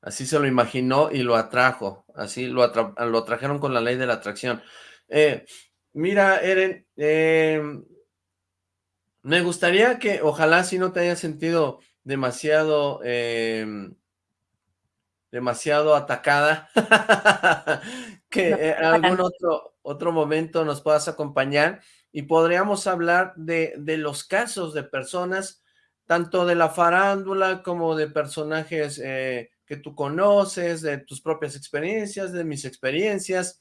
Así se lo imaginó y lo atrajo, así lo, atrajeron con la ley de la atracción. Eh, Mira, Eren, em, me gustaría que, ojalá si no te hayas sentido demasiado, em, demasiado atacada, que en algún otro, otro momento nos puedas acompañar y podríamos hablar de, de los casos de personas, tanto de la farándula como de personajes eh, que tú conoces, de tus propias experiencias, de mis experiencias.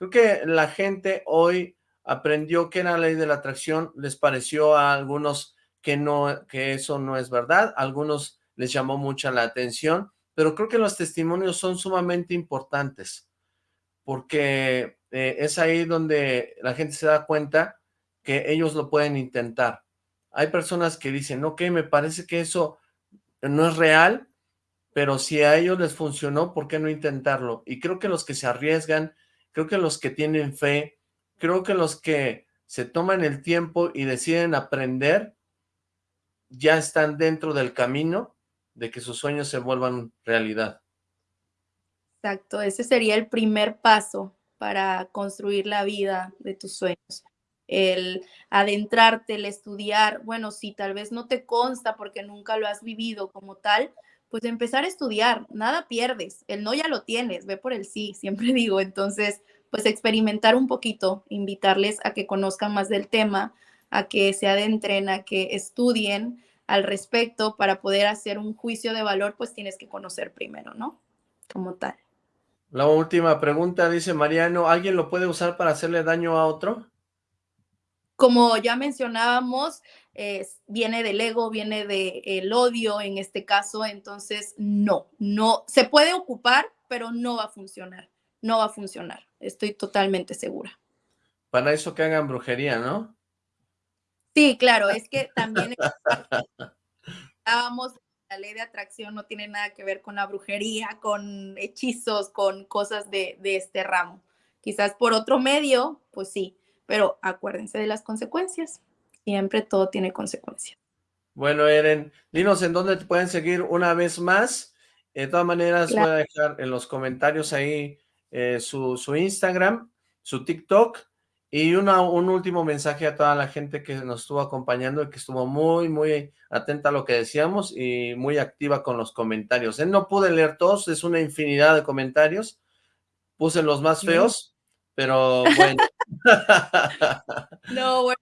Creo que la gente hoy aprendió que la ley de la atracción, les pareció a algunos que, no, que eso no es verdad, a algunos les llamó mucha la atención, pero creo que los testimonios son sumamente importantes, porque eh, es ahí donde la gente se da cuenta que ellos lo pueden intentar. Hay personas que dicen, ok, me parece que eso no es real, pero si a ellos les funcionó, ¿por qué no intentarlo? Y creo que los que se arriesgan, creo que los que tienen fe, creo que los que se toman el tiempo y deciden aprender, ya están dentro del camino de que sus sueños se vuelvan realidad. Exacto, ese sería el primer paso para construir la vida de tus sueños. El adentrarte, el estudiar, bueno, si tal vez no te consta porque nunca lo has vivido como tal, pues empezar a estudiar, nada pierdes, el no ya lo tienes, ve por el sí, siempre digo, entonces, pues experimentar un poquito, invitarles a que conozcan más del tema, a que se adentren, a que estudien al respecto para poder hacer un juicio de valor, pues tienes que conocer primero, ¿no? Como tal. La última pregunta, dice Mariano, ¿alguien lo puede usar para hacerle daño a otro? Como ya mencionábamos, viene del ego, viene del odio en este caso, entonces no, no, se puede ocupar, pero no va a funcionar, no va a funcionar, estoy totalmente segura. Para eso que hagan brujería, ¿no? Sí, claro, es que también estábamos la ley de atracción no tiene nada que ver con la brujería, con hechizos, con cosas de, de, este ramo. Quizás por otro medio, pues sí, pero acuérdense de las consecuencias. Siempre todo tiene consecuencias. Bueno, Eren, dinos en dónde te pueden seguir una vez más. De todas maneras, voy a dejar en los comentarios ahí eh, su, su Instagram, su TikTok y una, un último mensaje a toda la gente que nos estuvo acompañando y que estuvo muy, muy atenta a lo que decíamos y muy activa con los comentarios. Él no pude leer todos, es una infinidad de comentarios. Puse los más feos, pero bueno. no, bueno.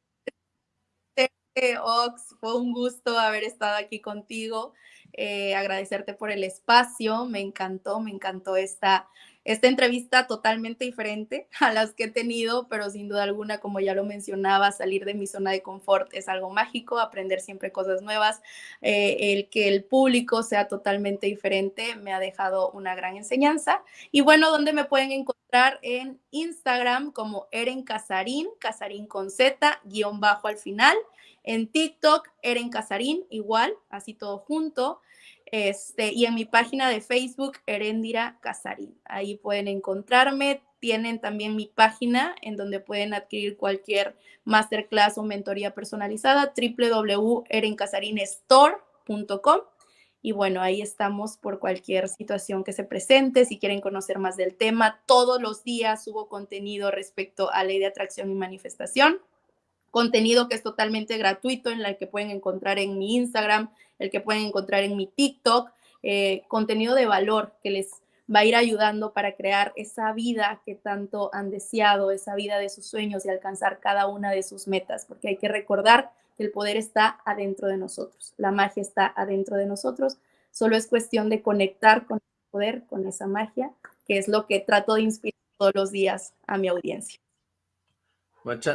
Ox, fue un gusto haber estado aquí contigo. Eh, agradecerte por el espacio, me encantó, me encantó esta esta entrevista totalmente diferente a las que he tenido, pero sin duda alguna, como ya lo mencionaba, salir de mi zona de confort es algo mágico, aprender siempre cosas nuevas, eh, el que el público sea totalmente diferente me ha dejado una gran enseñanza. Y bueno, ¿dónde me pueden encontrar? En Instagram como Eren Casarín, Casarín con Z, guion bajo al final. En TikTok, Eren Casarín, igual, así todo junto. Este, y en mi página de Facebook, Erendira Casarín. Ahí pueden encontrarme. Tienen también mi página en donde pueden adquirir cualquier masterclass o mentoría personalizada, www.erencasarinestore.com. Y bueno, ahí estamos por cualquier situación que se presente. Si quieren conocer más del tema, todos los días subo contenido respecto a ley de atracción y manifestación contenido que es totalmente gratuito, en el que pueden encontrar en mi Instagram, el que pueden encontrar en mi TikTok, eh, contenido de valor que les va a ir ayudando para crear esa vida que tanto han deseado, esa vida de sus sueños y alcanzar cada una de sus metas, porque hay que recordar que el poder está adentro de nosotros, la magia está adentro de nosotros, solo es cuestión de conectar con el poder, con esa magia, que es lo que trato de inspirar todos los días a mi audiencia.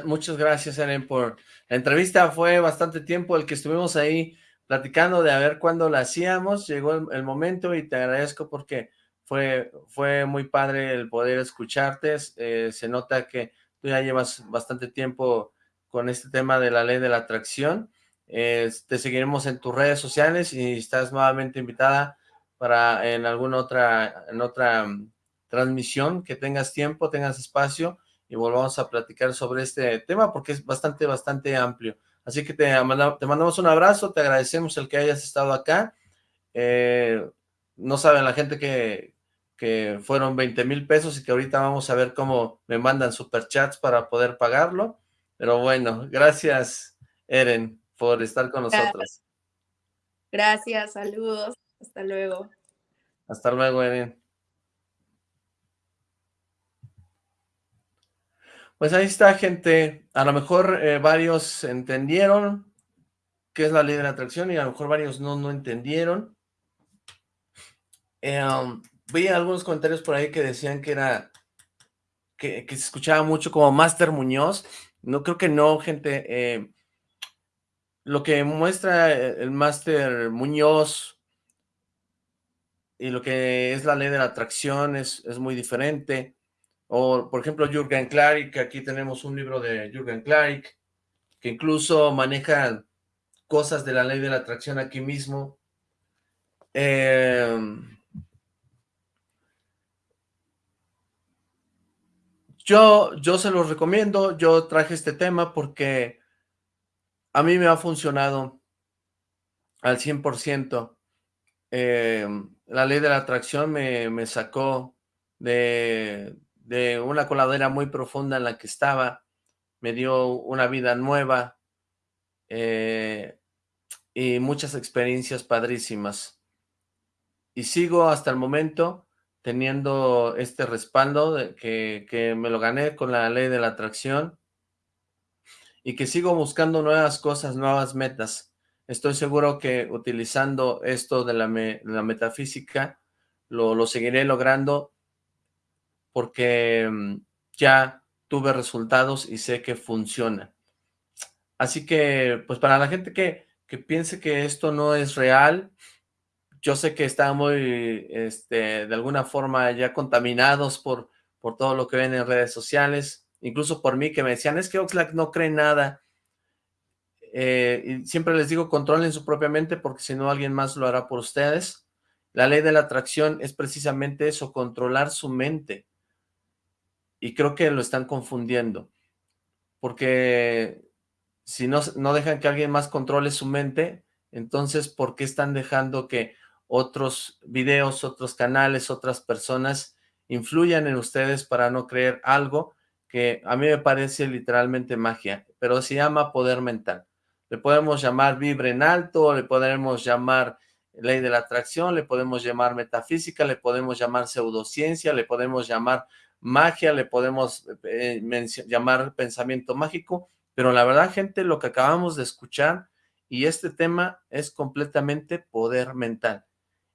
Muchas, gracias, Eren, por la entrevista. Fue bastante tiempo el que estuvimos ahí platicando de a ver cuándo la hacíamos. Llegó el, momento y te agradezco porque fue, fue muy padre el poder escucharte. Eh, se nota que tú ya llevas bastante tiempo con este tema de la ley de la atracción. te seguiremos en tus redes sociales y estás nuevamente invitada para en alguna otra, en otra transmisión que tengas tiempo, tengas espacio y volvamos a platicar sobre este tema porque es bastante, bastante amplio. Así que te, te mandamos un abrazo, te agradecemos el que hayas estado acá. Eh, no saben la gente que, que fueron 20 mil pesos y que ahorita vamos a ver cómo me mandan superchats para poder pagarlo. Pero bueno, gracias, Eren, por estar con nosotros. Gracias, saludos, hasta luego. Hasta luego, Eren. Pues ahí está, gente. A lo mejor eh, varios entendieron qué es la ley de la atracción y a lo mejor varios no, no entendieron. Eh, vi algunos comentarios por ahí que decían que era, que, se escuchaba mucho como Master Muñoz. No, creo que no, gente. Eh, lo que muestra el Master Muñoz y lo que es la ley de la atracción es, es muy diferente. O, por ejemplo, Jürgen Klarik, aquí tenemos un libro de Jürgen Klarik, que incluso maneja cosas de la ley de la atracción aquí mismo. Em, yo, yo se los recomiendo, yo traje este tema porque a mí me ha funcionado al 100%. Em, la ley de la atracción me, me sacó de, de una coladera muy profunda en la que estaba, me dio una vida nueva eh, y muchas experiencias padrísimas. Y sigo hasta el momento teniendo este respaldo que, que me lo gané con la ley de la atracción y que sigo buscando nuevas cosas, nuevas metas. Estoy seguro que utilizando esto de la, la metafísica lo, lo seguiré logrando porque mm, ya tuve resultados y sé que funciona. Así que, pues para la gente que, que piense que esto no es real, yo sé que están muy, este, de alguna forma ya contaminados por, por todo lo que ven en redes sociales, incluso por mí que me decían, es que Oxlack no cree nada. Eh, y siempre les digo, controlen su propia mente porque si no alguien más lo hará por ustedes. La ley de la atracción es precisamente eso, controlar su mente y creo que lo están confundiendo, porque si no, no dejan que alguien más controle su mente, entonces, ¿por qué están dejando que otros videos, otros canales, otras personas influyan en ustedes para no creer algo que a mí me parece literalmente magia, pero se llama poder mental. Le podemos llamar vibre en alto, le podemos llamar ley de la atracción, le podemos llamar metafísica, le podemos llamar pseudociencia, le podemos llamar magia, le podemos eh, llamar pensamiento mágico, pero la verdad, gente, lo que acabamos de escuchar y este tema es completamente poder mental.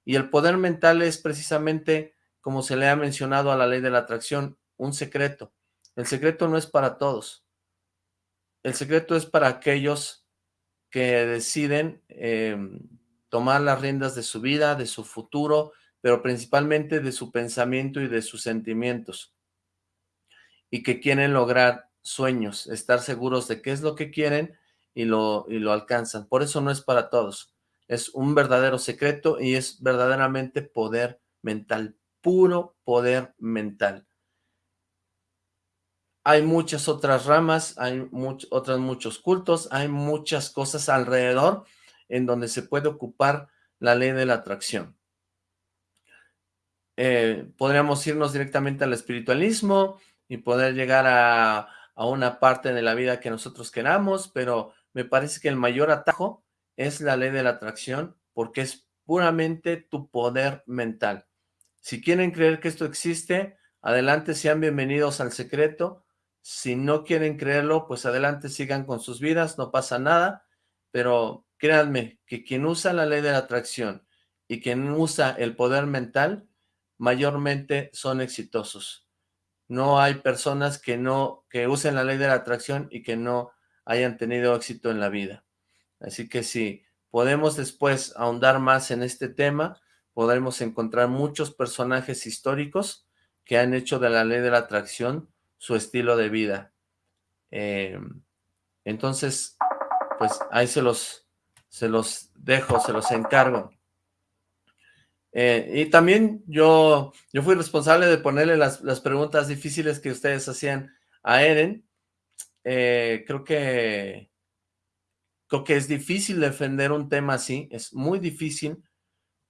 Y el poder mental es precisamente, como se le ha mencionado a la ley de la atracción, un secreto. El secreto no es para todos. El secreto es para aquellos que deciden em, tomar las riendas de su vida, de su futuro, pero principalmente de su pensamiento y de sus sentimientos y que quieren lograr sueños, estar seguros de qué es lo que quieren y lo, y lo alcanzan. Por eso no es para todos. Es un verdadero secreto y es verdaderamente poder mental, puro poder mental. Hay muchas otras ramas, hay otros muchos cultos, hay muchas cosas alrededor en donde se puede ocupar la ley de la atracción. Eh, podríamos irnos directamente al espiritualismo, y poder llegar a, una parte de la vida que nosotros queramos, pero me parece que el mayor atajo es la ley de la atracción, porque es puramente tu poder mental. Si quieren creer que esto existe, adelante, sean bienvenidos al secreto. Si no quieren creerlo, pues adelante, sigan con sus vidas, no pasa nada. Pero créanme que quien usa la ley de la atracción y quien usa el poder mental, mayormente son exitosos no hay personas que no, que usen la ley de la atracción y que no hayan tenido éxito en la vida. Así que si podemos después ahondar más en este tema, podremos encontrar muchos personajes históricos que han hecho de la ley de la atracción su estilo de vida. Em, entonces, pues ahí se los, se los dejo, se los encargo. Eh, y también yo, yo fui responsable de ponerle las, preguntas difíciles que ustedes hacían a Eren. Eh, creo que creo que es difícil defender un tema así, es muy difícil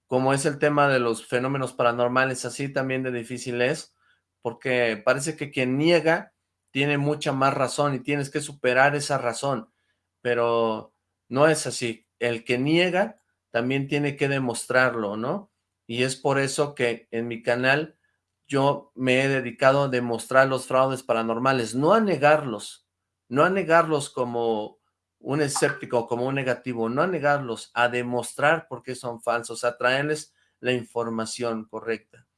como es el tema de los fenómenos paranormales, así también de difícil es, porque parece que quien niega tiene mucha más razón y tienes que superar esa razón, pero no es así. El que niega también tiene que demostrarlo, ¿no? Y es por eso que en mi canal yo me he dedicado a demostrar los fraudes paranormales, no a negarlos, no a negarlos como un escéptico, como un negativo, no a negarlos, a demostrar por qué son falsos, a traerles la información correcta.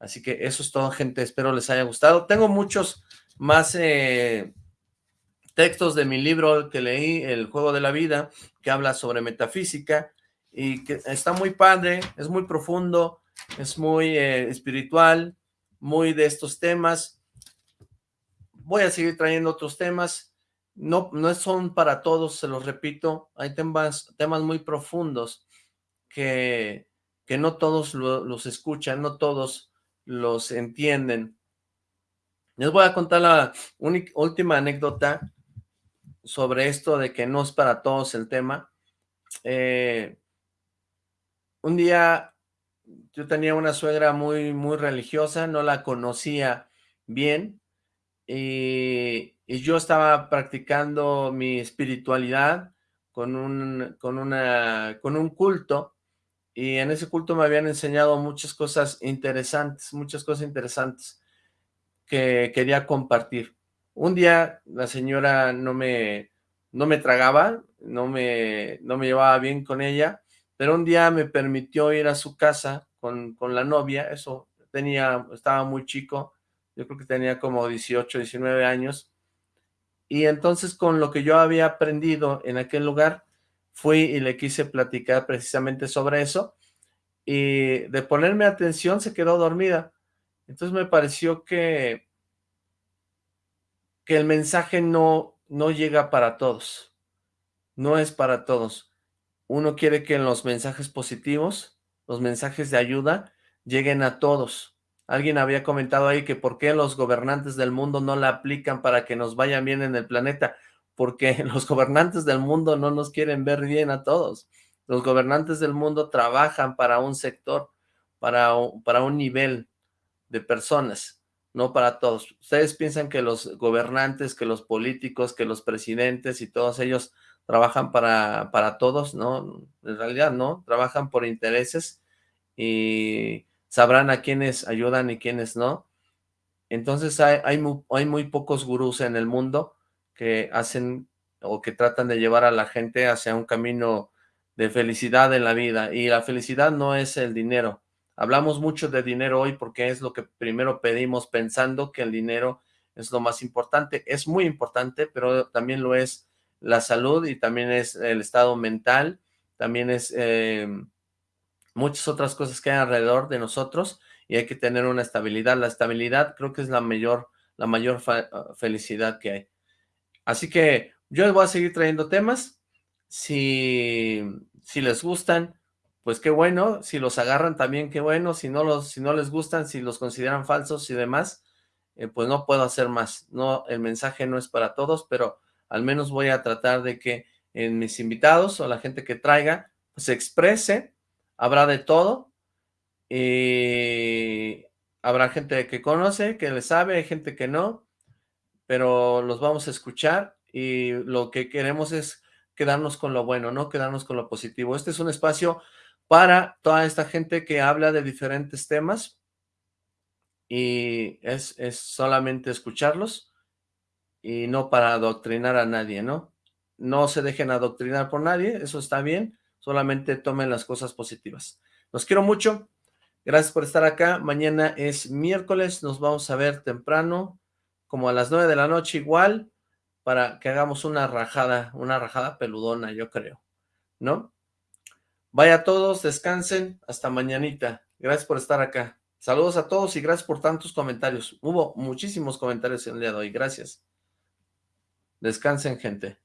Así que eso es todo, gente. Espero les haya gustado. Tengo muchos más eh, textos de mi libro que leí, El Juego de la Vida, que habla sobre metafísica y que está muy padre, es muy profundo, es muy eh, espiritual, muy de estos temas. Voy a seguir trayendo otros temas. No, no son para todos, se los repito. Hay temas, temas muy profundos que, que no todos los escuchan, no todos los entienden. Les voy a contar la última anécdota sobre esto de que no es para todos el tema. Eh, un día yo tenía una suegra muy, muy religiosa, no la conocía bien y, y yo estaba practicando mi espiritualidad con un, con, una, con un culto y en ese culto me habían enseñado muchas cosas interesantes, muchas cosas interesantes que quería compartir. Un día la señora no me, no me tragaba, no me, no me llevaba bien con ella, pero un día me permitió ir a su casa con, con la novia, eso tenía, estaba muy chico, yo creo que tenía como 18, 19 años, y entonces con lo que yo había aprendido en aquel lugar, fui y le quise platicar precisamente sobre eso, y de ponerme atención se quedó dormida. Entonces me pareció que, que el mensaje no, no llega para todos, no es para todos. Uno quiere que los mensajes positivos, los mensajes de ayuda, lleguen a todos. Alguien había comentado ahí que por qué los gobernantes del mundo no la aplican para que nos vayan bien en el planeta porque los gobernantes del mundo no nos quieren ver bien a todos. Los gobernantes del mundo trabajan para un sector, para, para un nivel de personas, no para todos. Ustedes piensan que los gobernantes, que los políticos, que los presidentes y todos ellos trabajan para, para todos, ¿no? En realidad no, trabajan por intereses y sabrán a quiénes ayudan y quiénes no. Entonces hay, hay, hay muy pocos gurús en el mundo que hacen o que tratan de llevar a la gente hacia un camino de felicidad en la vida. Y la felicidad no es el dinero. Hablamos mucho de dinero hoy porque es lo que primero pedimos pensando que el dinero es lo más importante. Es muy importante, pero también lo es la salud y también es el estado mental, también es eh, muchas otras cosas que hay alrededor de nosotros y hay que tener una estabilidad. La estabilidad creo que es la mayor, la mayor felicidad que hay. Así que yo voy a seguir trayendo temas. Si, si les gustan, pues qué bueno. Si los agarran también, qué bueno. Si no, los, si no les gustan, si los consideran falsos y demás, eh, pues no puedo hacer más. No, el mensaje no es para todos, pero al menos voy a tratar de que en mis invitados o la gente que traiga, pues se exprese. Habrá de todo. Y habrá gente que conoce, que le sabe, hay gente que no pero los vamos a escuchar y lo que queremos es quedarnos con lo bueno, ¿no? Quedarnos con lo positivo. Este es un espacio para toda esta gente que habla de diferentes temas y es, es solamente escucharlos y no para adoctrinar a nadie, ¿no? No se dejen adoctrinar por nadie, eso está bien, solamente tomen las cosas positivas. Los quiero mucho, gracias por estar acá, mañana es miércoles, nos vamos a ver temprano, como a las nueve de la noche igual, para que hagamos una rajada, una rajada peludona, yo creo, ¿no? Vaya a todos, descansen, hasta mañanita. Gracias por estar acá. Saludos a todos y gracias por tantos comentarios. Hubo muchísimos comentarios el día de hoy, gracias. Descansen, gente.